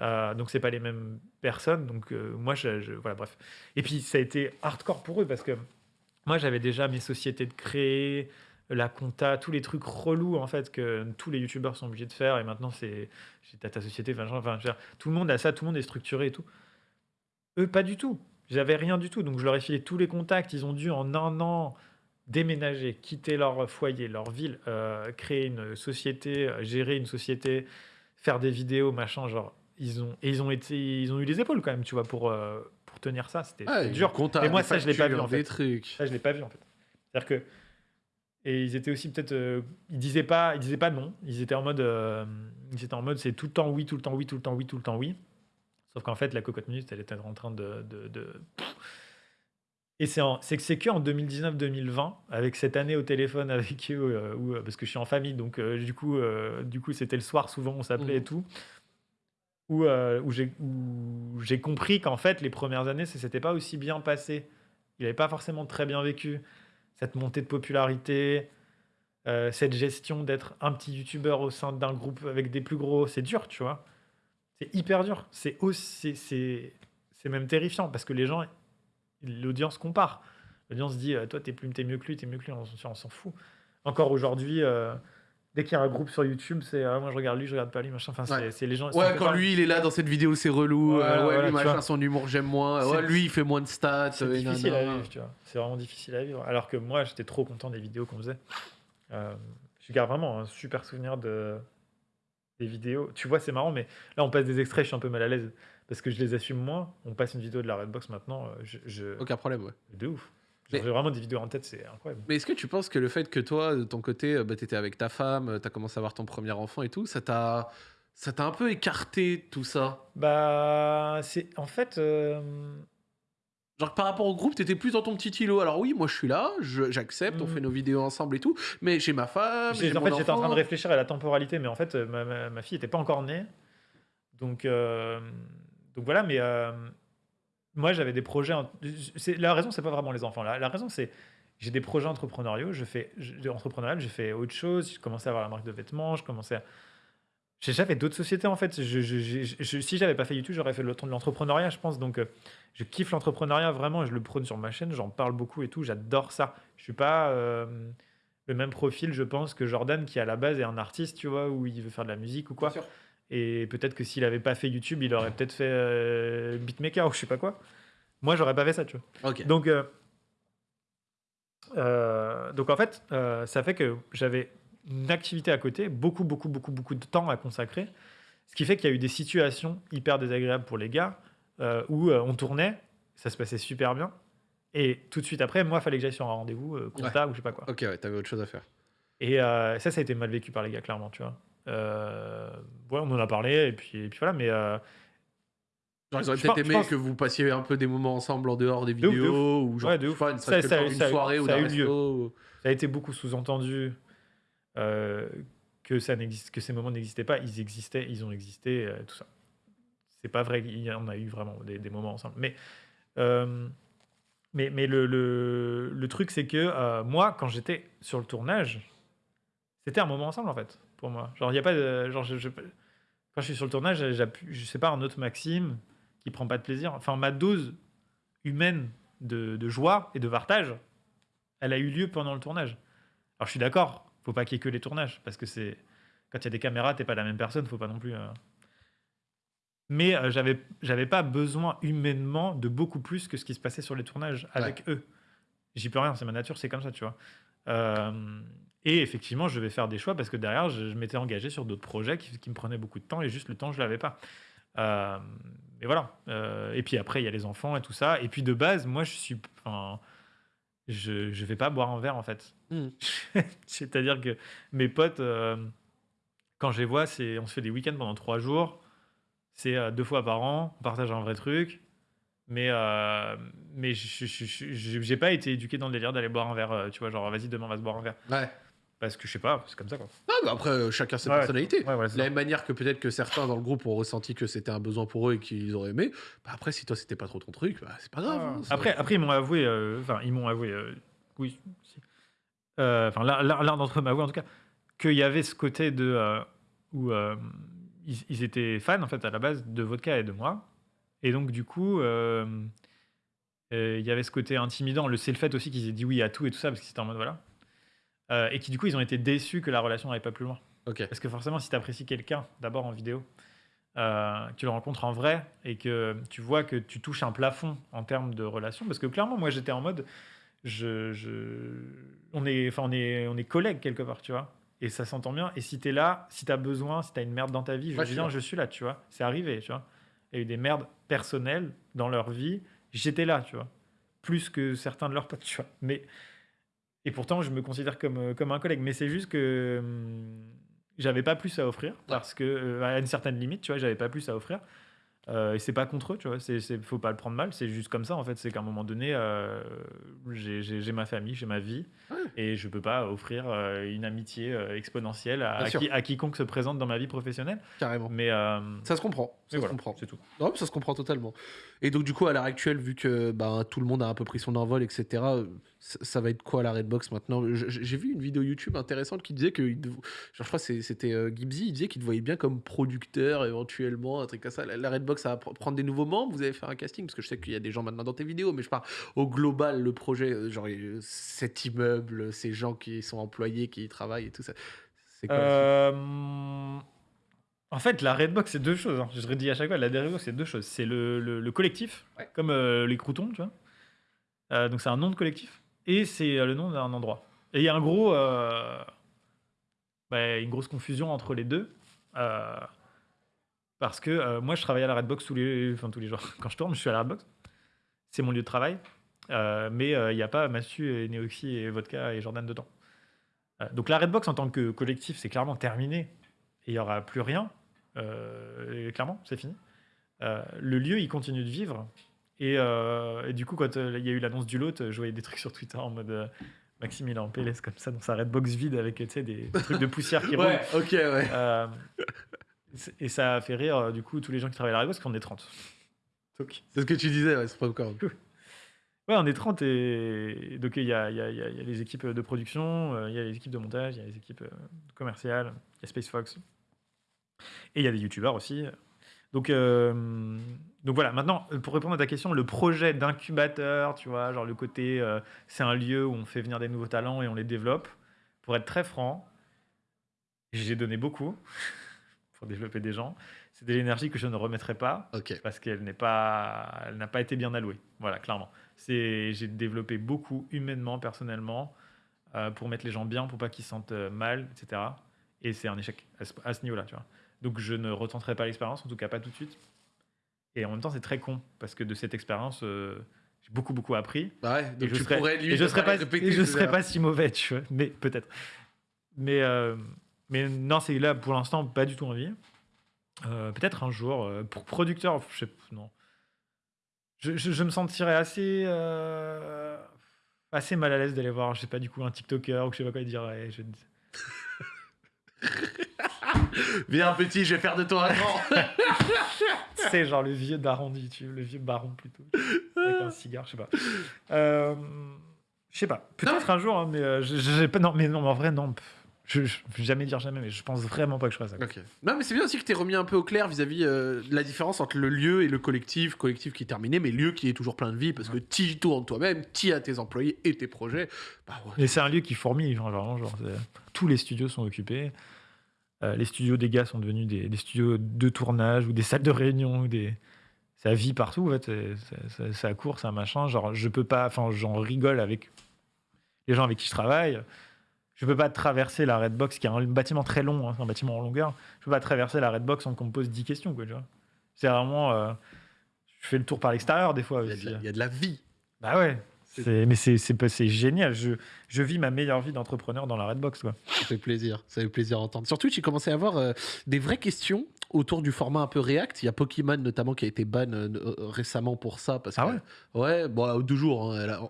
Euh, donc c'est pas les mêmes personnes. Donc euh, moi, je, je- voilà, bref. Et puis ça a été hardcore pour eux parce que moi j'avais déjà mes sociétés de créer, la compta, tous les trucs relous en fait que tous les youtubeurs sont obligés de faire. Et maintenant c'est j'ai ta ta société, enfin, genre, tout le monde a ça, tout le monde est structuré et tout. Eux, pas du tout. J'avais rien du tout. Donc, je leur ai filé tous les contacts. Ils ont dû, en un an, déménager, quitter leur foyer, leur ville, euh, créer une société, euh, gérer une société, faire des vidéos, machin. Genre, ils ont, et ils ont, été, ils ont eu les épaules quand même, tu vois, pour, euh, pour tenir ça. C'était dur. Et moi, ça, je l'ai pas vu, en fait. Trucs. Ça, je l'ai pas vu, en fait. C'est-à-dire que. Et ils étaient aussi peut-être. euh, ils disaient pas, ils disaient pas non. Ils étaient en mode. euh, ils étaient en mode c'est tout le temps oui, tout le temps oui, tout le temps oui, tout le temps oui. Sauf qu'en fait, la cocotte minute, elle était en train de. de, de- Et c'est que c'est que en 2019-2020, avec cette année au téléphone avec eux, euh, où, parce que je suis en famille, donc euh, du coup, euh, du coup, c'était le soir souvent, on s'appelait et Mhm. tout. Où, où j'ai où j'ai compris qu'en fait, les premières années, ça s'était pas aussi bien passé. Il n'avait pas forcément très bien vécu cette montée de popularité, euh, cette gestion d'être un petit youtubeur au sein d'un groupe avec des plus gros, c'est dur, tu vois. C'est hyper dur. C'est c'est, même terrifiant parce que les gens, l'audience compare. L'audience dit, euh, toi, t'es plus, t'es mieux que lui, t'es mieux que lui, on, s'en- on s'en fout. Encore aujourd'hui, euh, dès qu'il y a un groupe sur YouTube, c'est, ah, moi je regarde lui, je regarde pas lui, machin. Enfin, c'est, Ouais. les gens. Ouais, quand lui il est là dans cette vidéo, c'est relou. Ouais, euh, ouais, lui machin, son humour j'aime moins. Ouais, lui il fait moins de stats. C'est euh, difficile à vivre, tu vois. C'est vraiment difficile à vivre. Alors que moi, j'étais trop content des vidéos qu'on faisait. Euh, je garde vraiment un super souvenir de des vidéos. Tu vois, c'est marrant, mais là, on passe des extraits, je suis un peu mal à l'aise parce que je les assume moins. On passe une vidéo de la Redbox maintenant, euh, je, je- Aucun problème, ouais. de ouf. J'ai vraiment des vidéos en tête, c'est incroyable. Mais est-ce que tu penses que le fait que toi, de ton côté, euh, bah, t'étais avec ta femme, euh, t'as commencé à avoir ton premier enfant et tout, ça t'a, ça t'a un peu écarté tout ça? Bah, c'est en fait. euh, Genre par rapport au groupe, t'étais plus dans ton petit îlot. Alors oui, moi je suis là, j'accepte, on Mhm. fait nos vidéos ensemble et tout, mais j'ai ma femme, J'ai- en mon fait, j'étais en train de réfléchir à la temporalité, mais en fait, euh, ma, ma- ma fille n'était pas encore née. Donc, euh, donc voilà, mais euh, moi, j'avais des projets. La raison, c'est pas vraiment les enfants. La, raison, c'est j'ai des projets entrepreneuriaux. Je fais je- entrepreneurial, j'ai fait autre chose. J'ai commencé à avoir la marque de vêtements. Je commençais à. Fait d'autres sociétés en fait. Je, je- je- je- si j'avais pas fait YouTube, j'aurais fait le- de l'entrepreneuriat, je pense. Donc, euh, je kiffe l'entrepreneuriat vraiment. Je le prône sur ma chaîne. J'en parle beaucoup et tout. J'adore ça. Je suis pas. euh, le même profil, je pense, que Jordan, qui à la base est un artiste, tu vois, où il veut faire de la musique ou quoi. Et peut-être que s'il avait pas fait YouTube, il aurait peut-être fait euh, beatmaker ou je sais pas quoi. Moi, j'aurais pas fait ça, tu vois. Donc, euh, euh, donc en fait, euh, ça fait que j'avais une activité à côté, beaucoup, beaucoup, beaucoup, beaucoup de temps à consacrer. Ce qui fait qu'il y a eu des situations hyper désagréables pour les gars où on tournait, ça se passait super bien. Et tout de suite après, moi, il fallait que j'aille sur un rendez-vous, compta ou je sais pas quoi. Ok, ouais, t'avais autre chose à faire. Et ça, ça a été mal vécu par les gars, clairement, tu vois. Euh, ouais, on en a parlé, et puis, et puis voilà, mais euh, Genre, ils auraient peut-être aimé pense- que vous passiez un peu des moments ensemble en dehors des De ouf, de vidéos, ou genre, Ouais, de je ouf. sais pas, ne Ça- ça- d'une ça soirée ou ça a d'un eu lieu. resto. ça a été beaucoup sous-entendu euh, que, ça n'existe, que ces moments n'existaient pas. Ils existaient, ils ont existé, euh, tout ça. C'est pas vrai, il y en a eu vraiment des, des moments ensemble. Mais euh, Mais, mais le, le, le truc, c'est que moi, quand j'étais sur le tournage, c'était un moment ensemble, en fait, pour moi. Genre, il n'y a pas de. Genre, je- je- quand je suis sur le tournage, j'appuie- je sais pas, un autre Maxime qui prend pas de plaisir. Enfin, ma dose humaine de, de joie et de partage, elle a eu lieu pendant le tournage. Alors, je suis d'accord, faut pas qu'il y ait que les tournages, parce que c'est. Quand il y a des caméras, t'es pas la même personne, faut pas non plus. euh, Mais euh, j'avais j'avais pas besoin humainement de beaucoup plus que ce qui se passait sur les tournages avec eux. J'y peux rien, c'est ma nature, c'est comme ça, tu vois. Euh, et effectivement, je vais faire des choix parce que derrière, je, je m'étais engagé sur d'autres projets qui, qui me prenaient beaucoup de temps et juste le temps, je l'avais pas. Euh, et voilà. Euh, et puis après, il y a les enfants et tout ça. Et puis de base, moi, je suis. enfin, je, je vais pas boire un verre en fait. Mm. *laughs* C'est-à-dire que mes potes, euh, quand je les vois, c'est on se fait des week-ends pendant trois jours. C'est euh, deux fois par an, on partage un vrai truc. Mais, euh, mais je- j'ai pas été éduqué dans le délire d'aller boire un verre, tu vois, genre vas-y, demain on va se boire un verre. Ouais. Parce que je sais pas, c'est comme ça quoi. Ah, bah après, euh, chacun ses Ouais, personnalités. Ouais, voilà, De la ça. même manière que peut-être que certains dans le groupe ont ressenti que c'était un besoin pour eux et qu'ils auraient aimé. Bah après, si toi c'était pas trop ton truc, bah, c'est pas grave. hein, c'est- Après, après, ils m'ont avoué, euh, enfin, ils m'ont avoué, euh, oui, si. Euh, enfin, l'un- l'un l'un d'entre eux m'a avoué en tout cas, qu'il y avait ce côté de. euh, où euh, ils, ils étaient fans, en fait, à la base, de vodka et de moi. Et donc, du coup, euh, euh, il y avait ce côté intimidant. Le, c'est le fait aussi qu'ils aient dit oui à tout et tout ça, parce qu'ils étaient en mode voilà. Euh, et qui, du coup, ils ont été déçus que la relation n'allait pas plus loin. Parce que forcément, si tu apprécies quelqu'un, d'abord en vidéo, euh, que tu le rencontres en vrai et que tu vois que tu touches un plafond en termes de relation, parce que clairement, moi, j'étais en mode, je, je- on, est, enfin, on, est, on est collègues quelque part, tu vois. Et ça s'entend bien. Et si tu es là, si tu as besoin, si tu as une merde dans ta vie, je Ouais, viens, je suis là, tu vois. C'est arrivé, tu vois. Il y a eu des merdes personnelles dans leur vie. J'étais là, tu vois. Plus que certains de leurs potes, tu vois. Mais, et pourtant, je me considère comme, euh, comme un collègue. Mais c'est juste que hum, j'avais pas plus à offrir. Parce que, euh, à une certaine limite, tu vois, j'avais pas plus à offrir. Euh, et c'est pas contre eux, tu vois. C'est, c'est- faut pas le prendre mal. C'est juste comme ça, en fait. C'est qu'à un moment donné, euh, j'ai, j'ai- j'ai ma famille, j'ai ma vie. Et je peux pas offrir euh, une amitié exponentielle à, Bien à sûr. qui- à quiconque se présente dans ma vie professionnelle. Carrément. Mais, euh, Ça se comprend. Ça se comprend. c'est tout. Non, mais ça se comprend totalement. Et donc, du coup, à l'heure actuelle, vu que bah, tout le monde a un peu pris son envol, etc., euh, ça, ça va être quoi la Redbox maintenant? J'ai vu une vidéo YouTube intéressante qui disait que, genre, je crois que c'était euh, Gibbsy, il disait qu'il te voyait bien comme producteur éventuellement, un truc comme ça. La, la Redbox, ça va pr- prendre des nouveaux membres? Vous allez faire un casting? Parce que je sais qu'il y a des gens maintenant dans tes vidéos, mais je parle au global, le projet, euh, genre cet immeuble, ces gens qui sont employés, qui y travaillent et tout ça. C'est quoi Euh, En fait, la Redbox, c'est deux choses. hein. Je redis à chaque fois, la Redbox, c'est deux choses. C'est le, le- le collectif, Ouais. comme euh, les croutons, tu vois. Euh, donc, c'est un nom de collectif. Et c'est euh, le nom d'un endroit. Et il y a un gros, euh, bah, une grosse confusion entre les deux. euh, parce que euh, moi, je travaille à la Redbox tous les, enfin, tous les jours. *laughs* Quand je tourne, je suis à la Redbox. C'est mon lieu de travail. Euh, mais euh, il n'y a pas Massu et Neoxy et Vodka et Jordan dedans. Euh, donc la Redbox en tant que collectif, c'est clairement terminé. Et il n'y aura plus rien. Euh, et clairement, c'est fini. Euh, le lieu, il continue de vivre. Et, euh, et du coup, quand il y a eu l'annonce du lot, je voyais des trucs sur Twitter en mode Maxime, il est en PLS comme ça dans sa Redbox vide avec des trucs de poussière qui *laughs* roulent. Ouais, ok, ouais. Euh, et ça a fait rire du coup tous les gens qui travaillent à la Redbox parce qu'on est 30. Donc, C'est ce que tu disais, ouais, c'est pas encore. Ouais, on est 30 et donc il y a, y y y les équipes de production, il y a les équipes de montage, il y a les équipes commerciales, il y a Space Fox et il y a des youtubeurs aussi. Donc, euh, donc voilà, maintenant pour répondre à ta question, le projet d'incubateur, tu vois, genre le côté euh, c'est un lieu où on fait venir des nouveaux talents et on les développe. Pour être très franc, j'ai donné beaucoup *laughs* pour développer des gens. C'est de l'énergie que je ne remettrai pas parce qu'elle n'est pas, elle n'a pas été bien allouée. Voilà, clairement. C'est, j'ai développé beaucoup humainement, personnellement, euh, pour mettre les gens bien, pour pas qu'ils se sentent mal, etc. Et c'est un échec à ce, à ce niveau-là, tu vois. Donc je ne retenterai pas l'expérience, en tout cas pas tout de suite. Et en même temps, c'est très con parce que de cette expérience, euh, j'ai beaucoup beaucoup appris. Bah ouais, Et donc je tu serais, pourrais et limite je serais pas, et je serais pas si mauvais, tu vois. Mais peut-être. Mais euh, mais non, c'est là pour l'instant pas du tout envie. Euh, peut-être un jour pour producteur, je sais non. Je, je- je me sentirais assez assez mal à l'aise d'aller voir, je sais pas du coup un TikToker ou je sais pas quoi dire. ouais, je- *laughs* *laughs* Viens, petit, je vais faire de toi un grand. *laughs* C'est genre le vieux daron du YouTube, le vieux baron plutôt. Avec un cigare, je sais pas. Euh, je sais pas. Peut-être un jour, hein, mais euh, je- j'ai pas. Non, mais non, mais en vrai, non. Je, je vais jamais dire jamais, mais je pense vraiment pas que je ferai ça. quoi. Non, mais c'est bien aussi que tu remis un peu au clair vis-à-vis euh, de la différence entre le lieu et le collectif. Collectif qui est terminé, mais lieu qui est toujours plein de vie parce que tu y tournes toi-même, tu as tes employés et tes projets. Bah ouais. Et c'est un lieu qui fourmille, genre, genre, tous les studios sont occupés. Euh, les studios des gars sont devenus des, des studios de tournage ou des salles de réunion. Ou des... Ça vit partout, en fait. Ça court, un machin. Genre, je peux pas. Enfin, j'en rigole avec les gens avec qui je travaille. Je peux pas traverser la Redbox, qui est un bâtiment très long, hein, un bâtiment en longueur. Je peux pas traverser la Redbox sans qu'on me pose 10 questions, quoi, tu vois. C'est vraiment. euh, je fais le tour par l'extérieur, des fois. Il y, a de la, il y a de la vie. Bah ouais. Mais c'est génial. Je, je vis ma meilleure vie d'entrepreneur dans la Redbox. Quoi. Ça fait plaisir. Ça fait plaisir à entendre. Sur Twitch, j'ai commencé à avoir euh, des vraies questions autour du format un peu React. Il y a Pokémon notamment qui a été ban euh, euh, récemment pour ça. Parce Ah que- ouais? Ouais, bon, deux jours. hein,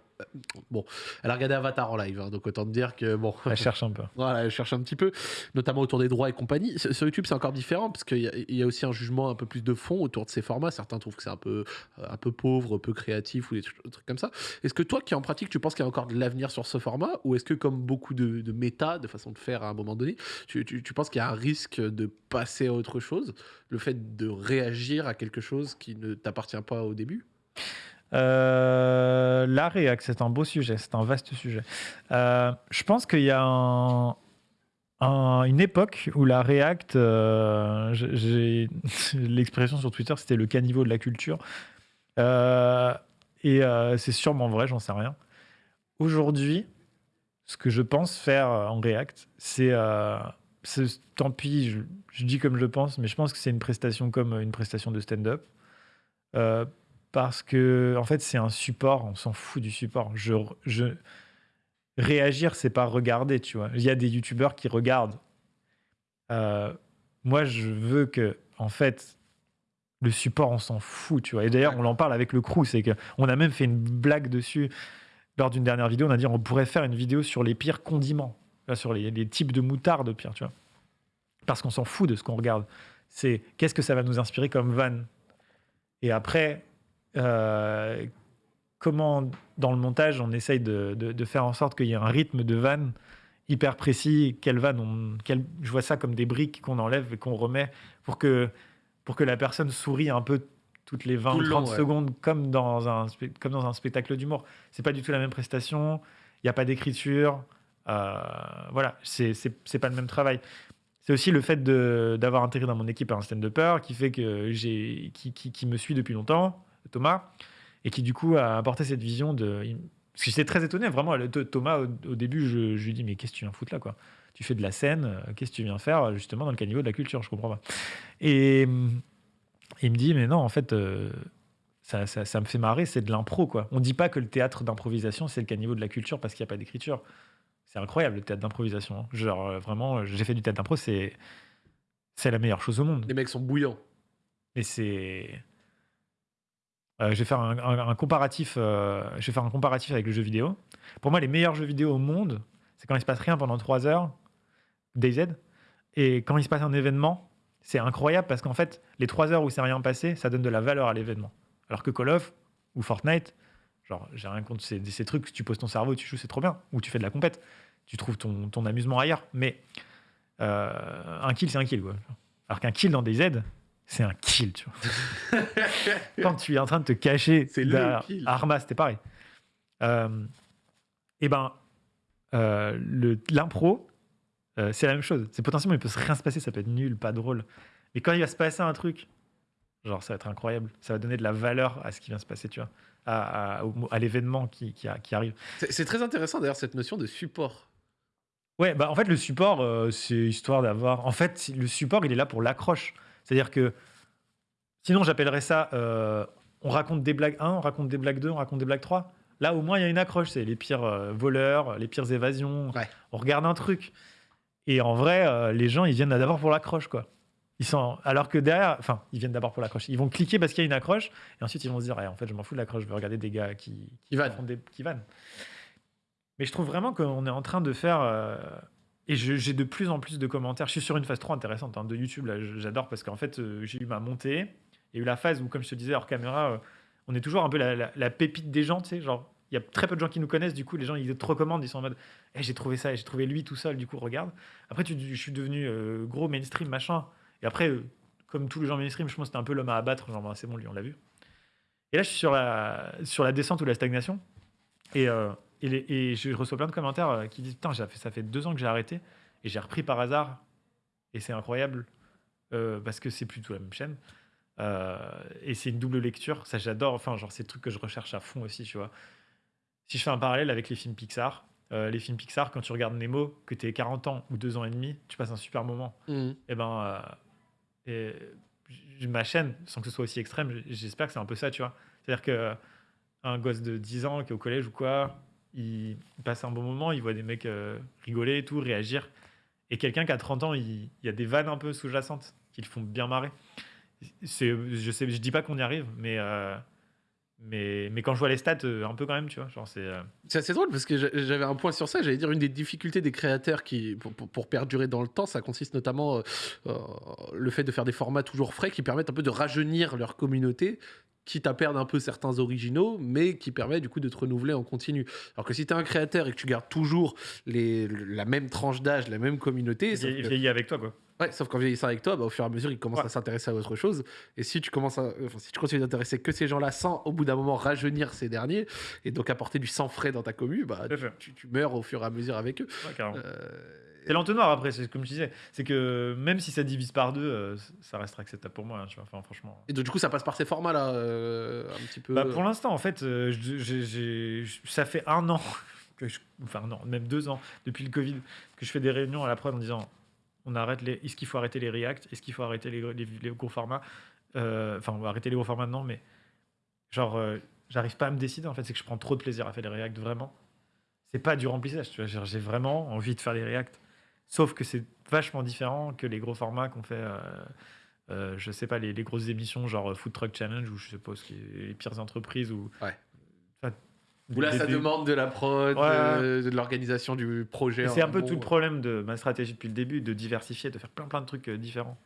bon, elle a regardé Avatar en live, hein, donc autant te dire que bon. Elle cherche un peu. *laughs* Voilà, elle cherche un petit peu, notamment autour des droits et compagnie. Sur YouTube, c'est encore différent parce qu'il y, a- il y a aussi un jugement un peu plus de fond autour de ces formats. Certains trouvent que c'est un peu, euh, un peu pauvre, peu créatif ou des trucs, des trucs comme ça. Est-ce que toi, qui en pratique, tu penses qu'il y a encore de l'avenir sur ce format ou est-ce que, comme beaucoup de, de méta, de façon de faire à un moment donné, tu, tu- tu penses qu'il y a un risque de passer à autre chose? Le fait de réagir à quelque chose qui ne t'appartient pas au début? Euh, la React, c'est un beau sujet, c'est un vaste sujet. Euh, je pense qu'il y a un- un- une époque où la React, euh, j'ai- *laughs* l'expression sur Twitter, c'était le caniveau de la culture. Et c'est sûrement vrai, j'en sais rien. Aujourd'hui, ce que je pense faire en React, c'est, tant pis, je, je dis comme je pense, mais je pense que c'est une prestation comme une prestation de stand-up. Parce que en fait c'est un support, on s'en fout du support. Je, je réagir, c'est pas regarder, tu vois. Il y a des youtubeurs qui regardent. Euh, moi, je veux que en fait le support, on s'en fout, tu vois. Et d'ailleurs, on en parle avec le crew, c'est que on a même fait une blague dessus lors d'une dernière vidéo. On a dit on pourrait faire une vidéo sur les pires condiments, Là, sur les, les types de moutarde pire, tu vois. Parce qu'on s'en fout de ce qu'on regarde. C'est qu'est-ce que ça va nous inspirer comme van et après, euh, comment dans le montage on essaye de, de- de faire en sorte qu'il y ait un rythme de vanne hyper précis, quelle vanne on, quelle- je vois ça comme des briques qu'on enlève et qu'on remet pour que, pour que la personne sourie un peu toutes les 20 Tout ou le 30 long, ouais. secondes comme dans, un, comme dans un spectacle d'humour. C'est pas du tout la même prestation, il n'y a pas d'écriture, euh, voilà, c'est pas le même travail. C'est aussi le fait d'avoir intégré dans mon équipe un stand-upper qui fait que j'ai qui, qui- qui me suit depuis longtemps, Thomas, et qui du coup a apporté cette vision de. Parce que j'étais très étonné, vraiment. Thomas, au, début, je, je lui dis Mais qu'est-ce que tu viens foutre là quoi? Tu fais de la scène, euh, qu'est-ce que tu viens faire justement dans le caniveau de la culture Je comprends pas. Et hum, il me dit Mais non, en fait. euh, ça, ça- ça me fait marrer, c'est de l'impro, quoi. On dit pas que le théâtre d'improvisation, c'est le caniveau de la culture parce qu'il n'y a pas d'écriture. C'est incroyable, le théâtre d'improvisation. hein. Genre, euh, vraiment, euh, j'ai fait du théâtre d'impro, c'est c'est la meilleure chose au monde. Les mecs sont bouillants. Et c'est. Euh, je vais faire un, comparatif. euh, je vais faire un comparatif avec le jeu vidéo. Pour moi, les meilleurs jeux vidéo au monde, c'est quand il se passe rien pendant 3 heures, DayZ, et quand il se passe un événement, c'est incroyable parce qu'en fait, les 3 heures où c'est rien passé, ça donne de la valeur à l'événement. Alors que Call of ou Fortnite, genre, j'ai rien contre ces, ces trucs, tu poses ton cerveau, tu joues, c'est trop bien. Ou tu fais de la compète, tu trouves ton, amusement ailleurs. Mais euh, un kill, c'est un kill. Alors qu'un kill dans DayZ, c'est un kill, tu vois. *laughs* Quand tu es en train de te cacher C'est le derrière kill. Arma, c'était pareil. Euh, et ben, euh, l'impro, euh, c'est la même chose. C'est potentiellement, il peut se rien se passer, ça peut être nul, pas drôle. Mais quand il va se passer un truc, genre, ça va être incroyable. Ça va donner de la valeur à ce qui vient se passer, tu vois, à, à- l'événement qui, qui, arrive. C'est c'est très intéressant d'ailleurs cette notion de support. Ouais, bah en fait, le support, euh, c'est histoire d'avoir. En fait, le support, il est là pour l'accroche. C'est-à-dire que. Sinon, j'appellerais ça. euh, on raconte des blagues 1, on raconte des blagues 2, on raconte des blagues 3. Là, au moins, il y a une accroche. C'est les pires euh, voleurs, les pires évasions. Ouais. On regarde un truc. Et en vrai, euh, les gens, ils viennent d'abord pour l'accroche, quoi. Ils sont... Alors que derrière, enfin, ils viennent d'abord pour l'accroche. Ils vont cliquer parce qu'il y a une accroche, et ensuite ils vont se dire, Eh, en fait, je m'en fous de l'accroche, je vais regarder des gars qui, Qui vannent. des... qui vannent. Mais je trouve vraiment qu'on est en train de faire. Et j'ai de plus en plus de commentaires. Je suis sur une phase trop intéressante hein, de YouTube, là, j'adore parce qu'en fait, euh, j'ai eu ma montée. Il y a eu la phase où, comme je te disais hors caméra, euh, on est toujours un peu la, pépite des gens, tu sais, genre, il y a très peu de gens qui nous connaissent, du coup, les gens, ils te recommandent, ils sont en mode, Eh, j'ai trouvé ça, j'ai trouvé lui tout seul, du coup, regarde. Après, tu, je suis devenu euh, gros mainstream, machin. Et après, comme tous les gens mainstream, je pense que c'était un peu l'homme à abattre, genre, bah, c'est bon, lui, on l'a vu. Et là, je suis sur la, sur la descente ou la stagnation. Et, et, les- et je reçois plein de commentaires euh, qui disent Putain, ça fait deux ans que j'ai arrêté et j'ai repris par hasard. Et c'est incroyable euh, parce que c'est plutôt la même chaîne. Euh, et c'est une double lecture. Ça, j'adore. Enfin, genre, c'est le truc que je recherche à fond aussi, tu vois. Si je fais un parallèle avec les films Pixar, euh, les films Pixar, quand tu regardes Nemo, que tu 40 ans ou 2 ans et demi, tu passes un super moment. Mhm. Et ben, et j- ma chaîne, sans que ce soit aussi extrême, j'espère que c'est un peu ça, tu vois. C'est-à-dire que un gosse de 10 ans qui est au collège ou quoi, il, il passe un bon moment, il voit des mecs euh, rigoler et tout, réagir. Et quelqu'un qui a 30 ans, il, y a des vannes un peu sous-jacentes qui le font bien marrer. Je sais, je dis pas qu'on y arrive, mais, euh, mais, quand je vois les stats, euh, un peu quand même, tu vois. C'est, assez drôle parce que j'a- j'avais un point sur ça. J'allais dire une des difficultés des créateurs qui, pour, perdurer dans le temps, ça consiste notamment euh, le fait de faire des formats toujours frais qui permettent un peu de rajeunir leur communauté, quitte à perdre un peu certains originaux, mais qui permet du coup de te renouveler en continu. Alors que si tu es un créateur et que tu gardes toujours les, la même tranche d'âge, la même communauté, sauf vieilli avec toi, quoi. Ouais, sauf qu'en vieillissant avec toi, bah, au fur et à mesure, ils commencent Ouais. à s'intéresser à autre chose. Et si tu commences à, enfin, si tu continues d'intéresser que ces gens-là sans, au bout d'un moment, rajeunir ces derniers, et donc apporter du sang frais dans ta commu, bah, tu, tu meurs au fur et à mesure avec eux. Ouais. Euh, C'est l'entonnoir après, c'est comme je disais. C'est que même si ça divise par deux, euh, ça restera acceptable pour moi, hein, tu vois. Enfin, franchement. Et donc, du coup, ça passe par ces formats-là, euh, un petit peu. Bah, pour l'instant, en fait, euh, je- ça fait un an, *laughs* que enfin non, même deux ans, depuis le Covid, que je fais des réunions à la prod en disant on arrête les, est-ce qu'il faut arrêter les React Est-ce qu'il faut arrêter les, les- les gros formats Euh, Enfin, on va arrêter les gros formats maintenant, mais genre, euh, j'arrive pas à me décider en fait, c'est que je prends trop de plaisir à faire les React, vraiment. C'est pas du remplissage, tu vois, j'ai vraiment envie de faire les React. Sauf que c'est vachement différent que les gros formats qu'on fait. euh, euh, je sais pas, les, les grosses émissions genre Food Truck Challenge ou je est les pires entreprises ou. Ouais. Enfin, Où là, des- ça des- demande de la prod, Ouais. euh, de l'organisation du projet. Et C'est un peu tout le problème de ma stratégie depuis le début, de diversifier, de faire plein plein de trucs euh, différents.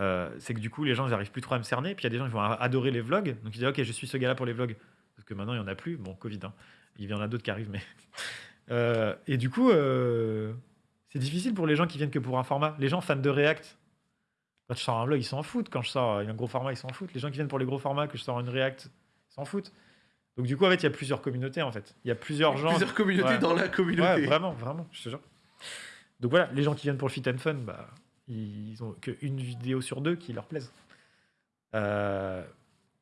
Euh, c'est que du coup, les gens, ils n'arrivent plus trop à me cerner. Puis il y a des gens qui vont adorer les vlogs. Donc ils disent, ok, je suis ce gars-là pour les vlogs. Parce que maintenant, il n'y en a plus. Bon, Covid, hein. il y en a d'autres qui arrivent. Mais... *laughs* Euh, et du coup, euh, c'est difficile pour les gens qui viennent que pour un format. Les gens fans de React, quand je sors un vlog, ils s'en foutent. Quand je sors un gros format, ils s'en foutent. Les gens qui viennent pour les gros formats, que je sors une React, ils s'en foutent. Donc du coup, en fait, il y a plusieurs communautés. En fait, il y a plusieurs gens. Plusieurs communautés Ouais. dans la communauté. Ouais, vraiment, vraiment, je te jure. Donc voilà, les gens qui viennent pour le fit and fun, bah, ils ont qu'une vidéo sur deux qui leur plaise. Euh,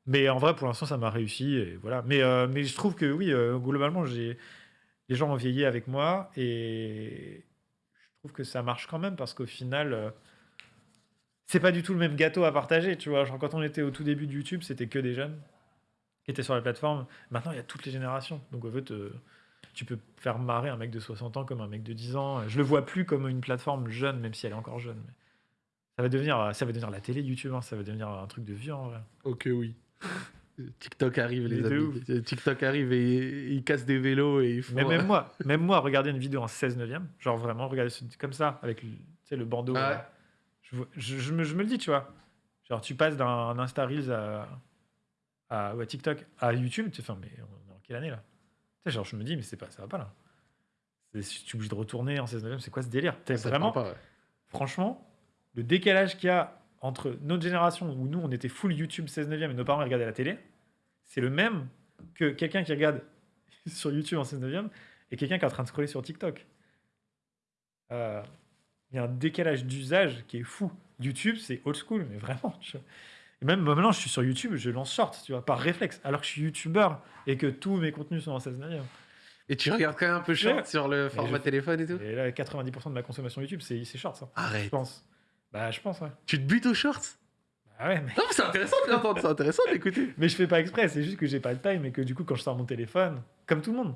mais en vrai, pour l'instant, ça m'a réussi. Et voilà. mais, euh, mais je trouve que oui, euh, globalement, j'ai les gens ont vieilli avec moi et que ça marche quand même parce qu'au final, euh, c'est pas du tout le même gâteau à partager. Tu vois, genre quand on était au tout début de YouTube, c'était que des jeunes qui étaient sur la plateforme. Maintenant, il y a toutes les générations. Donc en fait, euh, tu peux faire marrer un mec de 60 ans comme un mec de 10 ans. Je le vois plus comme une plateforme jeune, même si elle est encore jeune. Mais ça va devenir, ça va devenir la télé YouTube. hein. Ça va devenir un truc de vieux en vrai. Ok, oui. TikTok arrive, les amis. TikTok arrive et il casse des vélos et il faut. Mais même *laughs* moi, même moi, regarder une vidéo en 16 neuvième, genre vraiment regarder ce- comme ça avec le, bandeau. Ah ouais. je, vois- je, je me, je me le dis, tu vois. Genre tu passes d'un Insta Reels à, TikTok à YouTube, tu fais, mais on est en quelle année là? Genre je me dis, mais c'est pas, ça va pas là. Je suis obligé de retourner en 16 neuvième, c'est quoi ce délire? Te vraiment, pas, ouais. franchement, le décalage qu'il y a entre notre génération où nous on était full YouTube 16 neuvième et nos parents regardaient la télé, c'est le même que quelqu'un qui regarde *laughs* sur YouTube en 16 neuvième et quelqu'un qui est en train de scroller sur TikTok. Euh, Il y a un décalage d'usage qui est fou. YouTube, c'est old school, mais vraiment. je- Et même maintenant, je suis sur YouTube, je lance short, tu vois, par réflexe, alors que je suis YouTuber et que tous mes contenus sont en 16 neuvième. Et tu regardes quand même un peu short Ouais. sur le format je- téléphone et tout Et là, 90% de ma consommation YouTube, c'est short, ça. Je Arrête. pense. Bah, je pense, ouais. Tu te butes aux shorts? Bah ouais, mais... Non, mais c'est intéressant de l'entendre, c'est intéressant de l'écouter. *laughs* Mais je fais pas exprès, c'est juste que j'ai pas le time et que du coup, quand je sors mon téléphone, comme tout le monde,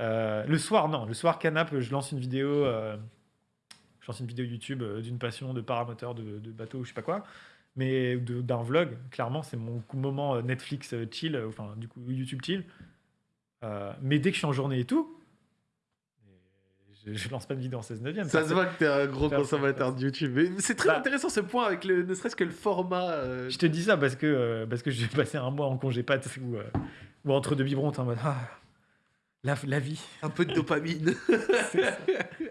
euh, le soir, non, le soir, canap, je lance une vidéo, euh, je lance une vidéo YouTube euh, d'une passion de paramoteur, de, de bateau, ou je sais pas quoi, mais d'un vlog, clairement, c'est mon moment Netflix chill, enfin, du coup, YouTube chill. Euh, mais dès que je suis en journée et tout, je, je lance pas de vidéo en 16 neuvième. Ça se voit que t'es un gros consommateur de YouTube. Mais c'est très Bah. intéressant ce point avec le, ne serait-ce que le format. euh, Je te dis ça parce que, euh, parce que j'ai passé un mois en congé pâte ou, euh, ou entre deux biberons, en mode ah, la, la vie. un peu de dopamine. *laughs*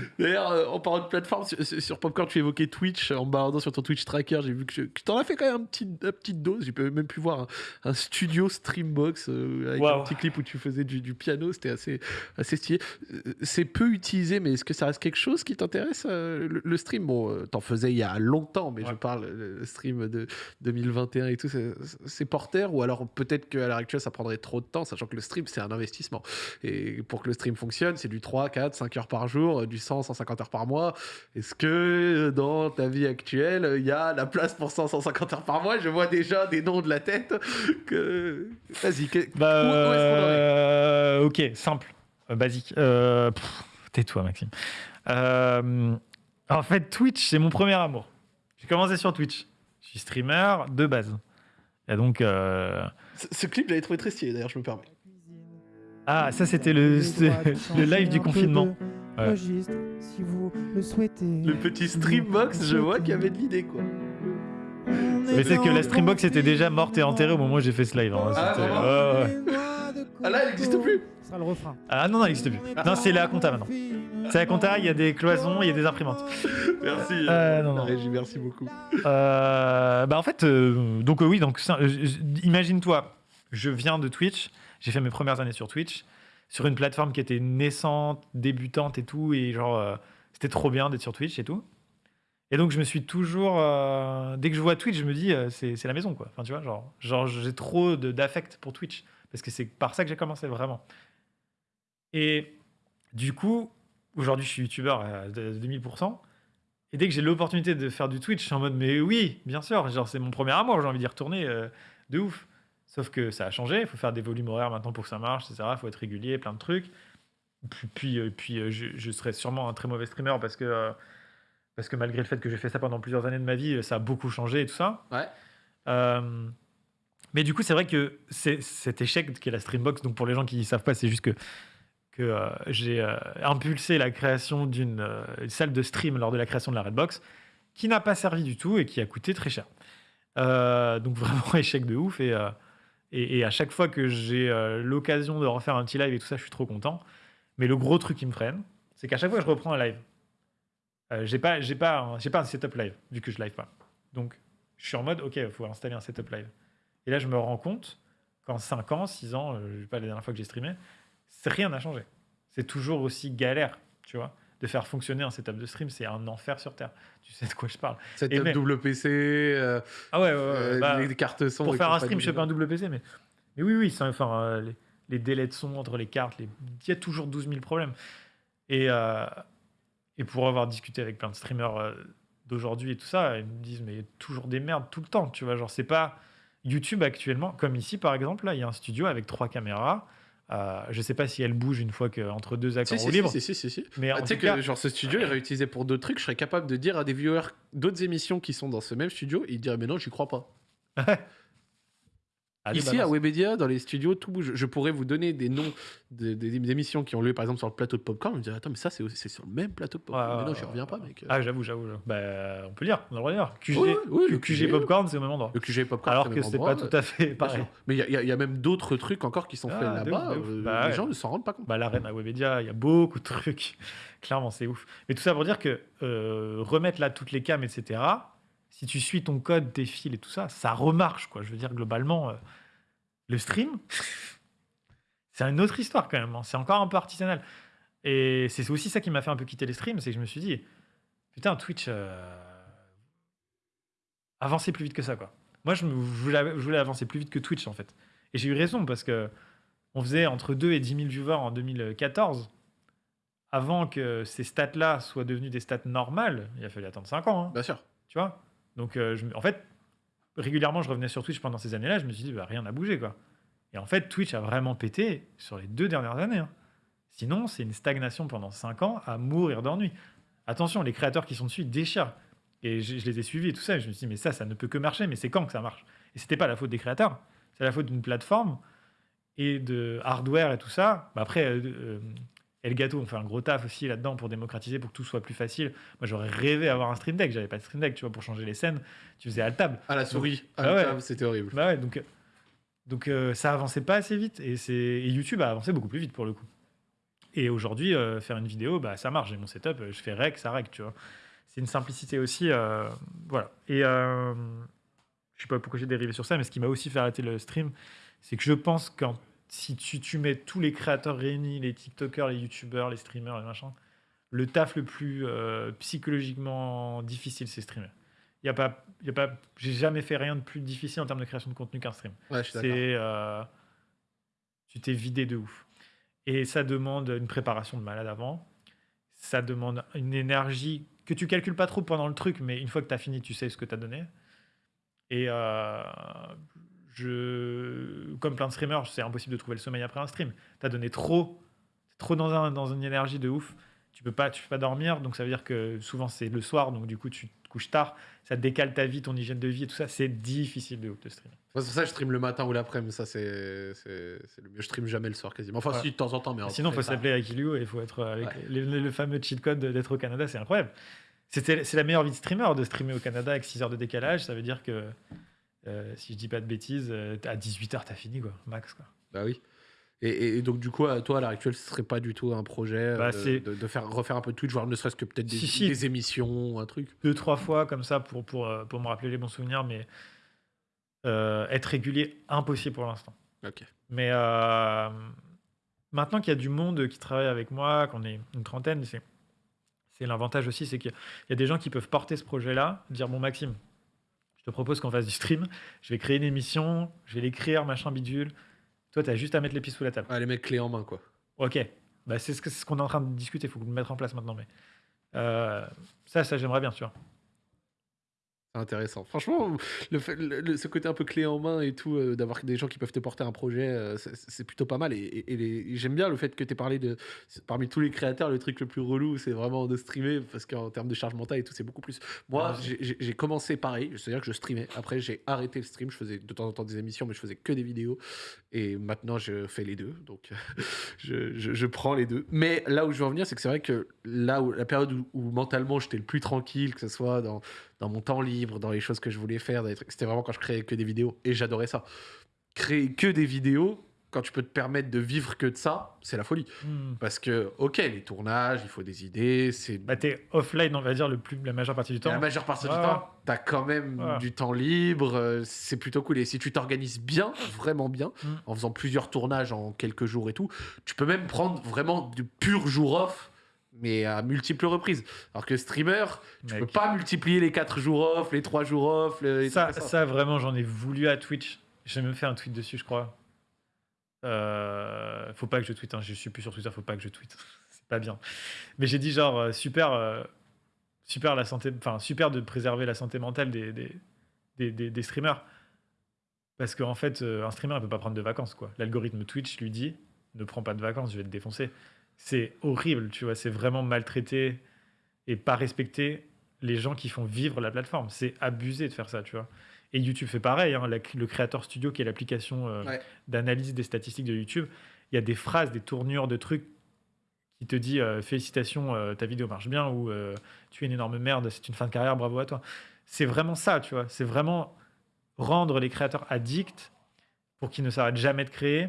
*laughs* D'ailleurs, euh, en parlant de plateforme, sur, Popcorn, tu évoquais Twitch. En baladant sur ton Twitch tracker, j'ai vu que, que t'en as fait quand même un petit, une petite dose. J'ai même pu voir un, un studio Streambox euh, avec un petit clip où tu faisais du, du piano. C'était assez, assez stylé. Euh, C'est peu utilisé, mais est-ce que ça reste quelque chose qui t'intéresse euh, le, le stream, bon, euh, t'en faisais il y a longtemps, mais je parle le, stream de 2021 et tout. c'est- porteur ou alors peut-être qu'à l'heure actuelle, ça prendrait trop de temps, sachant que le stream, c'est un investissement. Et pour que le stream fonctionne, c'est du 3, 4, 5 heures par jour, euh, du 100, 150 heures par mois. Est-ce que euh, dans ta vie actuelle, euh, il y a la place pour 100, 150 heures par mois? Je vois déjà des noms de la tête. Que... *laughs* Vas-y, que- Bah, Où- où est-ce qu'on en est? euh, ok, simple, euh, basique. Euh, Tais-toi, Maxime. Euh, en fait, Twitch, c'est mon premier amour. J'ai commencé sur Twitch. Je suis streamer de base. Et donc, euh, ce, ce clip, j'avais trouvé très stylé, d'ailleurs, je me permets. ah, ça c'était le, *laughs* le live du confinement. Ouais. Registre, si vous le souhaitez. Le petit Streambox, je vois qu'il y avait de l'idée, quoi. Mais c'est que la Streambox était déjà morte et enterrée au moment où j'ai fait ce live. hein. Ah, ouais. Ah là, elle n'existe plus Ce sera le refrain. Ah non, non, elle n'existe plus. Non, c'est la compta maintenant. C'est la compta, il y a des cloisons, il y a des imprimantes. Merci. Euh, non, non. régie, merci beaucoup. Euh, bah en fait, euh, donc euh, oui, donc euh, imagine-toi, je viens de Twitch, j'ai fait mes premières années sur Twitch, sur une plateforme qui était naissante, débutante et tout, et genre euh, c'était trop bien d'être sur Twitch et tout. Et donc je me suis toujours, euh, dès que je vois Twitch, je me dis euh, c'est la maison quoi. Enfin tu vois, genre, genre j'ai trop d'affect pour Twitch parce que c'est par ça que j'ai commencé vraiment. Et du coup, aujourd'hui je suis youtubeur à de- de 2000%. Et dès que j'ai l'opportunité de faire du Twitch, je suis en mode, mais oui, bien sûr, genre c'est mon premier amour, j'ai envie d'y retourner euh, de ouf. Sauf que ça a changé, il faut faire des volumes horaires maintenant pour que ça marche, etc. Il faut être régulier, plein de trucs. Puis, puis, euh, puis, euh, je, je serais sûrement un très mauvais streamer parce que, euh, parce que malgré le fait que j'ai fait ça pendant plusieurs années de ma vie, ça a beaucoup changé et tout ça. Ouais. Euh, mais du coup, c'est vrai que cet échec qui est la Streambox, donc pour les gens qui ne savent pas, c'est juste que, que euh, j'ai euh, impulsé la création d'une salle de stream lors de la création de la Redbox, qui n'a pas servi du tout et qui a coûté très cher. Donc vraiment *laughs* échec de ouf. Et, et, à chaque fois que j'ai euh, l'occasion de refaire un petit live et tout ça, je suis trop content. Mais le gros truc qui me freine, c'est qu'à chaque fois que je reprends un live, euh, j'ai pas, j'ai pas, un- j'ai pas un setup live vu que je live pas. Donc je suis en mode, ok, il faut installer un setup live. Et là, je me rends compte qu'en 5 ans, 6 ans, euh, je sais pas la dernière fois que j'ai streamé, rien n'a changé. C'est toujours aussi galère, tu vois. De faire fonctionner un setup de stream, c'est un enfer sur Terre. Tu sais de quoi je parle. Et mais- double PC, euh, Ah ouais, ouais, ouais, euh, bah, les cartes son. pour faire un stream, je fais pas un double PC, mais, mais oui, oui, enfin, euh, les, les délais de son entre les cartes, les- il y a toujours 12 000 problèmes. Et, euh, et pour avoir discuté avec plein de streamers euh, d'aujourd'hui et tout ça, ils me disent, mais il y a toujours des merdes tout le temps, tu vois, genre, c'est pas YouTube actuellement, comme ici par exemple, là, il y a un studio avec trois caméras. Euh, je sais pas si elle bouge une fois que entre deux Si, accords si, au libre, si, si, si, si. mais Ah, en tu sais que cas, genre ce studio est réutilisé pour d'autres trucs, je serais capable de dire à des viewers d'autres émissions qui sont dans ce même studio, ils diraient mais non, j'y crois pas. *laughs* allez, Ici à balance. Webedia, dans les studios, tout bouge. Je pourrais vous donner des noms de- des des émissions qui ont lieu par exemple sur le plateau de Popcorn, vous me direz attends mais ça c'est sur le même plateau de Popcorn. Mais non, ouais, reviens pas mec. Ah, j'avoue, j'avoue. j'avoue. Bah, on peut lire, on a le droit de lire. QG, Ouais, ouais, le QG Popcorn, c'est au même endroit. Le QG Popcorn. Alors c'est que c'est pas tout à fait pareil. Mais il y, a- y y même d'autres trucs encore qui sont Ah, faits là-bas. ouf. euh, Bah les ouais. gens ne s'en rendent pas compte. Bah, l'arène à Webedia, il y a beaucoup de trucs. *laughs* Clairement, c'est ouf. Mais tout ça pour dire que euh, remettre là toutes les cams, etc., si tu suis ton code, tes fils et tout ça, ça remarche. Quoi. Je veux dire, globalement, euh, le stream, *laughs* c'est une autre histoire quand même. hein. C'est encore un peu artisanal. Et c'est aussi ça qui m'a fait un peu quitter les streams, c'est que je me suis dit, putain, Twitch, euh, avancer plus vite que ça. quoi. Moi, je, me- je voulais, je voulais avancer plus vite que Twitch, en fait. Et j'ai eu raison, parce que on faisait entre 2 et 10 000 viewers en 2014. Avant que ces stats-là soient devenues des stats normales, il a fallu attendre 5 ans. hein, Bien sûr. tu vois? Donc, euh, en fait, régulièrement, je revenais sur Twitch pendant ces années-là. Je me suis dit, bah, rien n'a bougé. quoi. Et en fait, Twitch a vraiment pété sur les deux dernières années. hein. Sinon, c'est une stagnation pendant 5 ans à mourir d'ennui. Attention, les créateurs qui sont dessus déchirent. Et je, je les ai suivis et tout ça. Et je me suis dit, mais ça, ça ne peut que marcher. Mais c'est quand que ça marche? Et c'était pas la faute des créateurs. C'est la faute d'une plateforme et de hardware et tout ça. Bah après, euh, euh, Et le gâteau, on fait un gros taf aussi là-dedans pour démocratiser, pour que tout soit plus facile. Moi, j'aurais rêvé d'avoir un stream deck. J'avais pas de stream deck, tu vois, pour changer les scènes. Tu faisais à la table. À la souris, à Ah la ouais. c'était horrible. Bah ouais, donc, donc euh, ça avançait pas assez vite. Et, c'est- et YouTube a avancé beaucoup plus vite pour le coup. Et aujourd'hui, euh, faire une vidéo, bah, ça marche. J'ai mon setup, euh, je fais rec, ça rec, tu vois. C'est une simplicité aussi. euh, voilà. Et euh, je sais pas pourquoi j'ai dérivé sur ça, mais ce qui m'a aussi fait arrêter le stream, c'est que je pense que si tu, tu mets tous les créateurs réunis, les TikTokers, les YouTubers, les streamers, les machins, le taf le plus euh, psychologiquement difficile, c'est streamer. Y a pas, y a pas, j'ai jamais fait rien de plus difficile en termes de création de contenu qu'un stream. Ouais, je suis d'accord. C'est, euh, tu t'es vidé de ouf. Et ça demande une préparation de malade avant. Ça demande une énergie que tu calcules pas trop pendant le truc, mais une fois que tu as fini, tu sais ce que tu as donné. Et euh, je, comme plein de streamers, c'est impossible de trouver le sommeil après un stream. Tu as donné trop, trop dans, un, dans une énergie de ouf. Tu peux pas, tu peux pas dormir, donc ça veut dire que souvent c'est le soir, donc du coup tu te couches tard. Ça décale ta vie, ton hygiène de vie et tout ça. C'est difficile de ouf de stream. Moi, C'est pour ça que je stream le matin ou l'après-midi, ça c'est le mieux. Je stream jamais le soir quasiment. Enfin, Ouais. si de temps en temps, mais Sinon, il faut s'appeler Akilio et il faut être avec Ouais. les- le, le fameux cheat code d'être au Canada, c'est incroyable. C'est la meilleure vie de streamer de streamer au Canada avec 6 heures de décalage. Ça veut dire que, euh, si je dis pas de bêtises, euh, à 18h, t'as fini, quoi, max. Quoi. Bah oui. Et, donc, du coup, toi, à l'heure actuelle, ce serait pas du tout un projet Bah, euh, de, de faire, refaire un peu de Twitch, voire ne serait-ce que peut-être des, Si, si. des émissions, un truc? Deux, trois fois comme ça pour, pour, pour me rappeler les bons souvenirs, mais euh, être régulier, impossible pour l'instant. Ok. Mais euh, maintenant qu'il y a du monde qui travaille avec moi, qu'on est une trentaine, c'est, l'avantage aussi, c'est qu'il y a des gens qui peuvent porter ce projet-là, dire bon Maxime, te propose qu'on fasse du stream, je vais créer une émission, je vais l'écrire, machin bidule. Toi, tu as juste à mettre les pieds sous la table. Ah, les mecs clés en main, quoi. Ok, bah, c'est ce, que- c'est ce qu'on est en train de discuter, il faut le mettre en place maintenant. Mais euh, ça, ça j'aimerais bien, tu vois. Intéressant. Franchement, le ce côté un peu clé en main et tout, euh, d'avoir des gens qui peuvent te porter un projet, euh, c'est- plutôt pas mal. Et, j'aime bien le fait que tu aies parlé de. Parmi tous les créateurs, le truc le plus relou, c'est vraiment de streamer, parce qu'en termes de charge mentale et tout, c'est beaucoup plus. Moi, Ah, j'ai- commencé pareil, c'est-à-dire que je streamais. Après, j'ai arrêté le stream, je faisais de temps en temps des émissions, mais je faisais que des vidéos. Et maintenant, je fais les deux. Donc, *laughs* je, je- je prends les deux. Mais là où je veux en venir, c'est que c'est vrai que là où la période où, où mentalement j'étais le plus tranquille, que ce soit dans, dans mon temps libre, dans les choses que je voulais faire, c'était vraiment quand je créais que des vidéos. Et j'adorais ça. Créer que des vidéos, quand tu peux te permettre de vivre que de ça, c'est la folie. Hmm. Parce que, ok, les tournages, il faut des idées, c'est. Bah, t'es offline, on va dire, le plus, la majeure partie du temps. La majeure partie du temps, t'as quand même du temps libre, euh, c'est plutôt cool. Et si tu t'organises bien, vraiment bien, Mm. en faisant plusieurs tournages en quelques jours et tout, tu peux même prendre vraiment du pur jour off, mais à multiples reprises. Alors que streamer, tu Mec. peux pas multiplier les 4 jours off, les 3 jours off, les Ça, ça. ça, vraiment, j'en ai voulu à Twitch. J'ai même fait un tweet dessus, je crois. Euh, faut pas que je tweete, hein, je suis plus sur Twitter, faut pas que je tweete. *laughs* C'est pas bien. Mais j'ai dit genre, euh, super, euh, super la santé, enfin, super de préserver la santé mentale des, des, des, des- des streamers. Parce qu'en fait, un streamer, il peut pas prendre de vacances, quoi. L'algorithme Twitch lui dit, ne prends pas de vacances, je vais te défoncer. C'est horrible, tu vois, c'est vraiment maltraiter et pas respecter les gens qui font vivre la plateforme. C'est abusé de faire ça, tu vois. Et YouTube fait pareil. hein. La- le Creator Studio, qui est l'application euh, Ouais. d'analyse des statistiques de YouTube, il y a des phrases, des tournures de trucs qui te dit euh, félicitations, euh, ta vidéo marche bien ou tu es une énorme merde, c'est une fin de carrière, bravo à toi. C'est vraiment ça, tu vois. C'est vraiment rendre les créateurs addicts pour qu'ils ne s'arrêtent jamais de créer.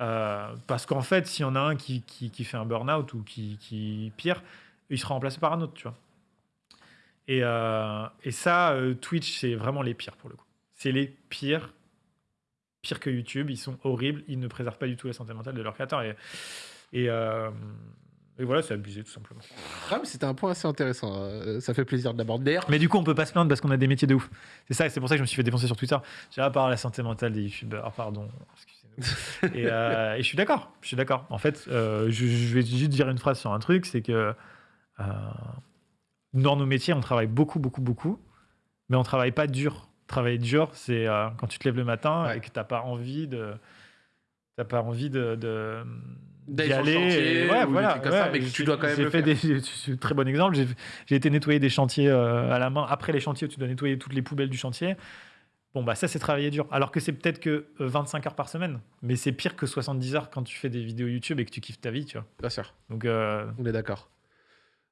Euh, parce qu'en fait, s'il y en a un qui, qui, qui fait un burn-out ou qui, qui pire, il sera remplacé par un autre, tu vois. Et, euh, et ça, euh, Twitch, c'est vraiment les pires pour le coup. C'est les pires, pires que YouTube. Ils sont horribles. Ils ne préservent pas du tout la santé mentale de leurs créateurs. Et, et, et voilà, c'est abusé tout simplement. Ah, mais c'était un point assez intéressant. ça fait plaisir de l'aborder. Mais du coup, on peut pas se plaindre parce qu'on a des métiers de ouf. C'est ça, et c'est pour ça que je me suis fait défoncer sur Twitter. J'ai à part la santé mentale des youtubeurs, pardon. *laughs* et, euh, et je suis d'accord, je suis d'accord. En fait, euh, je, je vais juste dire une phrase sur un truc, c'est que euh, dans nos métiers, on travaille beaucoup, beaucoup, beaucoup, mais on travaille pas dur. Travailler dur, c'est quand tu te lèves le matin Ouais. et que t'as pas envie de, t'as pas envie de, de D'aller d'y aller. chantier ouais, voilà. comme ça, ouais. mais tu dois quand même J'ai fait faire. des, *laughs* très bon exemple. J'ai j'ai été nettoyer des chantiers euh, à la main. Après les chantiers, où tu dois nettoyer toutes les poubelles du chantier. Bon, bah ça, c'est travailler dur. Alors que c'est peut-être que euh, 25 heures par semaine. Mais c'est pire que 70 heures quand tu fais des vidéos YouTube et que tu kiffes ta vie, tu vois. Bien sûr. Donc, euh, On est d'accord.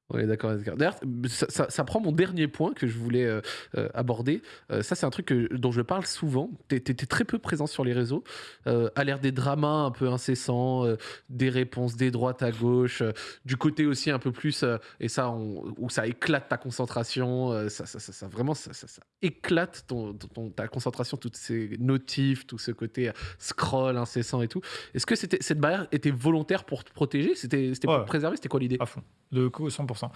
On est d'accord. D'ailleurs, ça, ça- ça prend mon dernier point que je voulais euh, euh, aborder. Euh, ça, c'est un truc que- dont je parle souvent. Tu étais très peu présent sur les réseaux. À l'ère des dramas un peu incessants, des réponses des droites à gauche, du côté aussi un peu plus, et ça, on- où ça éclate ta concentration. ça, ça, ça, ça- vraiment, ça, ça- ça éclate ton, ton- ta concentration, toutes ces notifs, tout ce côté scroll incessant et tout. Est-ce que cette barrière était volontaire pour te protéger? C'était, c'était pour Ouais. te préserver? C'était quoi l'idée? À fond. De coup, 100%.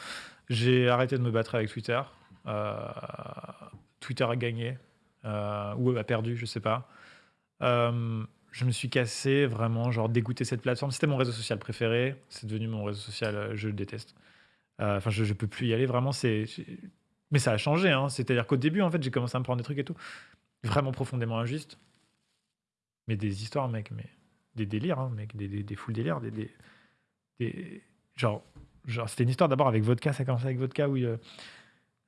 J'ai arrêté de me battre avec Twitter. Euh, Twitter a gagné. euh, ou a perdu, je sais pas. Euh, je me suis cassé vraiment, genre dégoûté cette plateforme. C'était mon réseau social préféré. C'est devenu mon réseau social, euh, je le déteste. Enfin, je, je peux plus y aller vraiment. C'est, mais ça a changé. Hein. C'est-à-dire qu'au début, en fait, j'ai commencé à me prendre des trucs et tout, vraiment profondément injustes. Mais des histoires, mec, mais des délires, hein, mec, des, des, des délires, des, des- genre, genre c'était une histoire d'abord avec Vodka. Ça a commencé avec Vodka où euh,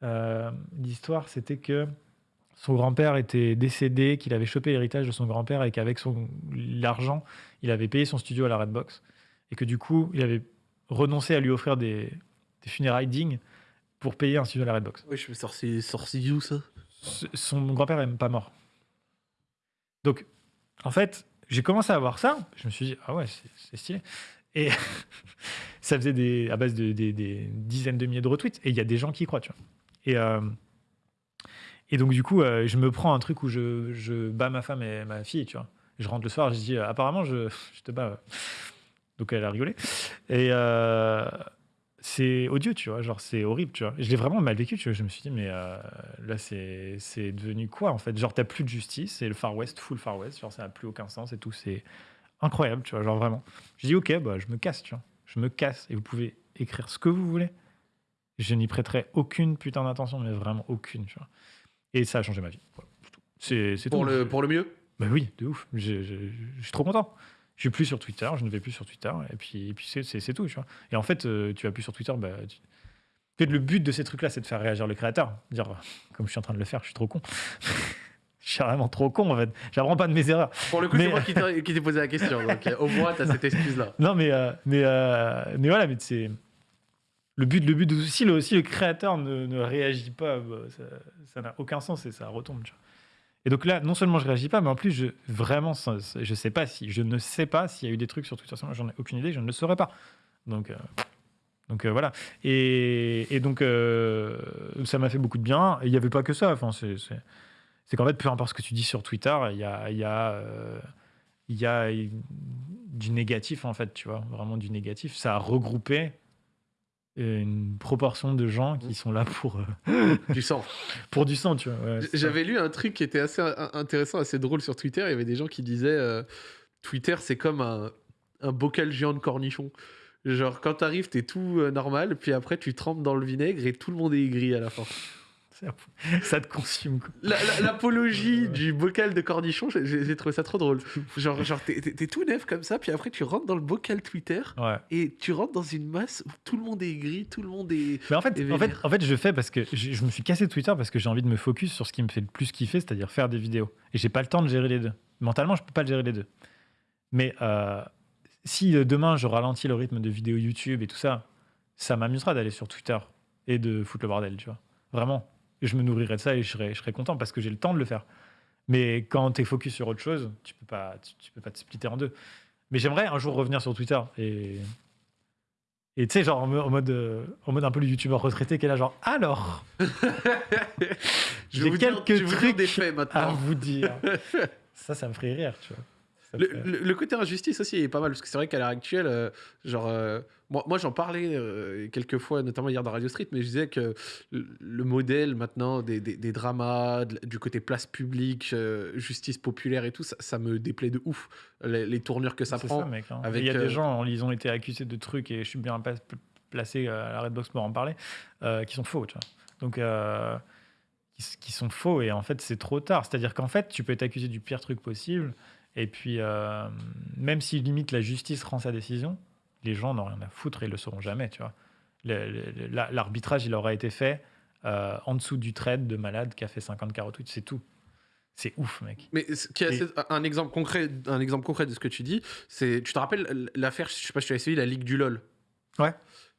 euh, l'histoire, c'était que son grand-père était décédé, qu'il avait chopé l'héritage de son grand-père et qu'avec son l'argent, il avait payé son studio à la Redbox et que du coup, il avait renoncé à lui offrir des, des funérailles dignes pour payer un studio à la Redbox. Oui, je me sorti, sorti où ça S- Son grand-père est même pas mort. Donc, en fait, j'ai commencé à voir ça. Je me suis dit, ah ouais, c'est c'est stylé. Et *laughs* ça faisait à base de des, dizaines de milliers de retweets. Et il y a des gens qui y croient, tu vois. Et, euh, donc, du coup, euh, je me prends un truc où je, bats ma femme et ma fille, tu vois. Je rentre le soir, je dis, apparemment, je, te bats. Donc, elle a rigolé. Et euh, c'est odieux, tu vois. Genre, c'est horrible, tu vois. Je l'ai vraiment mal vécu, tu vois. Je me suis dit, mais là, c'est c'est devenu quoi, en fait? Genre, t'as plus de justice, c'est le Far West, full Far West. Genre, ça n'a plus aucun sens et tout. C'est incroyable, tu vois. Genre, vraiment. Je dis, ok, bah, je me casse, tu vois. Je me casse et vous pouvez écrire ce que vous voulez. Je n'y prêterai aucune putain d'attention, mais vraiment aucune, tu vois. Et ça a changé ma vie. Voilà, c'est pour tout. le, pour le mieux? Bah oui, de ouf. Je, je- je suis trop content. Je suis plus sur Twitter, je ne vais plus sur Twitter, et puis, et puis c'est- tout, tu vois. Et en fait, euh, tu vas plus sur Twitter, bah, tu- le but de ces trucs-là, c'est de faire réagir le créateur. Dire, comme je suis en train de le faire, je suis trop con. *laughs* je suis vraiment trop con, en fait. J'apprends pas de mes erreurs. Pour le coup, Mais- c'est moi qui t'ai qui t'ai posé la question. Donc, euh, au moins, t'as cette excuse-là. *laughs* Non, mais, euh, mais, euh, mais voilà, mais c'est. Le but, le but si le, si le créateur ne, ne réagit pas, bah, ça- ça n'a aucun sens et ça retombe. Tu vois. Et donc là, non seulement je réagis pas, mais en plus, je, vraiment, je sais pas si, je ne sais pas s'il y a eu des trucs sur Twitter. J'en ai aucune idée, je ne le saurais pas. Donc, euh, donc euh, voilà. Et, et donc, euh, ça m'a fait beaucoup de bien. Il n'y avait pas que ça. Enfin, c'est, c'est, c'est qu'en fait, peu importe ce que tu dis sur Twitter, il y a, il y a, euh, il y a du négatif, en fait, tu vois, vraiment du négatif. Ça a regroupé une proportion de gens qui sont là pour, euh, Du sang. *laughs* pour du sang, tu vois. ouais. J'avais lu un truc qui était assez in- intéressant, assez drôle sur Twitter. Il y avait des gens qui disaient euh, Twitter, c'est comme un, un bocal géant de cornichons. Genre, quand t'arrives, t'es tout euh, normal, puis après, tu trempes dans le vinaigre et tout le monde est aigri à la fin. *laughs* Ça te consume, L'apologie du bocal de cornichons, j'ai- trouvé ça trop drôle. Genre, genre t'es tout neuf comme ça, puis après, tu rentres dans le bocal Twitter Ouais. et tu rentres dans une masse où tout le monde est aigri, tout le monde est. Mais en fait, en fait, en fait, je fais parce que je, je me suis cassé Twitter parce que j'ai envie de me focus sur ce qui me fait le plus kiffer, c'est-à-dire faire des vidéos. Et j'ai pas le temps de gérer les deux. Mentalement, je peux pas gérer les deux. Mais euh, si euh, demain je ralentis le rythme de vidéos YouTube et tout ça, ça m'amusera d'aller sur Twitter et de foutre le bordel, tu vois. Vraiment. Et je me nourrirai de ça et je serai, je serai content parce que j'ai le temps de le faire. Mais quand tu es focus sur autre chose, tu peux pas, tu, tu peux pas te splitter en deux. Mais j'aimerais un jour revenir sur Twitter et et tu sais, genre en mo- en mode, euh, en mode un peu le youtubeur retraité qui est là, genre alors, *laughs* J'ai quelques dire trucs des faits à vous dire. *laughs* ça, ça me ferait rire, tu vois. Le, ferait- le- le côté injustice aussi est pas mal, parce que c'est vrai qu'à l'heure actuelle, euh, genre, euh, moi, moi j'en parlais euh, quelques fois, notamment hier dans Radio Street, mais je disais que le, le modèle maintenant des, des- des dramas, de- du côté place publique, justice populaire et tout, ça, ça me déplaît de ouf, les, les tournures que ça prend. ça, mec. hein. avec, Il y a des gens, ils ont été accusés de trucs, et je suis bien placé à la Redbox pour en parler, qui sont faux, tu vois. Donc, qui sont faux, et en fait, c'est trop tard. C'est-à-dire qu'en fait, tu peux être accusé du pire truc possible, et puis, euh, même si limite la justice rend sa décision, les gens n'ont rien à foutre et ils le sauront jamais, tu vois. L'arbitrage, il aura été fait euh, en dessous du trade de malade qui a fait 50 carottes, c'est tout. C'est ouf, mec. Mais qui Et- un exemple concret, un exemple concret de ce que tu dis, c'est, tu te rappelles l'affaire, je sais pas si tu as suivi, la Ligue du LOL? Ouais.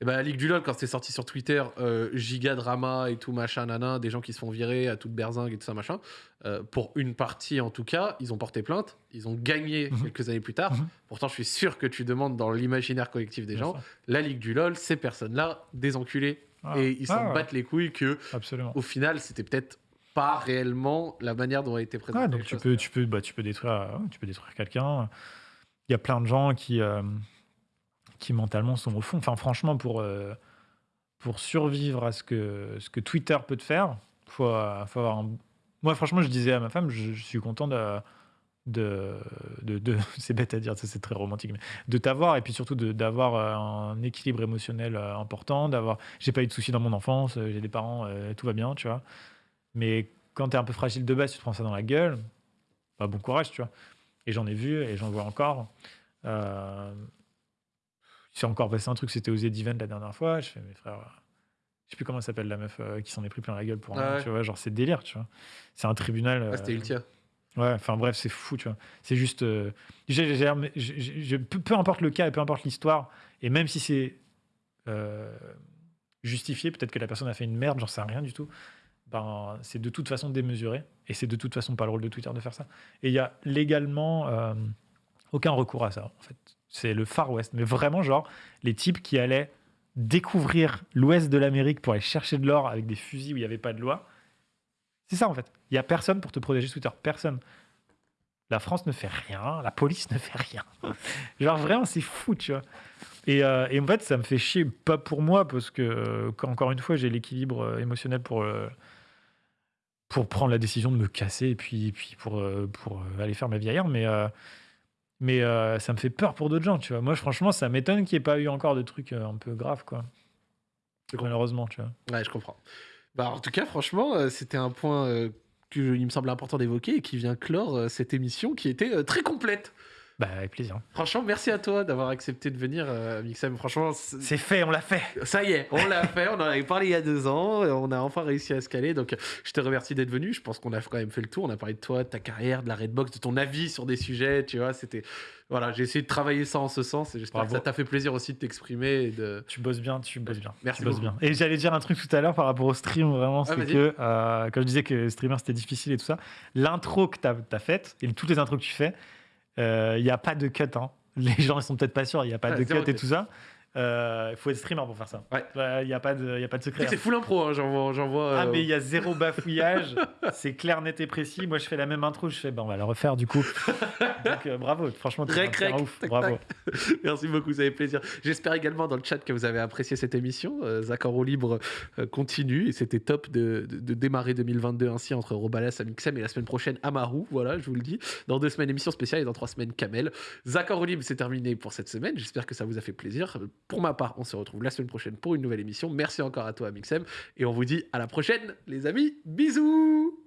Et ben la Ligue du LOL, quand c'était sorti sur Twitter, euh, giga drama et tout machin, des gens qui se font virer à toute berzingue et tout ça machin. euh, pour une partie en tout cas, ils ont porté plainte, ils ont gagné Mhm. quelques années plus tard. Mhm. Pourtant, je suis sûr que tu demandes dans l'imaginaire collectif des Bien gens, la Ligue du LOL, ces personnes-là, des enculés. Ah. Et ils s'en Ah, ouais, battent les couilles que, Absolument. au final, c'était peut-être pas réellement la manière dont a été présentée. Ouais, donc tu choses. peux, tu peux, bah, tu peux détruire, tu peux détruire quelqu'un. Il y a plein de gens qui, euh, qui mentalement sont au fond. Enfin, franchement, pour, euh, pour survivre à ce que, ce que Twitter peut te faire, faut, euh, faut avoir un. Moi, franchement, je disais à ma femme, je, suis content de. de, de, *laughs* c'est bête à dire, ça, c'est très romantique, mais de t'avoir et puis surtout d'avoir euh, un équilibre émotionnel important, d'avoir. J'ai pas eu de soucis dans mon enfance, j'ai des parents, tout va bien, tu vois. Mais quand tu es un peu fragile de base, tu te prends ça dans la gueule, bah, bon courage, tu vois. Et j'en ai vu et j'en vois encore. Il s'est encore passé un truc, c'était aux Event la dernière fois. Je fais, mes frères, euh, je sais plus comment elle s'appelle la meuf euh, qui s'en est pris plein la gueule pour Ah rien, ouais. tu vois. Genre, c'est délire, tu vois. C'est un tribunal. Ah, c'était euh, Ultia. Ouais, enfin bref, c'est fou, tu vois. C'est juste. euh, j'ai- j'ai- peu, peu importe le cas et peu importe l'histoire, et même si c'est euh, justifié, peut-être que la personne a fait une merde, j'en sais rien du tout, ben, c'est de toute façon démesuré, et c'est de toute façon pas le rôle de Twitter de faire ça. Et il y a légalement euh, aucun recours à ça, en fait. C'est le Far West, mais vraiment, genre, les types qui allaient découvrir l'ouest de l'Amérique pour aller chercher de l'or avec des fusils où il n'y avait pas de loi. C'est ça en fait. Il n'y a personne pour te protéger sur Twitter. Personne. La France ne fait rien, la police ne fait rien. *laughs* Genre vraiment, c'est fou, tu vois. Et, euh, et en fait, ça me fait chier, pas pour moi, parce que, euh, encore une fois, j'ai l'équilibre euh, émotionnel pour, pour prendre la décision de me casser et puis, puis pour, pour aller faire ma vie ailleurs. Mais, mais euh, ça me fait peur pour d'autres gens, tu vois. Moi, franchement, ça m'étonne qu'il n'y ait pas eu encore de trucs euh, un peu graves, quoi. Malheureusement, tu vois. Ouais, je comprends. Bah, en tout cas, franchement, euh, c'était un point euh, que il me semble important d'évoquer et qui vient clore cette émission qui était très complète. Bah, avec plaisir. Franchement, merci à toi d'avoir accepté de venir, euh, Mixem. Franchement, C'est fait, on l'a fait. ça y est, on l'a *laughs* fait. On en avait parlé il y a deux ans. et On a enfin réussi à se caler. Donc, je te remercie d'être venu. Je pense qu'on a quand même fait le tour. On a parlé de toi, de ta carrière, de la Redbox, de ton avis sur des sujets. Tu vois, c'était. Voilà, j'ai essayé de travailler ça en ce sens et j'espère que ça t'a fait plaisir aussi de t'exprimer de. Tu bosses bien, tu bosses bien. Merci tu bosses bien. Et j'allais dire un truc tout à l'heure par rapport au stream, vraiment, c'est vas-y. que, euh, quand je disais que streamer c'était difficile et tout ça, l'intro que tu as, faite et toutes les intros que tu fais, il n'y a pas de cut. hein. Les gens ils sont peut-être pas sûrs, il n'y a pas Ouais, de cut et tout ça. Il faut être streamer pour faire ça. Ouais. Il n'y a, pas de- y a pas de secret. C'est full impro, hein, j'en vois. j'en vois, Ah euh, mais il y a zéro *laughs* bafouillage, c'est clair, net et précis. Moi je fais la même intro, je fais ben on va la refaire du coup. Donc euh, bravo, franchement Rec, un rec, ouf, tac, bravo. *laughs* Merci beaucoup, ça fait plaisir. J'espère également dans le chat que vous avez apprécié cette émission. Euh, Zach en roue libre euh, continue et c'était top de, de- de démarrer 2022 ainsi entre Robalas, Amixem et la semaine prochaine Amaru. Voilà, je vous le dis. Dans deux semaines, émission spéciale et dans trois semaines, Kamel. Zach en roue libre, c'est terminé pour cette semaine. J'espère que ça vous a fait plaisir. Pour ma part, on se retrouve la semaine prochaine pour une nouvelle émission. Merci encore à toi, Amixem. Et on vous dit à la prochaine, les amis. Bisous